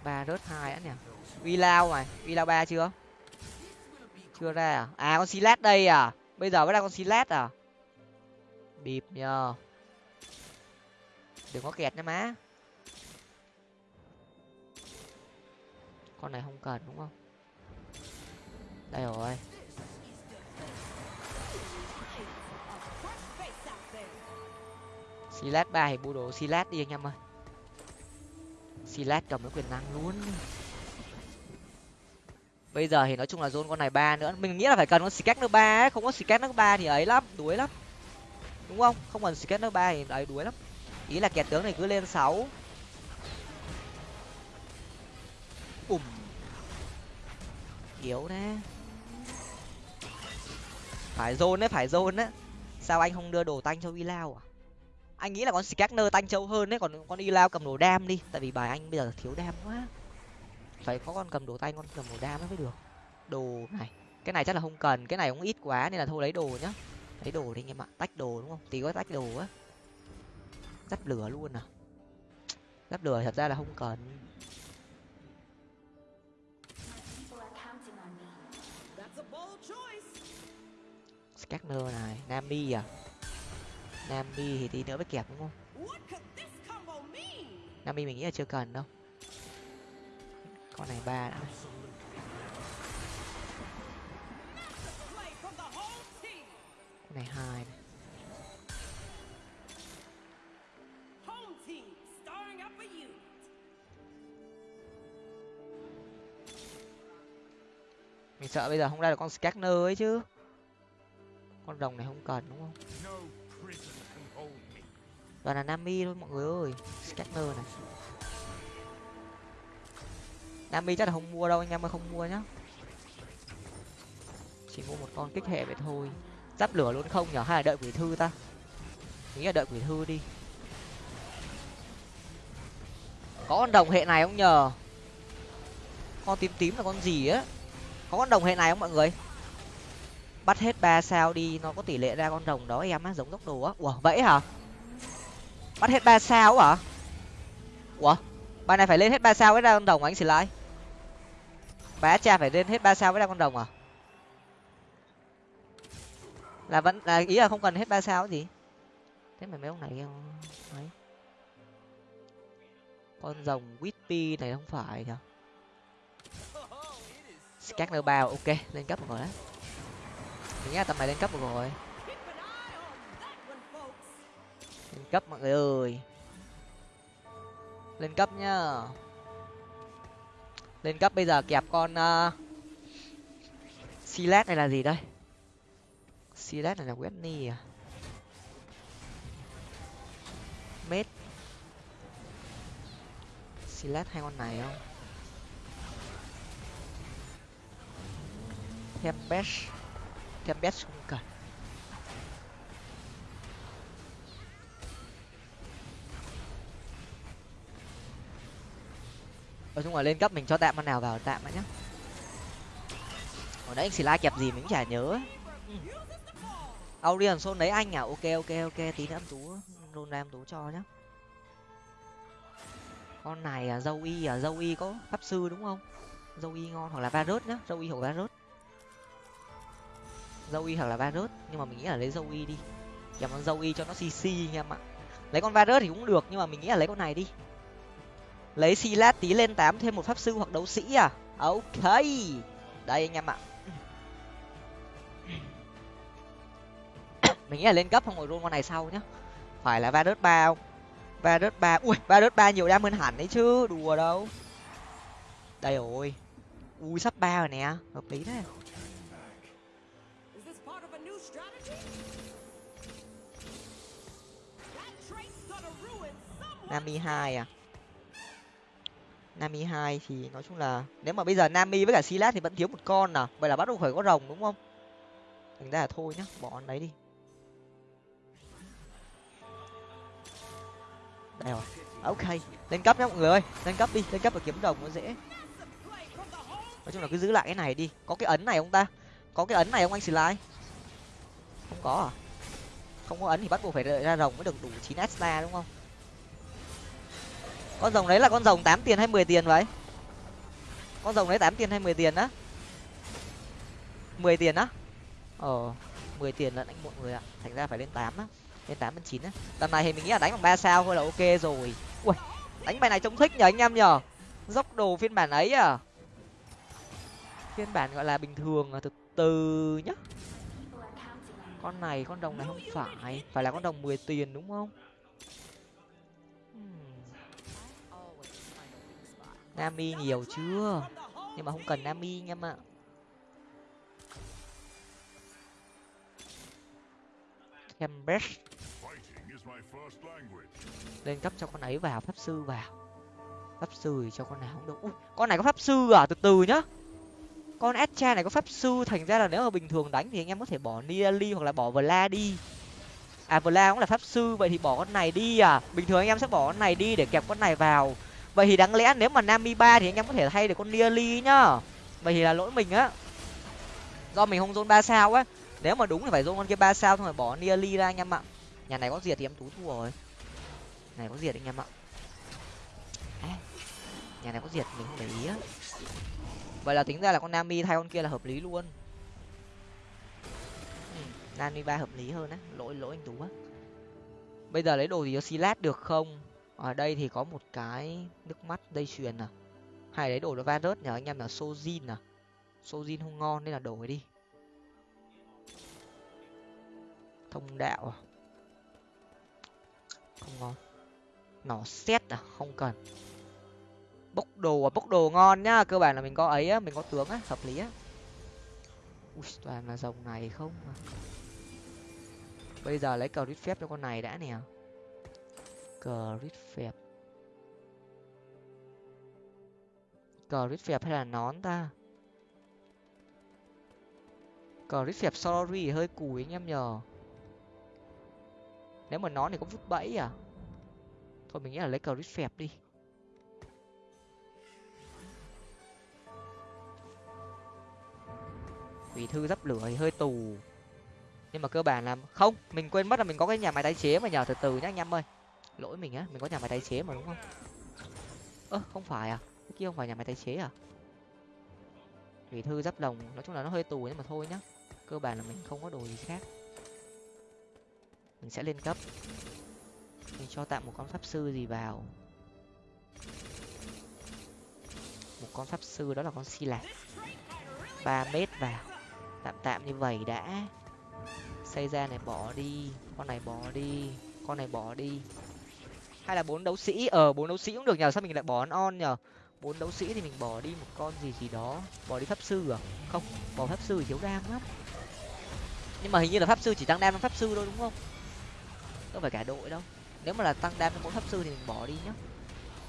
Ba rớt hai á nè uy lao mày uy lao ba chưa? Chưa ra à? À con silet đây à? Bây giờ mới ra con silet à? Bịp nhờ. Đừng có kẹt nha má. Con này không cần, đúng không? Đây rồi. Silat ba thì bu đồ silat đi anh em ơi silat cầm cái quyền năng luôn. Bây giờ thì nói chung là zone con này ba nữa. Mình nghĩ là phải cần con sketch nó ba ấy. Không có sketch nước ba thì ấy lắm, đuối lắm. Đúng không? Không cần sketch nước ba thì ấy đuối lắm. Ý là kẹt tướng này cứ lên sáu. Bùm. Yếu đấy phải zone đấy, phải zone đấy sao anh không đưa đồ tanh cho Ilao à? Anh nghĩ là con Skagner tanh châu hơn đấy, còn con Ilao cầm đồ đam đi. Tại vì bài anh bây giờ thiếu đam quá. Phải có con cầm đồ tay con cầm đồ đam mới được. Đồ này, cái này chắc là không cần, cái này cũng ít quá nên là thôi lấy đồ nhá. Lấy đồ đi anh em ạ, tách đồ đúng không? Tí có tách đồ á. Dắt lửa luôn à? Dắt lửa thật ra là không cần. Skagner này, nami à? Nami thì tí nữa mới kẹp đúng không? Nami mình nghĩ là chưa cần đâu. Con này ba đã. Con này hai này. Mình sợ bây giờ không ra được con scanner ấy chứ. Con rồng này không cần đúng không toàn là nami thôi, mọi người ơi. Scanner này. Nami chắc là không mua đâu, anh em ơi, không mua nhá. Chỉ mua một con kích hệ vậy thôi. Giáp lửa luôn không nhở? Hay là đợi quỷ thư ta? Nghĩ là đợi quỷ thư đi. Có con đồng hệ này không nhờ con tím tím là con gì á? Có con đồng hệ này không mọi người? Bắt hết ba sao đi, nó có tỷ lệ ra con rồng đó em á, giống tốc đồ á. Ủa, vậy hả? Bắt hết ba sao hả? Ủa? Bài này phải lên hết ba sao mới ra con rồng anh xin lại bá cha phải lên hết ba sao mới ra con rồng à? Là vẫn, là ý là không cần hết ba sao gì? Thế mà mấy ông này ấy con rồng whippy này không phải nhở? Scanner bao, ok, lên cấp một rồi đấy. Mình nghĩ tầm này lên cấp một rồi. Lên cấp mọi người ơi. Lên cấp nhá. Lên cấp bây giờ kẹp con ờ, uh, silet này là gì đây? Silas này là Whitney à? Mết. Silas hai con này không? Tempest. Tempest không cần. Nói chung là lên cấp mình cho tạm con nào vào tạm đã nhá. Hồi nãy anh xì la kẹp gì mình cũng chả nhớ. Aurion Aurian xôn đấy anh à? Ok ok ok. Tí nữa em tú, luôn em tú cho nhá. Con này à dâu y à? Dâu y có pháp sư đúng không? Dâu y ngon hoặc là varus nhá. Dâu y hoặc varus dâu y hoặc là varus nhưng mà mình nghĩ là lấy dâu y đi. Kèm con dâu y cho nó cc nha em ạ. Lấy con varus thì cũng được, nhưng mà mình nghĩ là lấy con này đi lấy silat tí lên tám thêm một pháp sư hoặc đấu sĩ à? Ok. Đây anh em ạ. Mình nghĩ là lên cấp không ngồi roll con này sau nhá. Phải là varus ba không? Varus ba, ui varus ba nhiều đam hơn hẳn đấy chứ. Đùa đâu. Đây rồi. Ui, sắp ba rồi nè. Hợp lý đấy. Nami hai à? Nami hai thì nói chung là nếu mà bây giờ nami với cả Silas thì vẫn thiếu một con à? Vậy là bắt đầu phải có rồng đúng không? Thành ra là thôi nhá, bỏ con đấy đi. Đây rồi. À, ok. Lên cấp nhá, mọi người ơi. Lên cấp đi. Lên cấp và kiếm đồng nó dễ. Nói chung là cứ giữ lại cái này đi. Có cái ấn này không ta? Có cái ấn này không anh slide không có à? Không có ấn thì bắt buộc phải ra rồng mới được đủ chín extra đúng không? Con rồng đấy là con rồng tám tiền hay mười tiền vậy? Con rồng đấy tám tiền hay mười tiền á? Mười tiền á? Ờ mười tiền lận anh mọi người ạ. Thành ra phải lên tám á. Lên tám, lên chín á. Tầm này thì mình nghĩ là đánh bằng ba sao thôi là ok rồi. Ui đánh bài này trông thích nhờ anh em nhờ. Dốc đồ phiên bản ấy à. Phiên bản gọi là bình thường à, từ từ nhá. Con này, con đồng này không phải. Phải là con đồng mười tiền đúng không? Nami nhiều chưa? Nhưng mà không cần nami nha em ạ. Cambridge lên cấp cho con ấy vào pháp sư vào. Pháp sư thì cho con nào không được. Ui, con này có pháp sư à? Từ từ nhá. Con Etcha này có pháp sư thành ra là nếu mà bình thường đánh thì anh em có thể bỏ Nidalee hoặc là bỏ Vla đi. À Vla cũng là pháp sư vậy thì bỏ con này đi à? Bình thường anh em sẽ bỏ con này đi để kẹp con này vào vậy thì đáng lẽ nếu mà nami ba thì anh em có thể thay được con nearly nhá. Vậy thì là lỗi mình á. Do mình không zone ba sao á. Nếu mà đúng thì phải zone con kia ba sao thôi bỏ nearly ra anh em ạ. Nhà này có diệt thì em tú thua rồi. Này có diệt anh em ạ. À, nhà này có diệt mình không để ý á. Vậy là tính ra là con nami thay con kia là hợp lý luôn. Ừ, nami ba hợp lý hơn á. Lỗi lỗi anh tú á. Bây giờ lấy đồ gì cho silat được không? Ở đây thì có một cái nước mắt dây chuyền à. Hay đấy đồ nó virus nhờ, anh em là sojin à. Sojin không ngon nên là đổi đi. Thông đạo à. Không ngon. Nỏ xét à không cần. Bốc đồ à bốc đồ ngon nhá. Cơ bản là mình có ấy á, mình có tướng á, hợp lý á. Ui, toàn là dòng này không à. Bây giờ lấy cờ rít phép cho con này đã nè cờ rít phép cờ rít phép hay là nón ta? Cờ rít phép sorry, hơi cùi anh em nhờ. Nếu mà nón thì có vứt bẫy à? Thôi mình nghĩ là lấy cờ rít phép đi. Quỷ thư dấp lửa thì hơi tù. Nhưng mà cơ bản là không, mình quên mất là mình có cái nhà máy tái chế mà nhờ, từ từ nhá anh em ơi lỗi mình á mình có nhà máy tái chế mà đúng không? Ơ. Không phải à? Cái kia không phải nhà máy tái chế à? Thủy thư giáp lồng nói chung là nó hơi tù nhưng mà thôi nhá. Cơ bản là mình không có đồ gì khác. Mình sẽ lên cấp. Mình cho tạm một con pháp sư gì vào. Một con pháp sư đó là con si lạc ba mét vào. Tạm tạm như vậy đã. Xây ra này bỏ đi. Con này bỏ đi. Con này bỏ đi hay là bốn đấu sĩ? Ở ờ, bốn đấu sĩ cũng được nhờ sao mình lại bỏ on nhờ? Bốn đấu sĩ thì mình bỏ đi một con gì gì đó. Bỏ đi pháp sư à? Không bỏ pháp sư thì thiếu đam lắm. Nhưng mà hình như là pháp sư chỉ tăng đam cho pháp sư thôi đúng không? Không phải cả đội đâu. Nếu mà là tăng đam cho mỗi pháp sư thì mình bỏ đi nhá.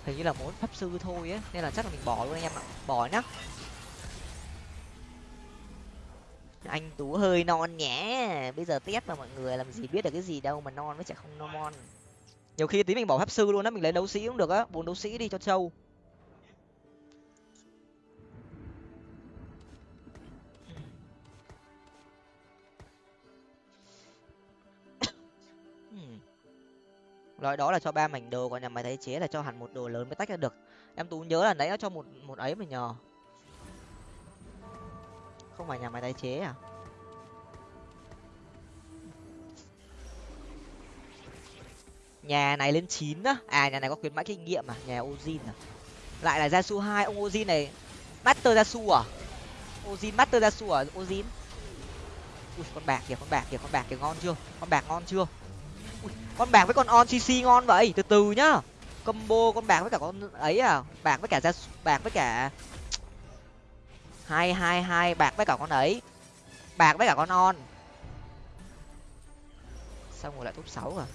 Hình như là mỗi pháp sư thôi á nên là chắc là mình bỏ luôn anh em ạ. Bỏ nhá. Anh tú hơi non nhé. Bây giờ test mà mọi người làm gì biết được cái gì đâu mà non với chả không non nhiều khi tí mình bỏ pháp sư luôn á, mình lấy đấu sĩ cũng được á, bốn đấu sĩ đi cho trâu. Loại đó là cho ba mảnh đồ, còn nhà máy tái chế là cho hẳn một đồ lớn mới tách ra được. Em tú nhớ là nãy nó cho một một ấy mà nhờ. Không phải nhà máy tái chế à? Nhà này lên chín á. À nhà này có khuyến mãi kinh nghiệm à. Nhà ozin à. Lại là gia su hai. Ông ozin này master gia su à? Ozin master gia su à? Ozin. Ui con bạc kìa con bạc kìa con bạc kìa ngon chưa? Con bạc ngon chưa? Ui, con bạc với con on cc ngon vậy? Từ từ nhá. Combo con bạc với cả con ấy à? Bạc với cả gia bạc với cả hai hai hai bạc với cả con ấy. Bạc với cả con on. Xong rồi lại top sáu à?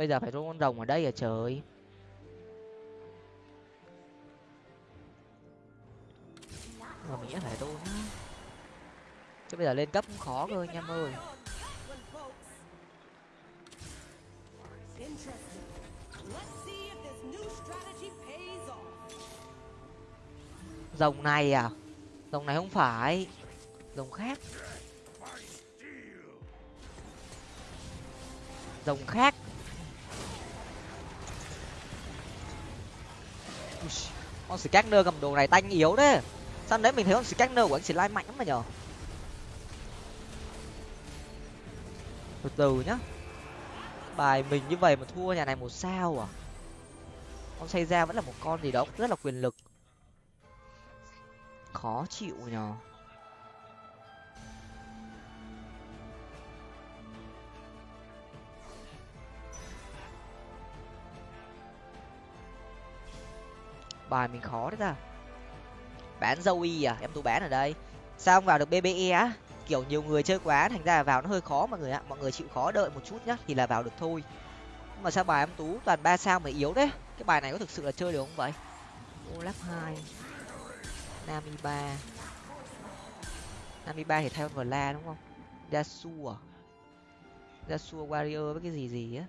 Bây giờ phải rôn con rồng ở đây à trời? Mà mình phải rôn á chứ bây giờ lên cấp cũng khó cơ anh em ơi. Rồng này à? Rồng này không phải. Rồng khác. Rồng khác. Con scanner cầm đồ này tanh yếu đấy. Sao đấy mình thấy con scanner của anh slime mạnh lắm mà nhở? Từ từ nhá. Bài mình như vậy mà thua nhà này một sao à? Con xây ra vẫn là một con gì đó rất là quyền lực. Khó chịu nhở. Bài mình khó đấy ta. Bán y à? Em tú bán ở đây. Sao không vào được bbe á? Kiểu nhiều người chơi quá thành ra là vào nó hơi khó mọi người ạ. Mọi người chịu khó đợi một chút nhá thì là vào được thôi. Nhưng mà sao bài em tú toàn ba sao mà yếu đấy cái bài này có thực sự là chơi được không vậy? Olaf hai. Nami ba. Nami ba thì theo vla đúng không? Yasu à? Yasu warrior với cái gì gì á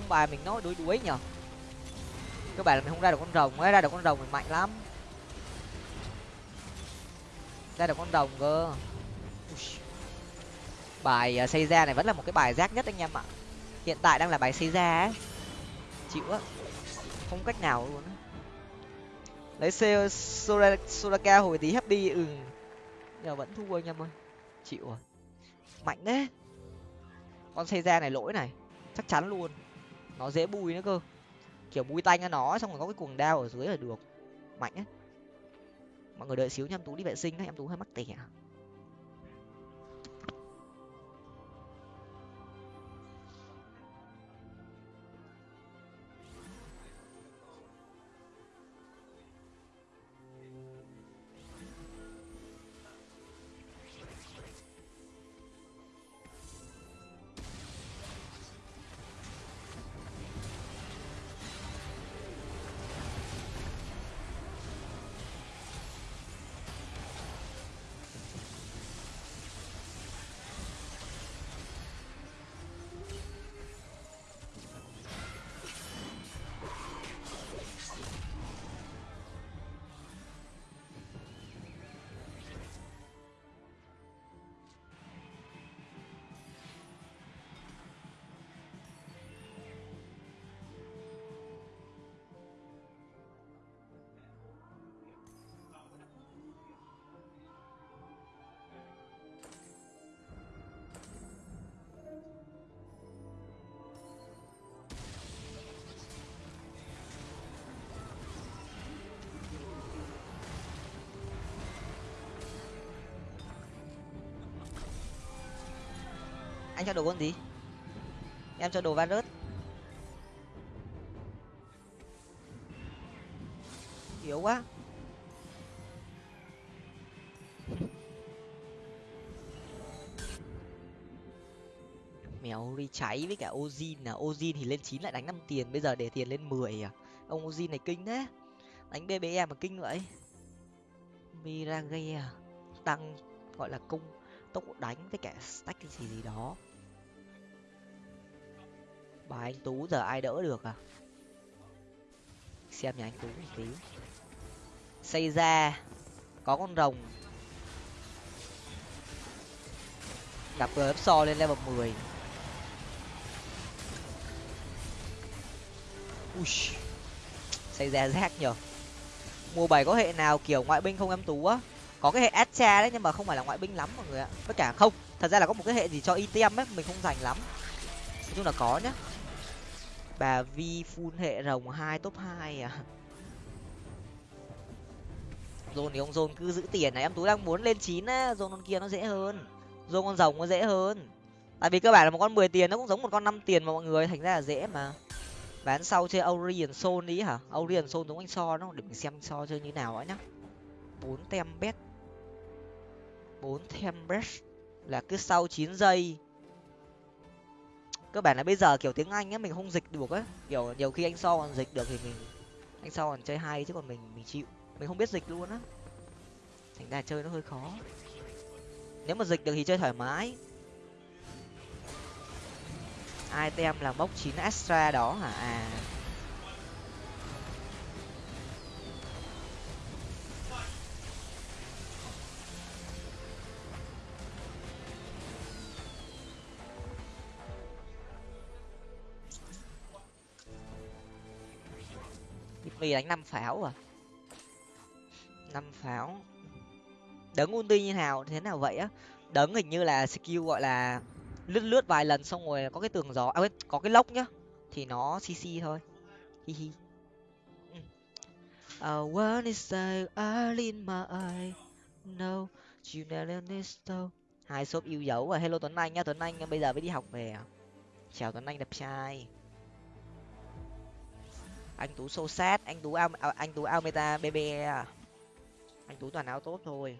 trong bài mình nói đuối đuối nhở các bạn là mình không ra được con rồng, ấy, ra được con rồng mình mạnh lắm. Ra được con rồng cơ. Bài à, xây ra này vẫn là một cái bài rác nhất anh em ạ. Hiện tại đang là bài xây ra ấy chịu á. Không cách nào luôn á. Lấy soraka hồi tí happy ừ. Nhưng vẫn thua anh em ơi. Chịu rồi. Mạnh đấy con xây ra này lỗi này. Chắc chắn luôn nó dễ bùi nữa cơ. Kiểu bùi tanh cho nó xong rồi có cái cuồng đao ở dưới là được. Mạnh ấy mọi người đợi xíu nha em tú đi vệ sinh đấy em tú hơi mắc tẻ. Anh cho đồ con gì? Em cho đồ varus yếu quá. Mèo đi cháy với cả ozin là ozin thì lên chín lại đánh năm tiền, bây giờ để tiền lên mười à. Ông ozin này kinh thế. Đánh bbe mà kinh vậy. Mirage à. tăng, gọi là cung tốc độ đánh với cả stack cái gì gì đó bà anh tú giờ ai đỡ được à? Xem nhà anh tú một tí xây ra, có con rồng. Gặp gf so lên level mười. Ui, xây ra rác nhở mùa bảy có hệ nào kiểu ngoại binh không em tú á? Có cái hệ Astra đấy, nhưng mà không phải là ngoại binh lắm mọi người ạ. Tất cả không, thật ra là có một cái hệ gì cho item ấy, mình không dành lắm. Nói chung là có nhá bà vi full hệ rồng hai, top hai à? Dồn thì ông dồn cứ giữ tiền này, em tú đang muốn lên chín á dồn con kia nó dễ hơn. Dồn con rồng nó dễ hơn. Tại vì cơ bản là một con mười tiền, nó cũng giống một con năm tiền mà mọi người, thành ra là dễ mà. Bán sau chơi Aurian Soul đi hả? Aurian Soul giống anh so nó để mình xem anh so chơi như nào ấy nhá. Bốn tem bet bốn tem bet là cứ sau chín giây cơ bản là bây giờ kiểu tiếng anh ấy, mình không dịch được ấy. Kiểu nhiều khi anh so còn dịch được thì mình, anh so còn chơi hay chứ còn mình mình chịu. Mình không biết dịch luôn á. Thành ra chơi nó hơi khó. Nếu mà dịch được thì chơi thoải mái. Item là bốc chín extra đó hả? À. mì đánh năm pháo à? Năm pháo. Đấng ulti như nào thế nào vậy á? Đấng hình như là skill gọi là lướt lướt vài lần xong rồi có cái tường gió à, có cái lốc nhá thì nó cc thôi. Hi hi. I wanna say in my eye. No you never know hai shop yêu dấu và hello tuấn anh nhá tuấn anh bây giờ mới đi học về à? chào tuấn anh đẹp trai anh tú sâu sát anh tú ao à, anh tú ao meta bb à? anh tú toàn áo tốt thôi.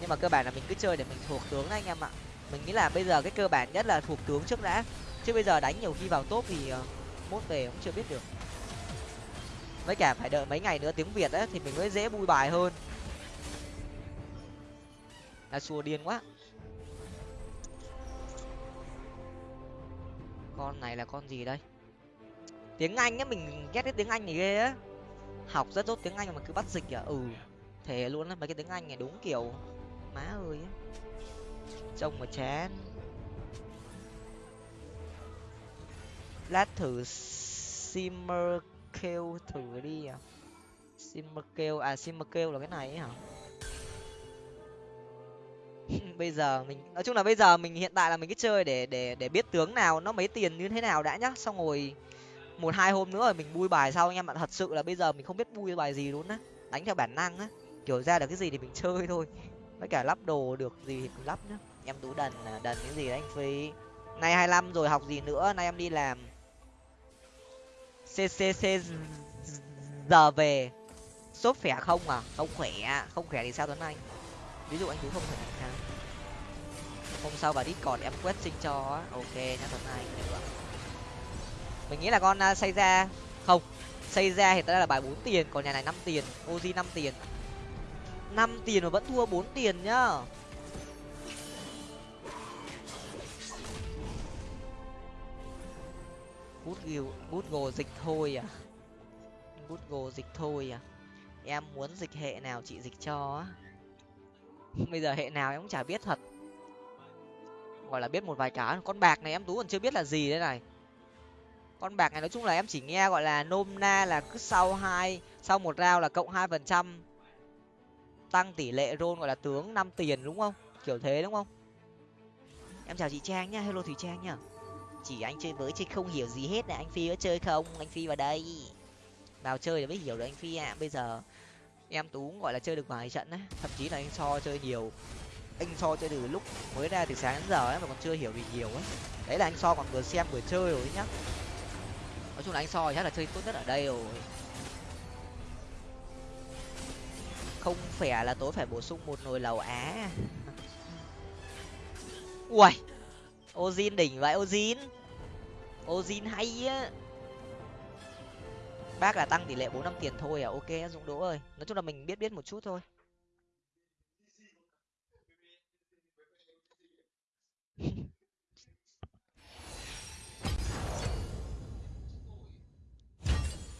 Nhưng mà cơ bản là mình cứ chơi để mình thuộc tướng anh em ạ. Mình nghĩ là bây giờ cái cơ bản nhất là thuộc tướng trước đã. Chứ bây giờ đánh nhiều khi vào top thì uh, mốt về cũng chưa biết được. Với cả phải đợi mấy ngày nữa tiếng việt ấy thì mình mới dễ bui bài hơn. Là xua điên quá. Con này là con gì đây? Tiếng anh á mình ghét cái tiếng anh này ghê á. Học rất tốt tiếng anh mà cứ bắt dịch à? Ừ thể luôn á, mấy cái tiếng anh này đúng kiểu, má ơi á. Trông mà chán. Lát thử simmer kêu thử đi à. Simmer kêu à simmer kêu là cái này ấy hả? Bây giờ mình, nói chung là bây giờ mình, hiện tại là mình cứ chơi để để để biết tướng nào, nó mấy tiền như thế nào đã nhá. Xong rồi một hai hôm nữa rồi mình bui bài sau anh em ạ. Thật sự là bây giờ mình không biết bui bài gì luôn á. Đánh theo bản năng á. Kiểu ra được cái gì thì mình chơi thôi. Với cả lắp đồ được gì thì mình lắp nhá. Em tú đần à, đần cái gì đấy anh phi. Nay hai năm rồi học gì nữa? Nay em đi làm. Ccc giờ về. Sốt khỏe không à? Không khỏe à? không khỏe thì sao tuấn anh? Ví dụ anh tú không khỏe thì sao? Hôm sau vào còn em quét sinh cho ok nhá tuấn anh. Được mình nghĩ là con à, xây ra không xây ra thì tới là bài bốn tiền, còn nhà này năm tiền, oji năm tiền. Năm tiền mà vẫn thua bốn tiền nhá. Bút ghiu, bút gồ dịch thôi à. Bút gồ dịch thôi à. Em muốn dịch hệ nào chị dịch cho á. Bây giờ hệ nào em cũng chả biết thật. Gọi là biết một vài cái, con bạc này em tú còn chưa biết là gì đây này con bạc này nói chung là em chỉ nghe gọi là nôm na là cứ sau hai, sau một rao là cộng hai phần trăm. Tăng tỷ lệ rôn gọi là tướng năm tiền đúng không? Kiểu thế đúng không? Em chào chị trang nhá, hello Thủy trang nhá. Chỉ anh chơi với chứ không hiểu gì hết này, anh phi có chơi không? Anh phi vào đây. Vào chơi để mới hiểu được anh phi ạ. À. bây giờ em tú gọi là chơi được vài trận á, thậm chí là anh so chơi nhiều. Anh so chơi từ lúc mới ra từ sáng đến giờ ấy mà còn chưa hiểu gì nhiều ấy đấy là anh so còn vừa xem vừa chơi rồi nhá nói chung là anh soi chắc là chơi tốt nhất ở đây rồi. Không phải là tối phải bổ sung một nồi lẩu á. Ui ozin đỉnh vậy, ozin. Ozin hay á. Bác là tăng tỷ lệ bốn năm tiền thôi à? Ok, dũng đỗ ơi. Nói chung là mình biết biết một chút thôi.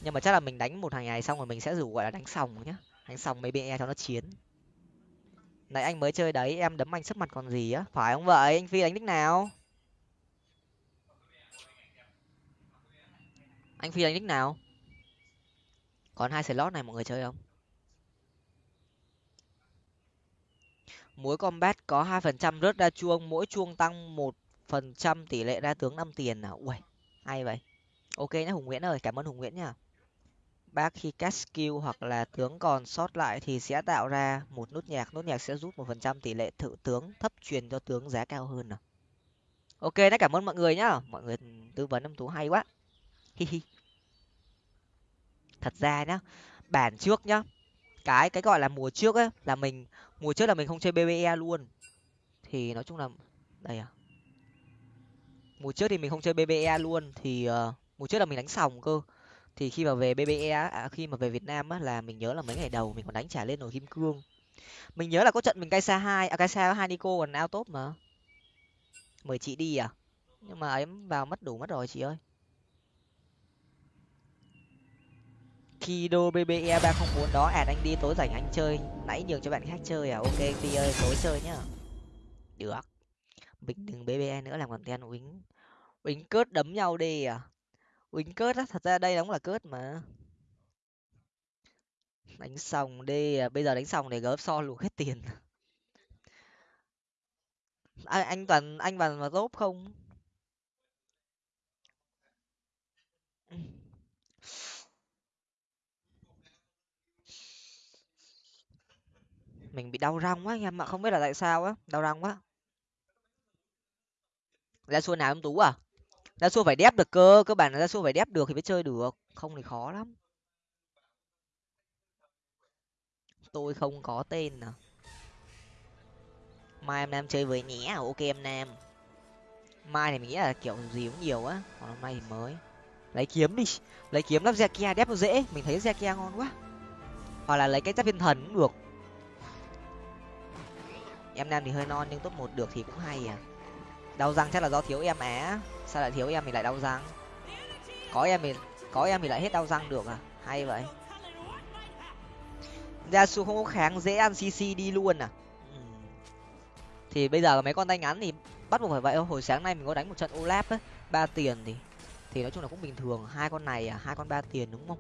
nhưng mà chắc là mình đánh một hàng ngày xong rồi mình sẽ rủ, gọi là, đánh sòng nhá. Đánh sòng mấy bên e cho nó chiến. Nãy anh mới chơi đấy, em đấm anh sấp mặt còn gì á? Phải không vậy? Anh phi đánh đích nào? Anh phi đánh đích nào? Còn hai slot này mọi người chơi không? Mỗi combat có hai phần trăm rớt ra chuông, mỗi chuông tăng một phần trăm tỷ lệ ra tướng năm tiền nào ui hay vậy. Ok nhá, hùng nguyễn ơi, cảm ơn hùng nguyễn nhá bác khi cast skill hoặc là tướng còn sót lại thì sẽ tạo ra một nút nhạc. Nút nhạc sẽ rút một phần trăm tỷ lệ thử tướng thấp truyền cho tướng giá cao hơn nào ok đấy cảm ơn mọi người nhá. Mọi người tư vấn âm tú hay quá. Hi hi. Thật ra nhá bản trước nhá cái cái gọi là mùa trước ấy là mình mùa trước là mình không chơi bbe luôn. Thì nói chung là đây à. Mùa trước thì mình không chơi bbe luôn thì uh, mùa trước là mình đánh sòng cơ thì khi mà về bbe à, khi mà về việt nam á là mình nhớ là mấy ngày đầu mình còn đánh trả lên nồi kim cương. Mình nhớ là có trận mình cay xa hai à cay xa hai nico còn ao tốt mà. Mời chị đi à? Nhưng mà ấy vào mất đủ mất rồi chị ơi. Khi đô bbe ba không muốn đó à anh đi tối rảnh anh chơi nãy nhường cho bạn khác chơi à? Ok phi ơi tối chơi nhá. Được. Mình đừng bbe nữa làm content ten uýnh uýnh cớt đấm nhau đi à? Uýnh cớt á thật ra đây cũng là cớt mà. Đánh xong đi à, bây giờ đánh xong để gớp so luộc hết tiền. À, anh toàn anh toàn mà tốt không? Mình bị đau răng quá anh em ạ không biết là tại sao á đau răng quá. Ra xua nào em tú à? Ra xua phải đép được cơ cơ bản là ra xua phải đép được thì mới chơi được, không thì khó lắm. Tôi không có tên à. Mai em nam chơi với nhé à? ok em nam. Mai thì mình nghĩ là kiểu gì cũng nhiều á, còn hôm nay thì mới. Lấy kiếm đi, lấy kiếm lắp Zekia đép nó dễ, mình thấy Zekia ngon quá. Hoặc là lấy cái giáp thiên thần cũng được. Em nam thì hơi non nhưng top một được thì cũng hay à. Đau răng chắc là do thiếu em á sao lại thiếu em thì lại đau răng? Có em thì có em thì lại hết đau răng được à? Hay vậy. Ra su không có kháng dễ ăn cc đi luôn à? Ừ. thì bây giờ mấy con tay ngắn thì bắt buộc phải vậy hồi sáng nay mình có đánh một trận olap ấy ba tiền thì thì nói chung là cũng bình thường. Hai con này à hai con ba tiền đúng không?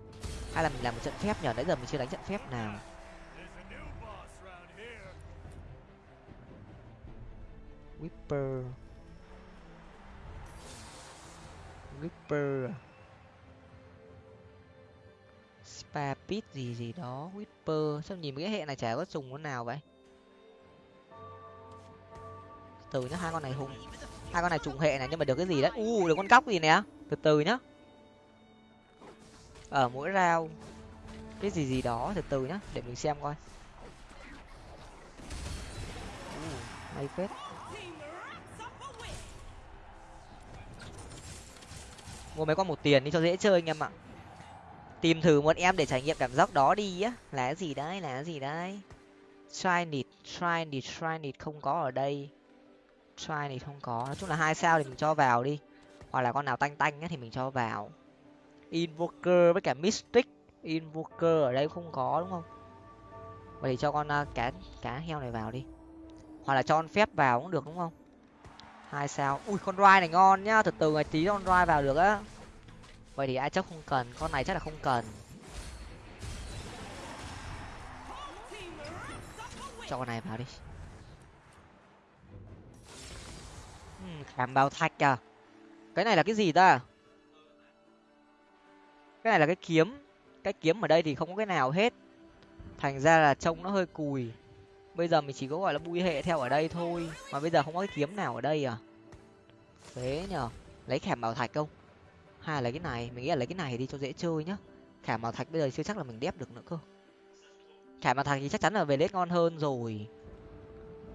Hay là mình làm một trận phép nhờ nãy giờ mình chưa đánh trận phép nào. Whipper. Whisper? À? Spa Pit gì gì đó Whisper. Sao nhìn cái hệ này chả có dùng con nào vậy? Từ nhá hai con này hùng. Hai con này trùng hệ này nhưng mà được cái gì đấy? U được con cóc gì nè? Từ từ nhá. Ở mỗi rau cái gì gì đó từ từ nhá để mình xem coi. Uh, hay phết. Mua mấy con một tiền đi cho dễ chơi anh em ạ. Tìm thử một em để trải nghiệm cảm giác đó đi á. Là cái gì đấy là cái gì đấy. Try need try need try need không có ở đây. Try need không có. Nói chung là hai sao thì mình cho vào đi. Hoặc là con nào tanh tanh á thì mình cho vào. Invoker với cả mystic. Invoker ở đây không có đúng không? Vậy thì cho con uh, cá cá heo này vào đi. Hoặc là cho con phép vào cũng được đúng không? Hai sao. Ui con roi này ngon nhá. Từ từ ngày tí con roi vào được á. Vậy thì ai chắc không cần con này chắc là không cần. Cho con này vào đi. Uhm, khảm thạch à? Cái này là cái gì ta? Cái này là cái kiếm. Cái kiếm ở đây thì không có cái nào hết. Thành ra là trông nó hơi cùi bây giờ mình chỉ có, gọi là bui hệ theo ở đây thôi. Mà bây giờ không có cái kiếm nào ở đây à? Thế nhở lấy khảm bảo thạch không? Hay là lấy cái này. Mình nghĩ là lấy cái này đi cho dễ chơi nhá. Khảm bảo thạch bây giờ chưa chắc là mình đép được nữa cơ. Khảm bảo thạch thì chắc chắn là về lết ngon hơn rồi.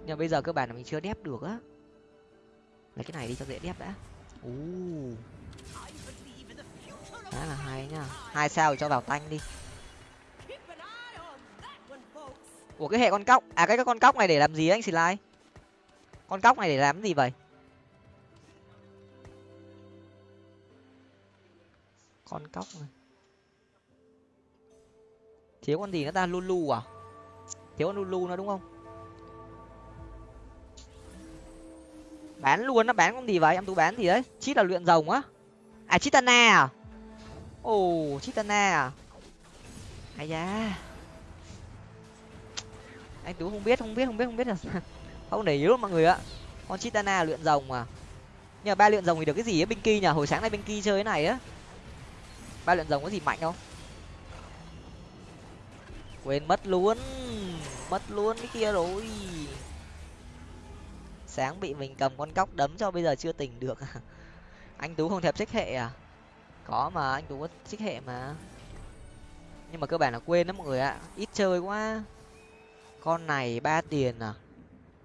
Nhưng bây giờ cơ bản là mình chưa đép được á. Lấy cái này đi cho dễ đép đã. U khá là hay nhá. Hai sao cho vào tanh đi. Ủa, cái hệ con cóc à cái con cóc này để làm gì anh xì lai? Con cóc này để làm gì vậy? Con cóc này. Thiếu con gì nó ta? Lulu à? Thiếu con lulu nó đúng không? Bán luôn nó bán con gì vậy? Em tú bán gì đấy? Chít là luyện rồng á? À chitana à? Ồ chitana à? Ai da anh tú không biết không biết không biết không biết là không để ý luôn mọi người ạ. Con chitana luyện rồng mà. Nhưng mà ba luyện rồng thì được cái gì á binh kỳ nhở hồi sáng nay binh kỳ chơi cái này á. Ba luyện rồng có gì mạnh không? Quên, mất luôn. Mất luôn cái kia rồi. Sáng bị mình cầm con cóc đấm cho bây giờ chưa tỉnh được à? anh tú không thèm trích hệ à? Có mà, anh tú có trích hệ mà. Nhưng mà cơ bản là quên đó mọi người ạ. Ít chơi quá con này ba tiền à?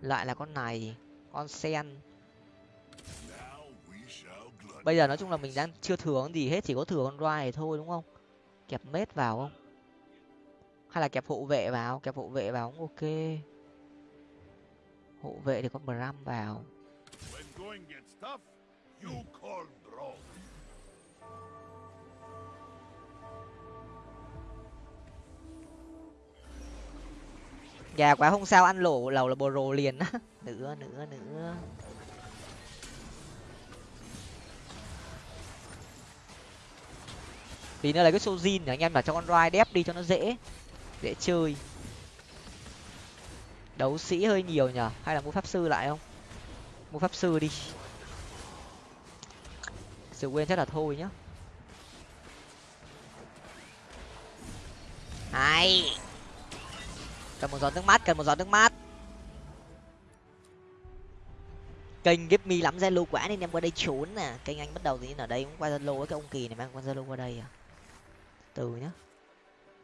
Lại là con này, con sen. Bây giờ nói chung là mình đang chưa thừa gì hết, chỉ có thừa con roi thôi, đúng không? Kẹp mết vào không? Hay là kẹp hộ vệ vào? Kẹp hộ vệ vào cũng ok. Hộ vệ thì con bram vào. Gà quá không sao, ăn lẩu lẩu là bồ rồ liền. Á nữa nữa nữa tí nữa là cái sojin anh em là cho con roi đép đi cho nó dễ dễ chơi. Đấu sĩ hơi nhiều nhở hay là mua pháp sư lại không? Mua pháp sư đi. Sự quên chắc là thôi nhá. Hay cần một giọt nước mắt cần một giọt nước mắt kênh give me lắm zalo quá nên em qua đây trốn nè. Kênh anh bắt đầu thì ở đây cũng qua zalo với cái ông kỳ này mang qua zalo qua đây à? Từ nhá.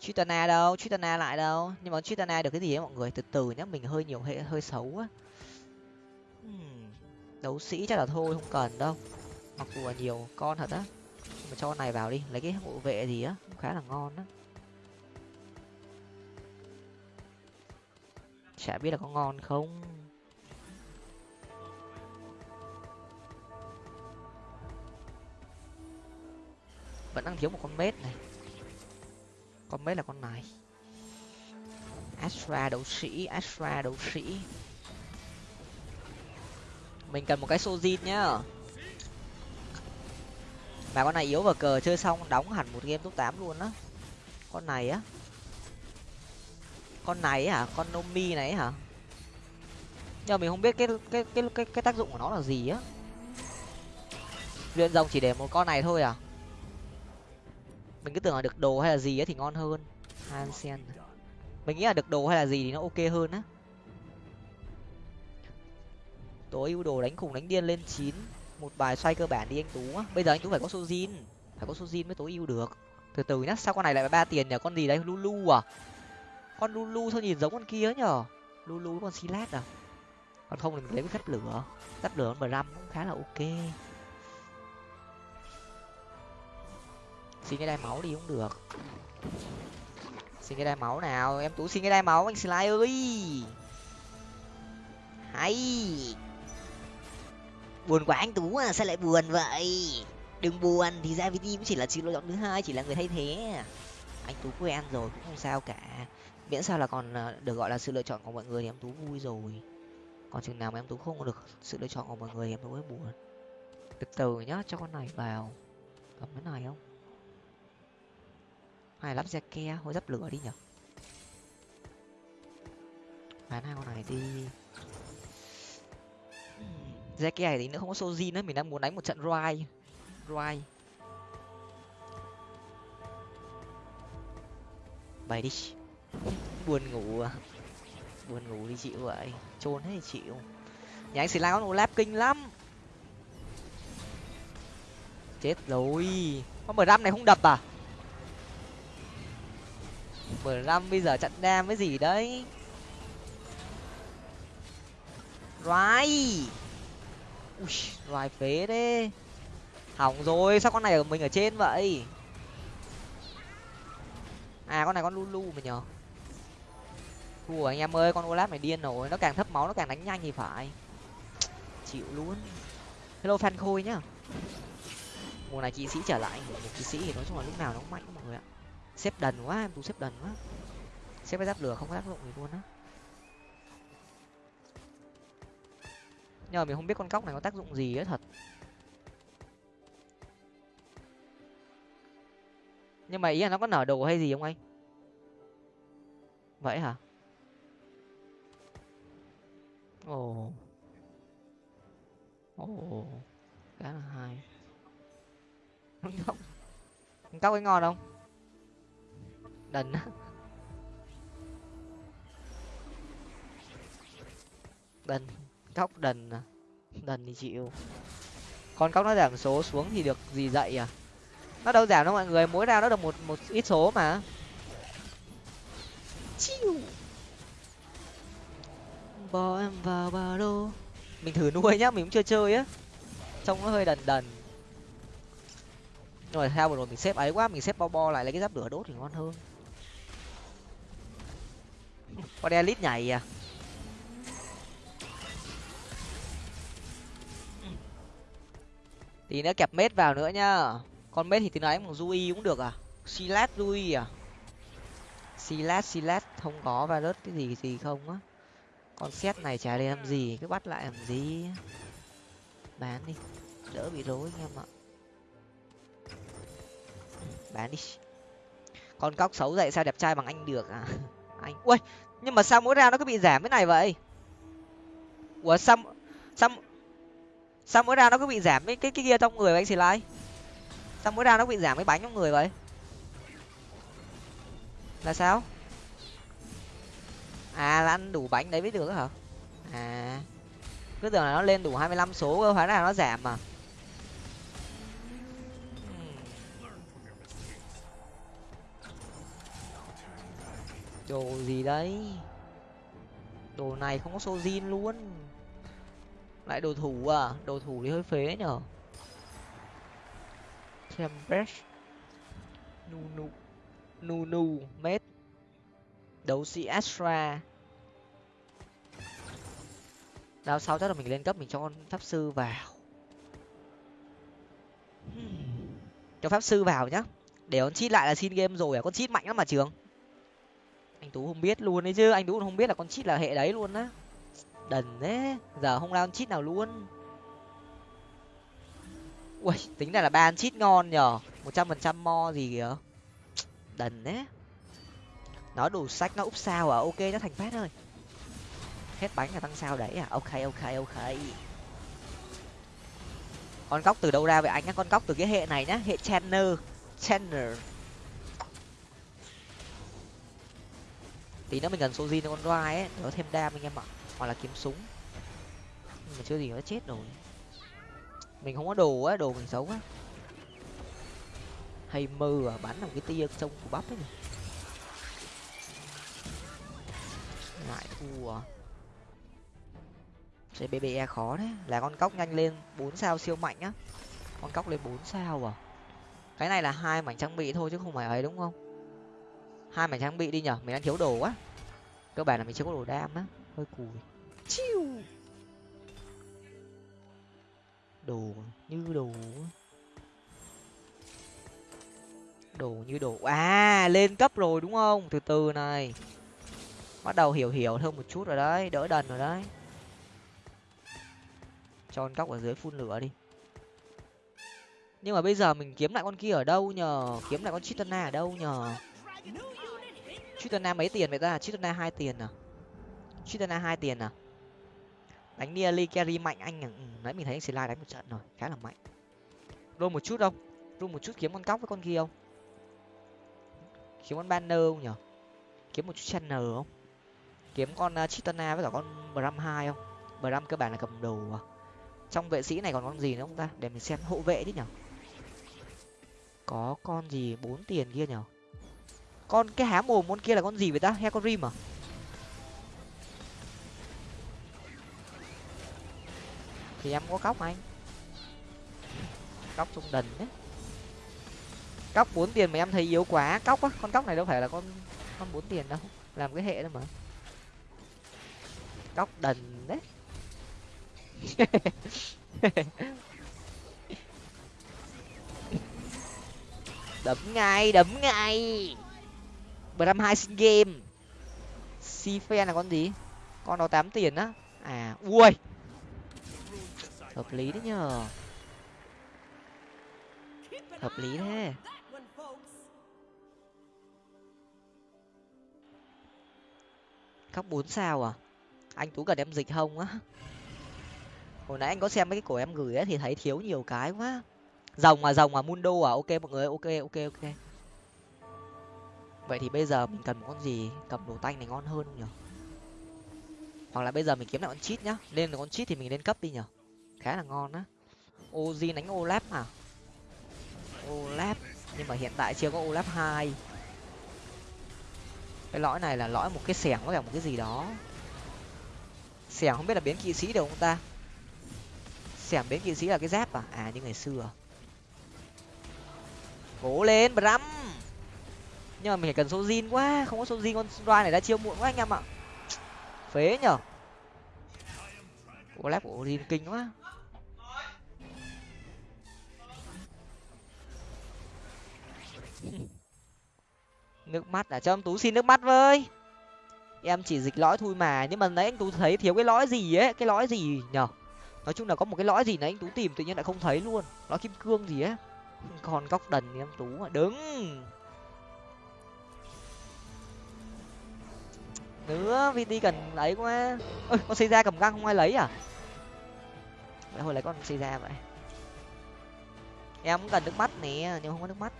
Chitana đâu? Chitana lại đâu? Nhưng mà Chitana được cái gì ấy mọi người? Từ từ nhá, mình hơi nhiều hệ, hơi xấu á. Hmm. đấu sĩ chắc là thôi, không cần đâu. Mặc dù là nhiều con thật á. Mà cho con này vào đi, lấy cái hộ vệ gì á khá là ngon á. Chả biết là có ngon không. Vẫn đang thiếu một con mết này. Con mết là con này. Astra đấu sĩ, astra đấu sĩ. Mình cần một cái sojin nhá. Mà con này yếu vào cờ chơi xong, đóng hẳn một game top tám luôn á. Con này á con này hả? Con nomi này hả? Nhưng mà mình không biết cái cái cái cái cái tác dụng của nó là gì á. Luyện rồng chỉ để một con này thôi à? Mình cứ tưởng là được đồ hay là gì á thì ngon hơn. Hansen mình nghĩ là được đồ hay là gì thì nó ok hơn á. Tối ưu đồ đánh khủng đánh điên lên chín. Một bài xoay cơ bản đi anh tú á. Bây giờ anh tú phải có sojin phải có sojin mới tối ưu được. Từ từ nhá, sao con này lại ba tiền nhờ con gì đấy? Lulu à? Con lulu sao nhìn giống con kia nhở? Lulu con silat à? Còn không mình lấy cái phép lửa. Phép lửa con răm cũng khá là ok. Xin cái đai máu đi cũng được. Xin cái đai máu nào? Em tú xin cái đai máu anh sly ơi. Hay. Buồn quá anh tú à sao lại buồn vậy? Đừng buồn, thì ra vt cũng chỉ là sự lựa chọn thứ hai, chỉ là người thay thế. Anh tú quen rồi, cũng không sao cả miễn sao là còn ờ, được gọi là sự lựa chọn của mọi người thì em tú vui rồi. Còn chừng nào mà em tú không được sự lựa chọn của mọi người thì em tú mới buồn. Từ từ nhá, cho con này vào. Cầm cái này không? Hay lắp xe ke hồi dắp lửa đi nhở? Bán hai con này đi. Xe ke này thì nữa không có soji nữa mình đang muốn đánh một trận roi roi bày đi buồn ngủ à? Buồn ngủ đi chịu vậy. Trốn hết chịu. Nhà anh xì la con olap kinh lắm. Chết rồi. Con mười này không đập à? Mười răm bây giờ chặn đam với gì đấy? Rai Ui, Rai phế đấy Hỏng rồi, sao con này ở mình ở trên vậy? À, con này con Lulu mà nhờ thua anh em ơi, con olaf này điên rồi. Nó càng thấp máu, nó càng đánh nhanh thì phải. Chịu luôn. Hello fan khôi nhá. Mùa này kỵ sĩ trở lại. Một kỵ sĩ thì nói chung là lúc nào nó cũng mạnh mọi người ạ. Xếp đần quá, em tú xếp đần quá. Xếp cái giáp lửa không có tác dụng gì luôn á. Nhưng mà mình không biết con cóc này có tác dụng gì á, thật. Nhưng mà ý là nó có nở đồ hay gì không anh? Vậy hả? Ồ. Ồ khá là hay. Cóc cóc ấy ngon không? Đần á. Đần cóc đần à. Đần thì chịu. Con cóc nó giảm số xuống thì được gì dậy à? Nó đâu giảm đâu mọi người mỗi ra nó được một một ít số mà. Chiu bỏ em vào ba lô mình thử nuôi nhá, mình cũng chưa chơi á. Trông nó hơi đần đần. Nhưng mà theo vừa rồi mình xếp ấy quá, mình xếp bo bo lại, lấy cái giáp lửa đốt thì ngon hơn. Con elite nhảy à? Tí nữa kẹp mết vào nữa nhá. Con mết thì tí em bằng dui cũng được à? Silat dui à? Silat silat không có virus cái gì gì không á con xét này chả để làm gì cứ bắt lại làm gì. Bán đi đỡ bị rối anh em ạ. Bán đi. Con cóc xấu dậy sao đẹp trai bằng anh được à? Anh ui nhưng mà sao mỗi round nó cứ bị giảm cái này vậy? Ủa sao sao sao mỗi round nó cứ bị giảm cái cái, cái kia trong người vậy anh xì lai? Sao mỗi round nó bị giảm cái bánh trong người vậy? Là sao? À là ăn đủ bánh đấy mới được hả? À cứ tưởng là nó lên đủ hai mươi lăm số cơ hóa ra nó giảm mà đồ gì đấy? Đồ này không có sojin luôn. Lại đồ thủ à? Đồ thủ thì hơi phế nhở. Tempest. Nu nu nu nu mết. Đấu sĩ astra đao sau chắc là mình lên cấp, mình cho con pháp sư vào. Cho pháp sư vào nhá. Để con chít lại là xin game rồi à con chít mạnh lắm mà trường. Anh tú không biết luôn đấy chứ, anh tú không biết là con chít là hệ đấy luôn á. Đần thế, giờ không ra con chít nào luôn. Ui, tính ra là ba chít ngon nhở một trăm phần trăm mo gì kìa. Đần đấy nó đủ sách, nó úp sao à? Ok, nó thành phát ơi hết bánh là tăng sao đấy à? Ok ok ok. Con cóc từ đâu ra vậy anh nhá? Con cóc từ cái hệ này nhá, hệ channel channel tí nữa mình cần sojin con roi ấy nó thêm đam anh em ạ. Hoặc là kiếm súng. Nhưng mà chưa gì nó chết rồi. Mình không có đồ á, đồ mình xấu á hay mơ à bắn làm cái tia trông của bắp ấy nhỉ? Lại thua à. cbbe khó đấy là con cóc nhanh lên bốn sao siêu mạnh á. Con cóc lên bốn sao à? Cái này là hai mảnh trang bị thôi chứ không phải ấy, đúng không? Hai mảnh trang bị đi nhở, mình đang thiếu đồ quá. cơ bản là mình chưa có đồ đam á. Hơi cùi. Chiu! Đồ như đồ đồ như đồ. À lên cấp rồi, đúng không? Từ từ này. Bắt đầu hiểu hiểu hơn một chút rồi đấy, đỡ đần rồi đấy cho con cóc ở dưới phun lửa đi. Nhưng mà bây giờ mình kiếm lại con kia ở đâu nhờ? Kiếm lại con chitana ở đâu nhờ? Chitana mấy tiền vậy ta? Chitana hai tiền à? Chitana hai tiền à? Đánh nearly carry mạnh anh à? Ừ, nãy mình thấy anh slide đánh một trận rồi khá là mạnh. Rôn một chút không? Rôn một chút kiếm con cóc với con kia không? Kiếm con banner không nhở kiếm một chút channel không? Kiếm con ờ, chitana với cả con bram hai không? Bram cơ bản là cầm đồ à? Trong vệ sĩ này còn con gì nữa không ta? Để mình xem hộ vệ chứ nhở. Có con gì bốn tiền kia nhở? Con, cái há mồm con kia là con gì vậy ta? Hecorim con rim à? Thì em có cóc anh. Cóc trung đần đấy. Cóc bốn tiền mà em thấy yếu quá, cóc á, con cóc này đâu phải là con con bốn tiền đâu. Làm cái hệ đâu mà. Cóc đần đấy. đấm ngay đấm ngay. Bram hai xin game. Si phen là con gì? Con đó tám tiền á. À ui. Hợp lý đấy nhờ. Hợp lý thế. Khóc bốn sao à? Anh tú cần em dịch không á hồi nãy anh có xem mấy cái cổ em gửi ấy thì thấy thiếu nhiều cái quá. Rồng à rồng à mundo à? Ok mọi người, ok ok ok. Vậy thì bây giờ mình cần một con gì? Cầm đồ tanh này ngon hơn không nhở hoặc là bây giờ mình kiếm lại con chít nhá. Lên con chít thì mình lên cấp đi nhở khá là ngon á. Oji đánh olap à? Olap, nhưng mà hiện tại chưa có olap hai. Cái lõi này là lõi một cái xẻng với cả một cái gì đó. Xẻng không biết là biến kỵ sĩ được không ta? Xẻm biến kỵ sĩ là cái giáp à? À như ngày xưa. Cố lên, bram! Nhưng mà mình cần số zin quá, không có số zin con roi này đã chiêu muộn quá anh em ạ. Phế nhở? Của lép của zin kinh quá. Nước mắt à? Cho em tú xin nước mắt với. Em chỉ dịch lõi thôi mà, nhưng mà nãy anh tú thấy thiếu cái lõi gì ấy? Cái lõi gì nhở? Nói chung là có một cái lõi gì nãy anh tú tìm tự nhiên lại không thấy luôn. Lõi kim cương gì á, còn góc đần em tú mà. Đứng. Nữa vt cần lấy quá. Ơi con xây ra cầm găng không ai lấy à? Lại hồi lấy con xây ra vậy. Em cũng cần nước mắt nè nhưng không có nước mắt.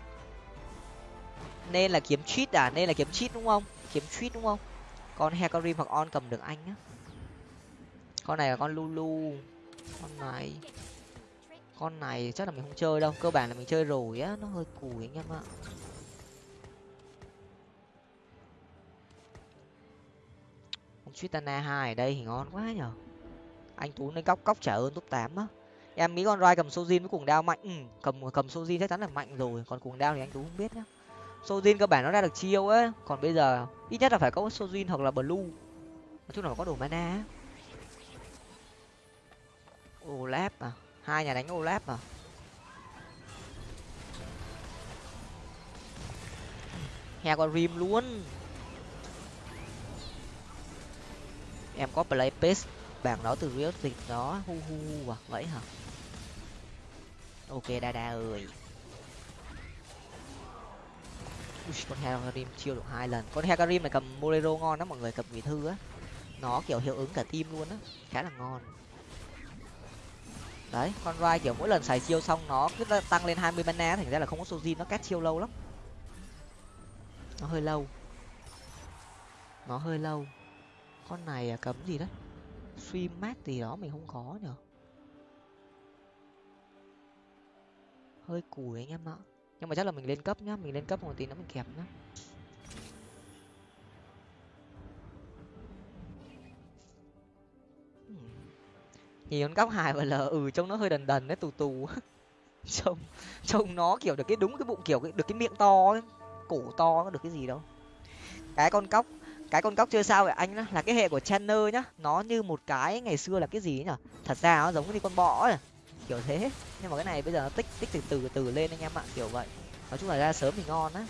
Nên là kiếm cheat à? Nên là kiếm cheat đúng không? Kiếm cheat đúng không? Con hecarim hoặc on cầm được anh á. Con này là con lulu con này. Con này chắc là mình không chơi đâu. Cơ bản là mình chơi rồi á. Nó hơi cùi anh em ạ. Con Tritana hai ở đây thì ngon quá nhở. Anh tú lên cóc cóc trả ơn top tám á. Em nghĩ con rai cầm sojin với cuồng đao mạnh. Ừ, cầm cầm sojin chắc chắn là mạnh rồi. Còn cuồng đao thì anh tú không biết nhá. Sojin cơ bản nó ra được chiêu á. Còn bây giờ ít nhất là phải có sojin hoặc là blue. Nói chung là có đủ mana olap à? Hai nhà đánh olap à? He con rim luôn. Em có play pace bảng đó từ real dịch đó. Hu hu hu à vậy hả? Ok đa đa ơi. Ui, con hecarim chiêu được hai lần. Con hecarim này cầm molero ngon đó mọi người cầm vị thư á. Nó kiểu hiệu ứng cả team luôn á. Khá là ngon đấy. Con rai kiểu mỗi lần xài chiêu xong nó cứ tăng lên hai mươi mana thành ra là không có sojin nó cắt chiêu lâu lắm. Nó hơi lâu. Nó hơi lâu. Con này à, cấm gì đấy? Suy mát gì đó mình không có nhở. Hơi cùi anh em ạ. Nhưng mà chắc là mình lên cấp nhá mình lên cấp một tí nữa mình kẹp nhá. Nhìn con cóc hài và lờ ừ trông nó hơi đần đần đấy, tù tù. Trông trông nó kiểu được cái đúng cái bụng kiểu được cái miệng to ấy. cổ to nó được cái gì đâu. Cái con cóc cái con cóc chơi sao vậy anh đó là cái hệ của Channer nhá. Nó như một cái ngày xưa là cái gì nhở? Thật ra nó giống như con bọ ấy, kiểu thế. Nhưng mà cái này bây giờ nó tích tích từ từ từ lên anh em ạ, kiểu vậy. Nói chung là ra sớm thì ngon á.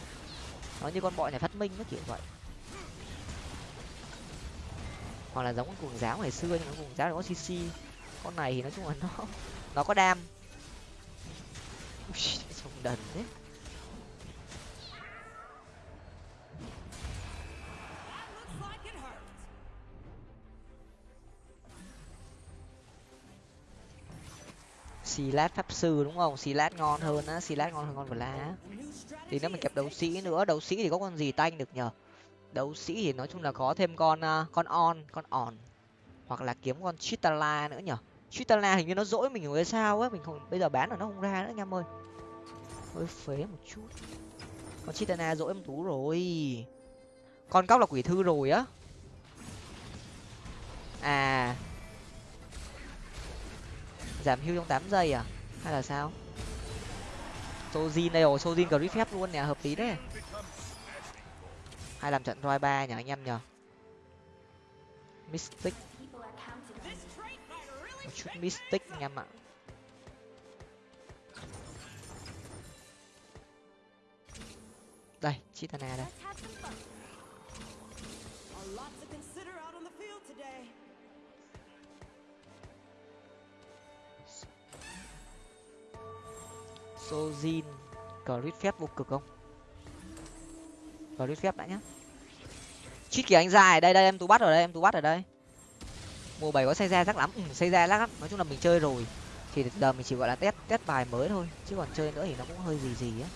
Nó như con bọ này phát minh nó kiểu vậy. Hoặc là giống con cuồng giáo ngày xưa, nhưng mà cuồng giáo là có cc con này thì nói chung là nó nó có đam. Trông đần thế. Xì lát pháp sư đúng không? Xì lát ngon hơn á xì lát ngon hơn con vật lá thì nếu mình kẹp đấu sĩ nữa đấu sĩ thì có con gì tanh được nhở đấu sĩ thì nói chung là có thêm con uh, con on con on. Hoặc là kiếm con chitala nữa nhở chitala hình như nó dỗi mình rồi sao á, mình không, bây giờ bán là nó không ra nữa, anh em ơi. Hơi phế một chút. Con Chitana dỗi em tú rồi. Con cóc là quỷ thư rồi á. À. Giảm hưu trong tám giây à? Hay là sao? Sojin đây rồi, sojin grip phép luôn nè, hợp lý đấy. Hay làm trận roi ba nhỉ, anh em nhở mystic một chút mystic anh em ạ đây chitana đây. Sojin. Crit phép vô cực không? Crit phép đã nhá. Chít kìa anh dài. Đây đây em tú bắt ở đây em tú bắt ở đây mùa bảy có xây ra rắc lắm. Ừ, xây ra lắm. Nói chung là mình chơi rồi. Thì giờ mình chỉ gọi là test test bài mới thôi. Chứ còn chơi nữa thì nó cũng hơi gì gì á.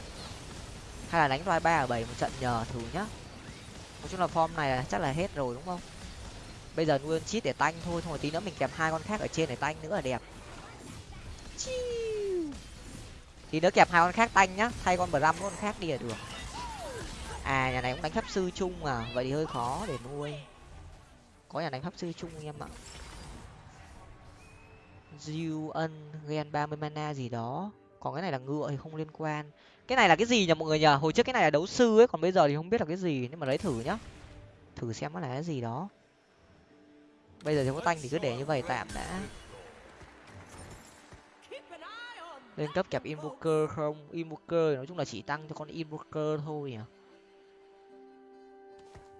Hay là đánh roi ba ở bảy một trận nhờ thử nhá. Nói chung là form này là chắc là hết rồi đúng không? Bây giờ nuôi chít để tanh thôi. Thôi tí nữa mình kèm hai con khác ở trên để tanh nữa là đẹp. Thì nữa kẹp hai con khác tanh nhá. Thay con bram con khác đi là được. À nhà này cũng đánh pháp sư chung à. Vậy thì hơi khó để nuôi có nhà đánh pháp sư chung anh em ạ. Diêu ân, gen ba mươi mana gì đó. Còn cái này là ngựa thì không liên quan. Cái này là cái gì nhỉ mọi người nhờ hồi trước cái này là đấu sư ấy, còn bây giờ thì không biết là cái gì. Nhưng mà lấy thử nhá. Thử xem nó là cái gì đó. Bây giờ thì có tanh thì cứ để như vậy tạm đã. Lên cấp kẹp invoker không? Invoker nói chung là chỉ tăng cho con invoker thôi nhỉ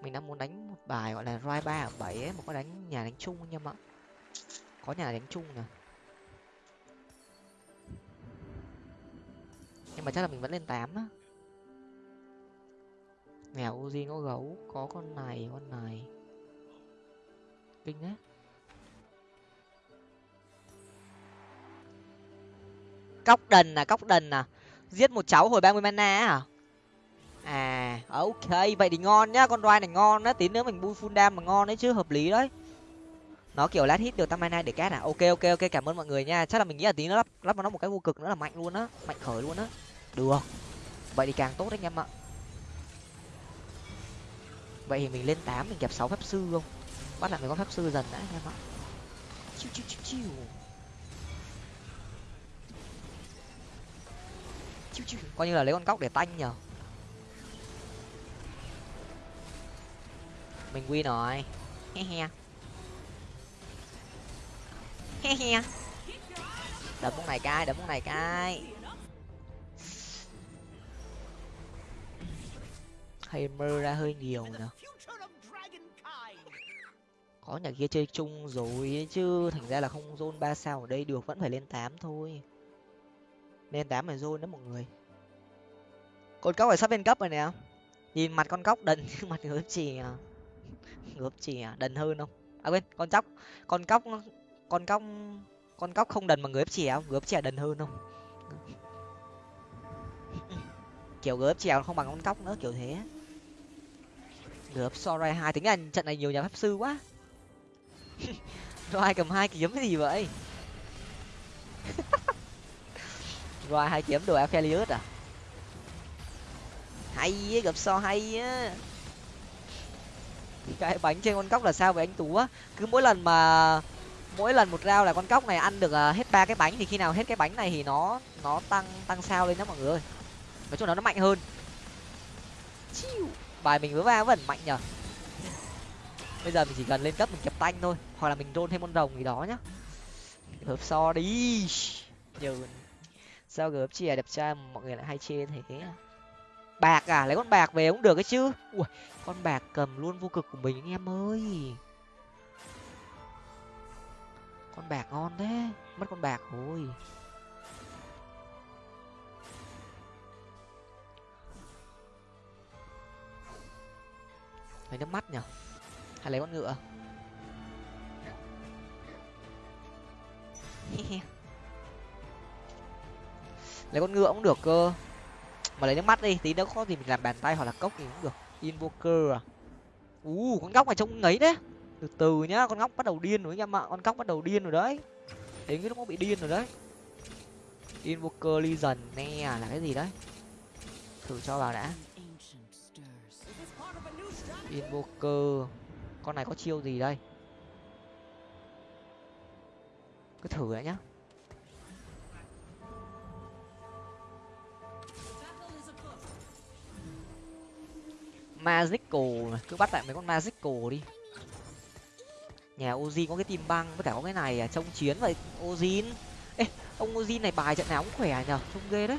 mình đang muốn đánh một bài gọi là roi ba ở bảy ấy, mà có đánh nhà đánh chung anh em ạ. Có nhà đánh chung nè nhưng mà chắc là mình vẫn lên tám á. Nghèo uzi có gấu, có con này con này. Kinh đấy. Cóc đần à cóc đần à. Giết một cháu hồi ba mươi mana à à. Ok, vậy thì ngon nhá, con roi này ngon á, tí nữa mình bui full dam mà ngon đấy chứ, hợp lý đấy. Nó kiểu lát hit được tam mana để cát à? Ok ok ok, cảm ơn mọi người nha. Chắc là mình nghĩ là tí nữa lắp lắp vào nó một cái vô cực nữa là mạnh luôn á, mạnh khởi luôn á. Được. Vậy thì càng tốt đấy anh em ạ. Vậy thì mình lên tám, mình kẹp sáu pháp sư không? Bắt lại mình có pháp sư dần đã anh em ạ. Chiu chiu chiu chiu. Chiu chiu. Coi như là lấy con cóc để tanh nhở mình win rồi. He he. He he. Đập món này cai đập món này cai Hammer ra hơi nhiều nè có nhà kia chơi chung rồi chứ thành ra là không zone ba sao ở đây được vẫn phải lên tám thôi. Lên tám phải zone đó mọi người. Con cóc phải sắp lên cấp rồi nè. Nhìn mặt con cóc đần mặt ngớp chì à ngớp chì à đần hơn không? À quên con chóc. Con cóc con cóc con cóc không đần bằng người ép chè không? Người ép chè đần hơn không? Kiểu người ấp chè không bằng con cóc nữa kiểu thế. Người sorry sorai hai tính anh, trận này nhiều nhà pháp sư quá. Rồi cầm hai kiếm cái gì vậy? Rồi hai kiếm đồ aphelios à? Hay gặp so hay á cái bánh trên con cóc là sao vậy anh tú á? Cứ mỗi lần mà, mỗi lần một rau là con cóc này ăn được à, hết ba cái bánh thì khi nào hết cái bánh này thì nó nó tăng tăng sao lên đó mọi người ơi. Nói chung là nó mạnh hơn. Bài mình với va vẫn mạnh nhở bây giờ mình chỉ cần lên cấp mình kẹp tanh thôi, hoặc là mình rôn thêm con rồng gì đó nhá. Hợp so đi. Nhờ sao gớp chè đẹp trai mọi người lại hay chê thế bạc à? Lấy con bạc về cũng được cái chứ. Ui, con bạc cầm luôn vô cực của mình anh em ơi. Con bạc ngon thế. Mất con bạc rồi. Lấy nước mắt nhở hay lấy con ngựa? Lấy con ngựa cũng được cơ mà lấy nước mắt đi, tí nữa có gì mình làm bàn tay hoặc là cốc thì cũng được. Invoker à? U con góc này trông ngấy đấy từ từ nhá, con góc bắt đầu điên rồi anh em ạ con góc bắt đầu điên rồi đấy. Đến cái lúc nó bị điên rồi đấy. Invoker legion, nè, là cái gì đấy? Thử cho vào đã. Invoker, con này có chiêu gì đây? Cứ thử đã nhá. Magical này. Cứ bắt lại mấy con magical đi. Nhà oji có cái tim băng với cả có cái này à trông chiến vậy. Ozin. Ê ông ozin này bài trận nào cũng khỏe nhở trông ghê đấy.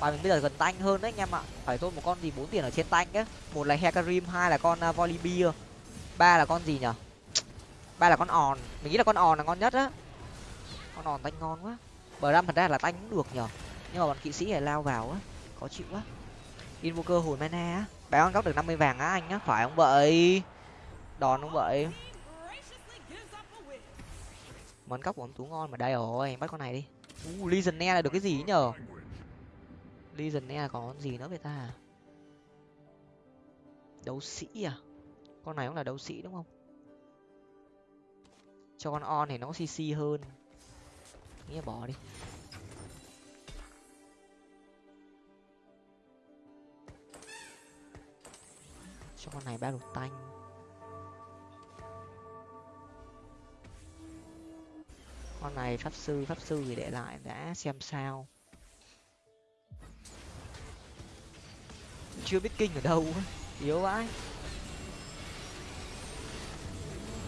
Bài mình bây giờ gần tanh hơn đấy anh em ạ. Phải thôi một con gì bốn tiền ở trên tanh á một là hecarim hai là con à, uh, volibear ba là con gì nhở ba là con òn mình nghĩ là con òn là ngon nhất á. Con òn tanh ngon quá. Bờ năm thật ra là tanh cũng được nhở nhưng mà bọn kỵ sĩ này lao vào á khó chịu quá. Invoker hồi mana á béo con góc được năm mươi vàng á anh á phải không vậy? Đòn không vậy? Món cóc của ông tú ngon mà đây rồi bắt con này đi. U uh, legionnaire là được cái gì nhở legionnaire có con gì nữa vậy ta? Đấu sĩ à? Con này cũng là đấu sĩ đúng không? Cho con on thì nó cc hơn. Nghĩa bỏ đi. Cho con này ba lục tanh. Con này pháp sư pháp sư thì để lại, đã xem sao. Chưa biết kinh ở đâu yếu vãi.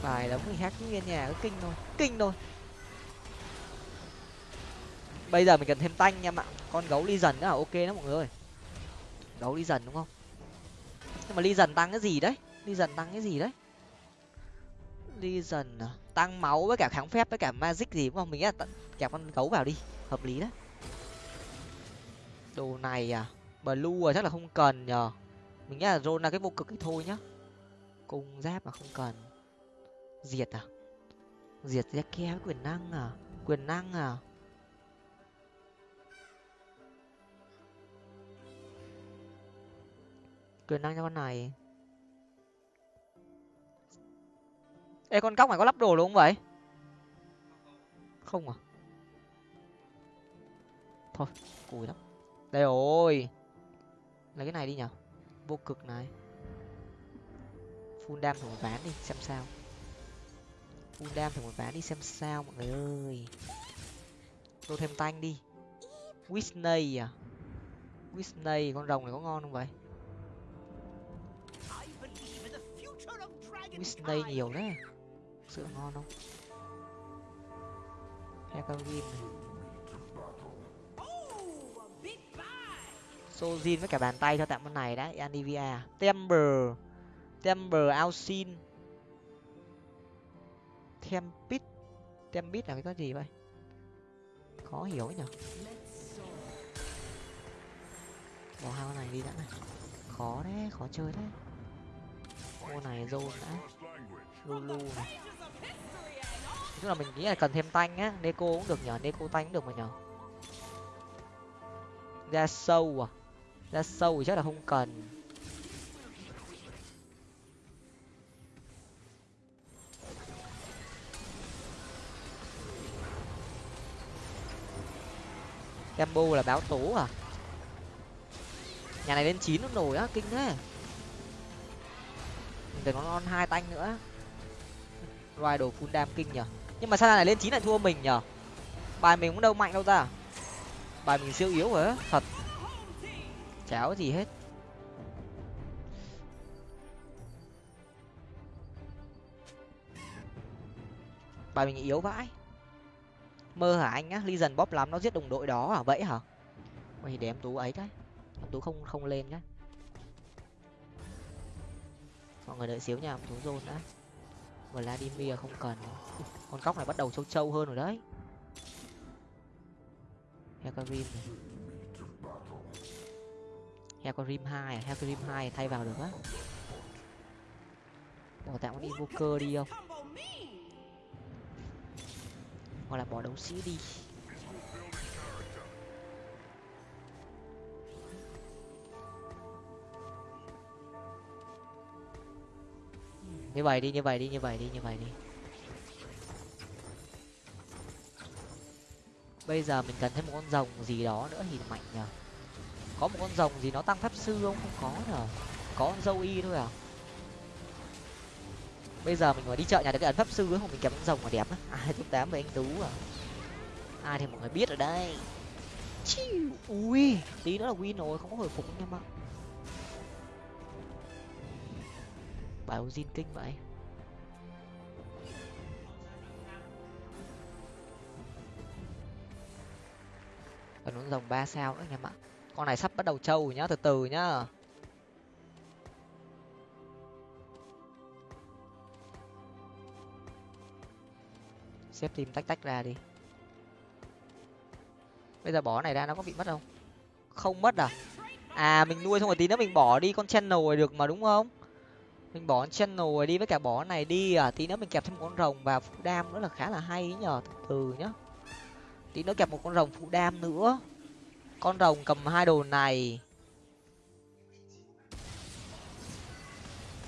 Bài đóng người khác nguyên nhà cứ kinh thôi kinh thôi. Bây giờ mình cần thêm tanh nha ạ con gấu đi dần nữa là ok đó mọi người ơi. Gấu đi dần đúng không? Nhưng mà ly dần tăng cái gì đấy? Ly dần tăng cái gì đấy? Ly dần à? tăng máu với cả kháng phép với cả magic gì đúng không? Mình nghĩ là kẹp con gấu vào đi. Hợp lý đấy. Đồ này à? Blue à? Chắc là không cần nhờ. Mình nghĩ là rôn là cái vô cực thì thôi nhá. Cung giáp mà không cần. Diệt à? Diệt ra ke quyền năng à? Quyền năng à? Quyền năng cho con này. Ê con cóc này có lắp đồ đúng không vậy? Không à? Thôi cùi lắm. Đây rồi. Lấy cái này đi nhở. Vô cực này. Full đam thử một ván đi xem sao. Full đam thử một ván đi xem sao mọi người ơi. Tôi thêm tanh đi. Whitney à? Whitney con rồng này có ngon không vậy Whitney nhiều đấy sữa ngon không? Hecarim Sojin với cả bàn tay cho tạm con này đã Anivia Temper Temper Alcin. Tempit. Tempit là cái gì vậy? Khó hiểu ấy nhở bỏ hai con này đi đã này. Khó đấy, khó chơi đấy cô này zone đã. Lulu này tức là mình nghĩ là cần thêm tanh á. Neko cũng được nhở neko tanh cũng được mà nhở ra sâu à. Ra sâu thì chắc là không cần. Gambo là báo tố à. Nhà này lên chín nó nổi á. Kinh thế để nó non hai tanh nữa. Loài đồ full đam kinh nhở nhưng mà sao này lên chín lại thua mình nhở bài mình cũng đâu mạnh đâu ta. Bài mình siêu yếu rồi á, thật. Cháo gì hết. Bài mình yếu vãi. Mơ hả anh á? Ly dần bóp lắm nó giết đồng đội đó à? Vậy hả? Mày để em tú ấy cái. Em tú không không lên nhá mọi người đợi xíu nha em tú rôn đã. Vladimir không cần con cóc này bắt đầu trâu trâu hơn rồi đấy. Hecarim hecarim hai à? hecarim hai thay vào được á. Bỏ tạm con invoker đi không? Hoặc là bỏ đấu sĩ đi. Như vậy đi, như vậy đi, như vậy đi, như vậy đi. Bây giờ mình cần thêm một con rồng gì đó nữa thì mạnh nhờ. Có một con rồng gì nó tăng pháp sư không? Không có nhờ. Có con dâu y thôi à? Bây giờ mình phải đi chợ nhà được cái ấn pháp sư không mình kèm con rồng mà đẹp á. À, Ai top tám với anh tú à. Ai thì mọi người biết ở đây Chiu. ui, tí nữa là win rồi, không có hồi phục nha mà bài Ozin kinh vậy? Còn con rồng ba sao nữa nha em ạ. Con này sắp bắt đầu trâu rồi nhá, từ từ nhá. Xếp tìm tách tách ra đi. Bây giờ bỏ này ra nó có bị mất không? Không mất à? À mình nuôi xong rồi tí nữa mình bỏ đi con channel nồi được mà đúng không? Mình bỏ channel này đi với cả bỏ này đi à tí nữa mình kẹp thêm một con rồng và phụ đam nữa là khá là hay nhờ, từ từ nhá. Tí nữa kẹp một con rồng phụ đam nữa. Con rồng cầm hai đồ này.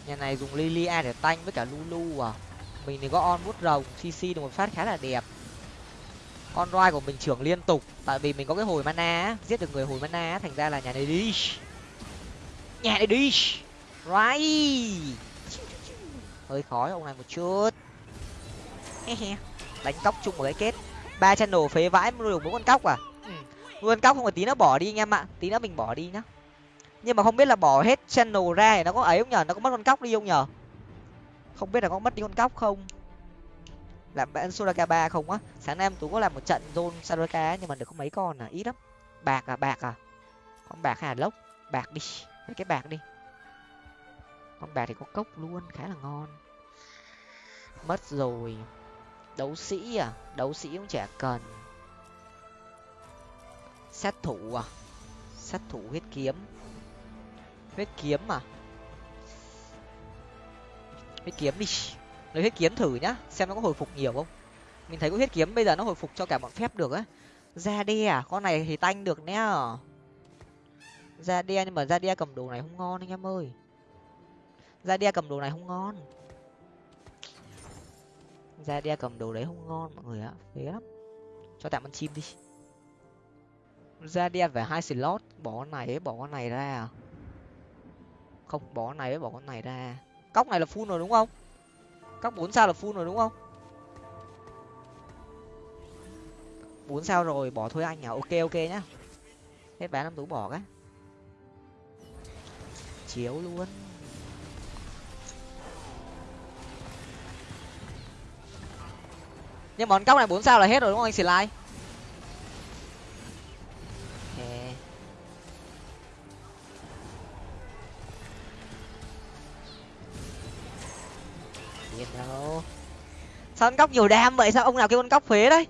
Nhà này dùng lilia để tanh với cả lulu à. Mình thì có on bút rồng cc được một phát khá là đẹp. Con roi của mình trưởng liên tục, tại vì mình có cái hồi mana giết được người hồi mana thành ra là nhà này đi nhà này đi right hơi khó ông này một chút. Đánh cóc chung một cái kết. Ba channel phế vãi nuôi được bốn con cóc à? Ừ. nuôi con cóc không phải tí nó bỏ đi anh em ạ. Tí nữa mình bỏ đi nhá. Nhưng mà không biết là bỏ hết channel ra thì nó có ấy không nhở nó có mất con cóc đi không nhở không biết là có mất đi con cóc không? Làm bạn soraka ba không á. Sáng nay em tú có làm một trận zone soraka nhưng mà được có mấy con à? Ít lắm. Bạc à bạc à? Con bạc hà lốc? Bạc đi. Mấy cái bạc đi con bạc thì có cốc luôn, khá là ngon. Mất rồi. Đấu sĩ à? Đấu sĩ cũng chả cần. Sát thủ à? Sát thủ huyết kiếm. Huyết kiếm à? Huyết kiếm đi. Lấy huyết kiếm thử nhá, xem nó có hồi phục nhiều không. Mình thấy có huyết kiếm bây giờ nó hồi phục cho cả bọn phép được á. Ra đe à? Con này thì tanh được nhé ra đe nhưng mà ra đe cầm đồ này không ngon anh em ơi ra đe cầm đồ này không ngon. Ra đe cầm đồ đấy không ngon, mọi người ạ. Phế lắm. Cho tạm con chim đi. Ra đe phải hai slot. Bỏ con này ấy, bỏ con này ra. À không, bỏ con này ấy, bỏ con này ra. Cóc này là full rồi đúng không? Cóc bốn sao là full rồi đúng không? Bốn sao rồi, bỏ thôi anh à ok ok nhá. Hết bán năm tú bỏ cái. Chiếu luôn. Nhưng món cóc này bốn sao là hết rồi đúng không anh Điên đâu. Sao con cóc nhiều đam vậy? Sao ông nào kêu con cóc phế đấy?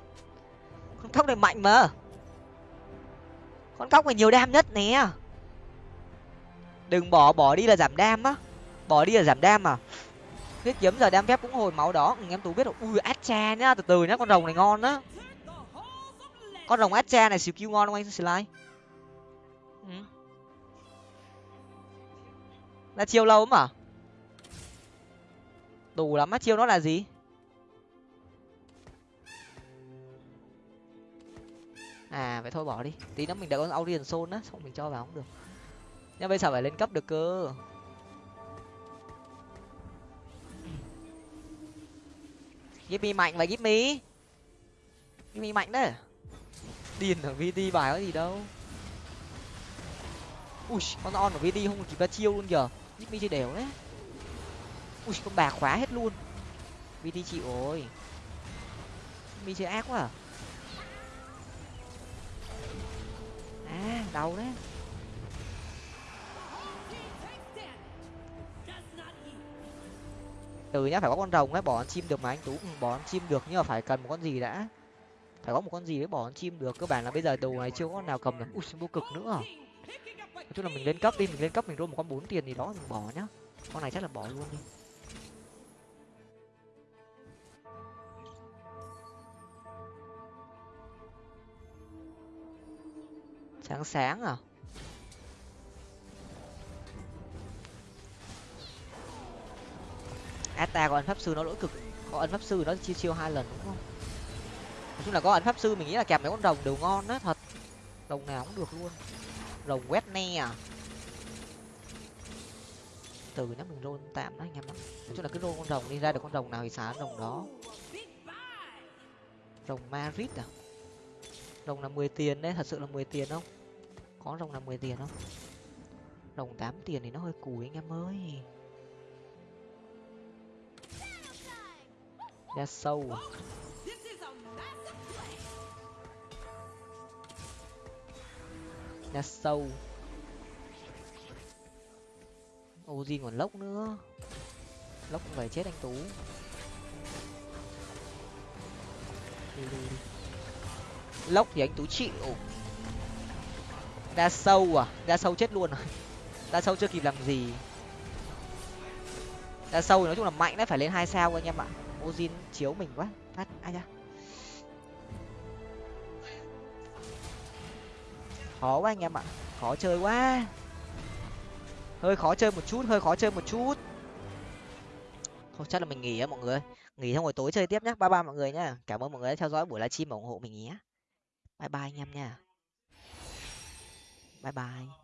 Con cóc này mạnh mà. Con cóc này nhiều đam nhất nè. Đừng bỏ bỏ đi là giảm đam á. Bỏ đi là giảm đam à huyết kiếm giờ đem phép cũng hồi máu đó. Ừ, em tú biết rồi. Ui atcha nhá từ từ nhá con rồng này ngon á. Con rồng atcha này skill ngon không anh slide ừ. là chiêu lâu mà đủ lắm á chiêu nó là gì? À vậy thôi bỏ đi. Tí nữa mình đã có audience soul á xong mình cho vào cũng được. Nhưng bây giờ phải lên cấp được cơ. Gimmy mạnh và Gimmy. Gimmy mạnh đấy điên ở VT bài có gì đâu. Ui, con on ở VT không kịp ra chiêu luôn giờ Gimmy chơi đều đấy. Ui, con bạc khóa hết luôn. VT chịu rồi. Mi chơi ác quá à. À đau đấy. Từ nhá, phải có con rồng ấy, bỏ con chim được mà anh tú. Ừ, bỏ con chim được, nhưng mà phải cần một con gì đã. Phải có một con gì để bỏ con chim được, cơ bản là bây giờ đồ này chưa có con nào cầm được. Ui vô cực nữa. Nói chung là mình lên cấp đi, mình lên cấp mình roll một con bốn tiền thì đó mình bỏ nhá. Con này chắc là bỏ luôn đi. Sáng sáng à? Ata có ấn pháp sư nó lỗi cực. Có ấn pháp sư nó chiêu chiêu hai lần, đúng không? Nói chung là có ấn pháp sư mình nghĩ là kẹp mấy con rồng đều ngon đó thật. Rồng nào cũng được luôn. Rồng quét ne à? Từ nhá, mình rôn tạm đó anh em nói chung là cứ rôn con rồng đi, ra được con rồng nào thì xả rồng đó. Rồng marit à? Rồng là mười tiền đấy, thật sự là mười tiền không? Có rồng là mười tiền không? Rồng tám tiền thì nó hơi cùi anh em ơi. Ra sâu. À ra sâu. Ozin còn lốc nữa. Lốc cũng phải chết anh tú. Lốc thì anh tú chịu. Ra sâu à? Ra sâu chết luôn rồi à? ra sâu chưa kịp làm gì. Ra sâu thì nói chung là mạnh đấy, phải lên hai sao anh em ạ ozin chiếu mình quá. Phát, ai nhá? khó quá anh em ạ. Khó chơi quá. Hơi khó chơi một chút, hơi khó chơi một chút. Không, chắc là mình nghỉ á mọi người. Nghỉ xong rồi tối chơi tiếp nhé bye bye mọi người nhá. Cảm ơn mọi người đã theo dõi buổi livestream và ủng hộ mình nhé. Bye bye anh em nha. Bye bye.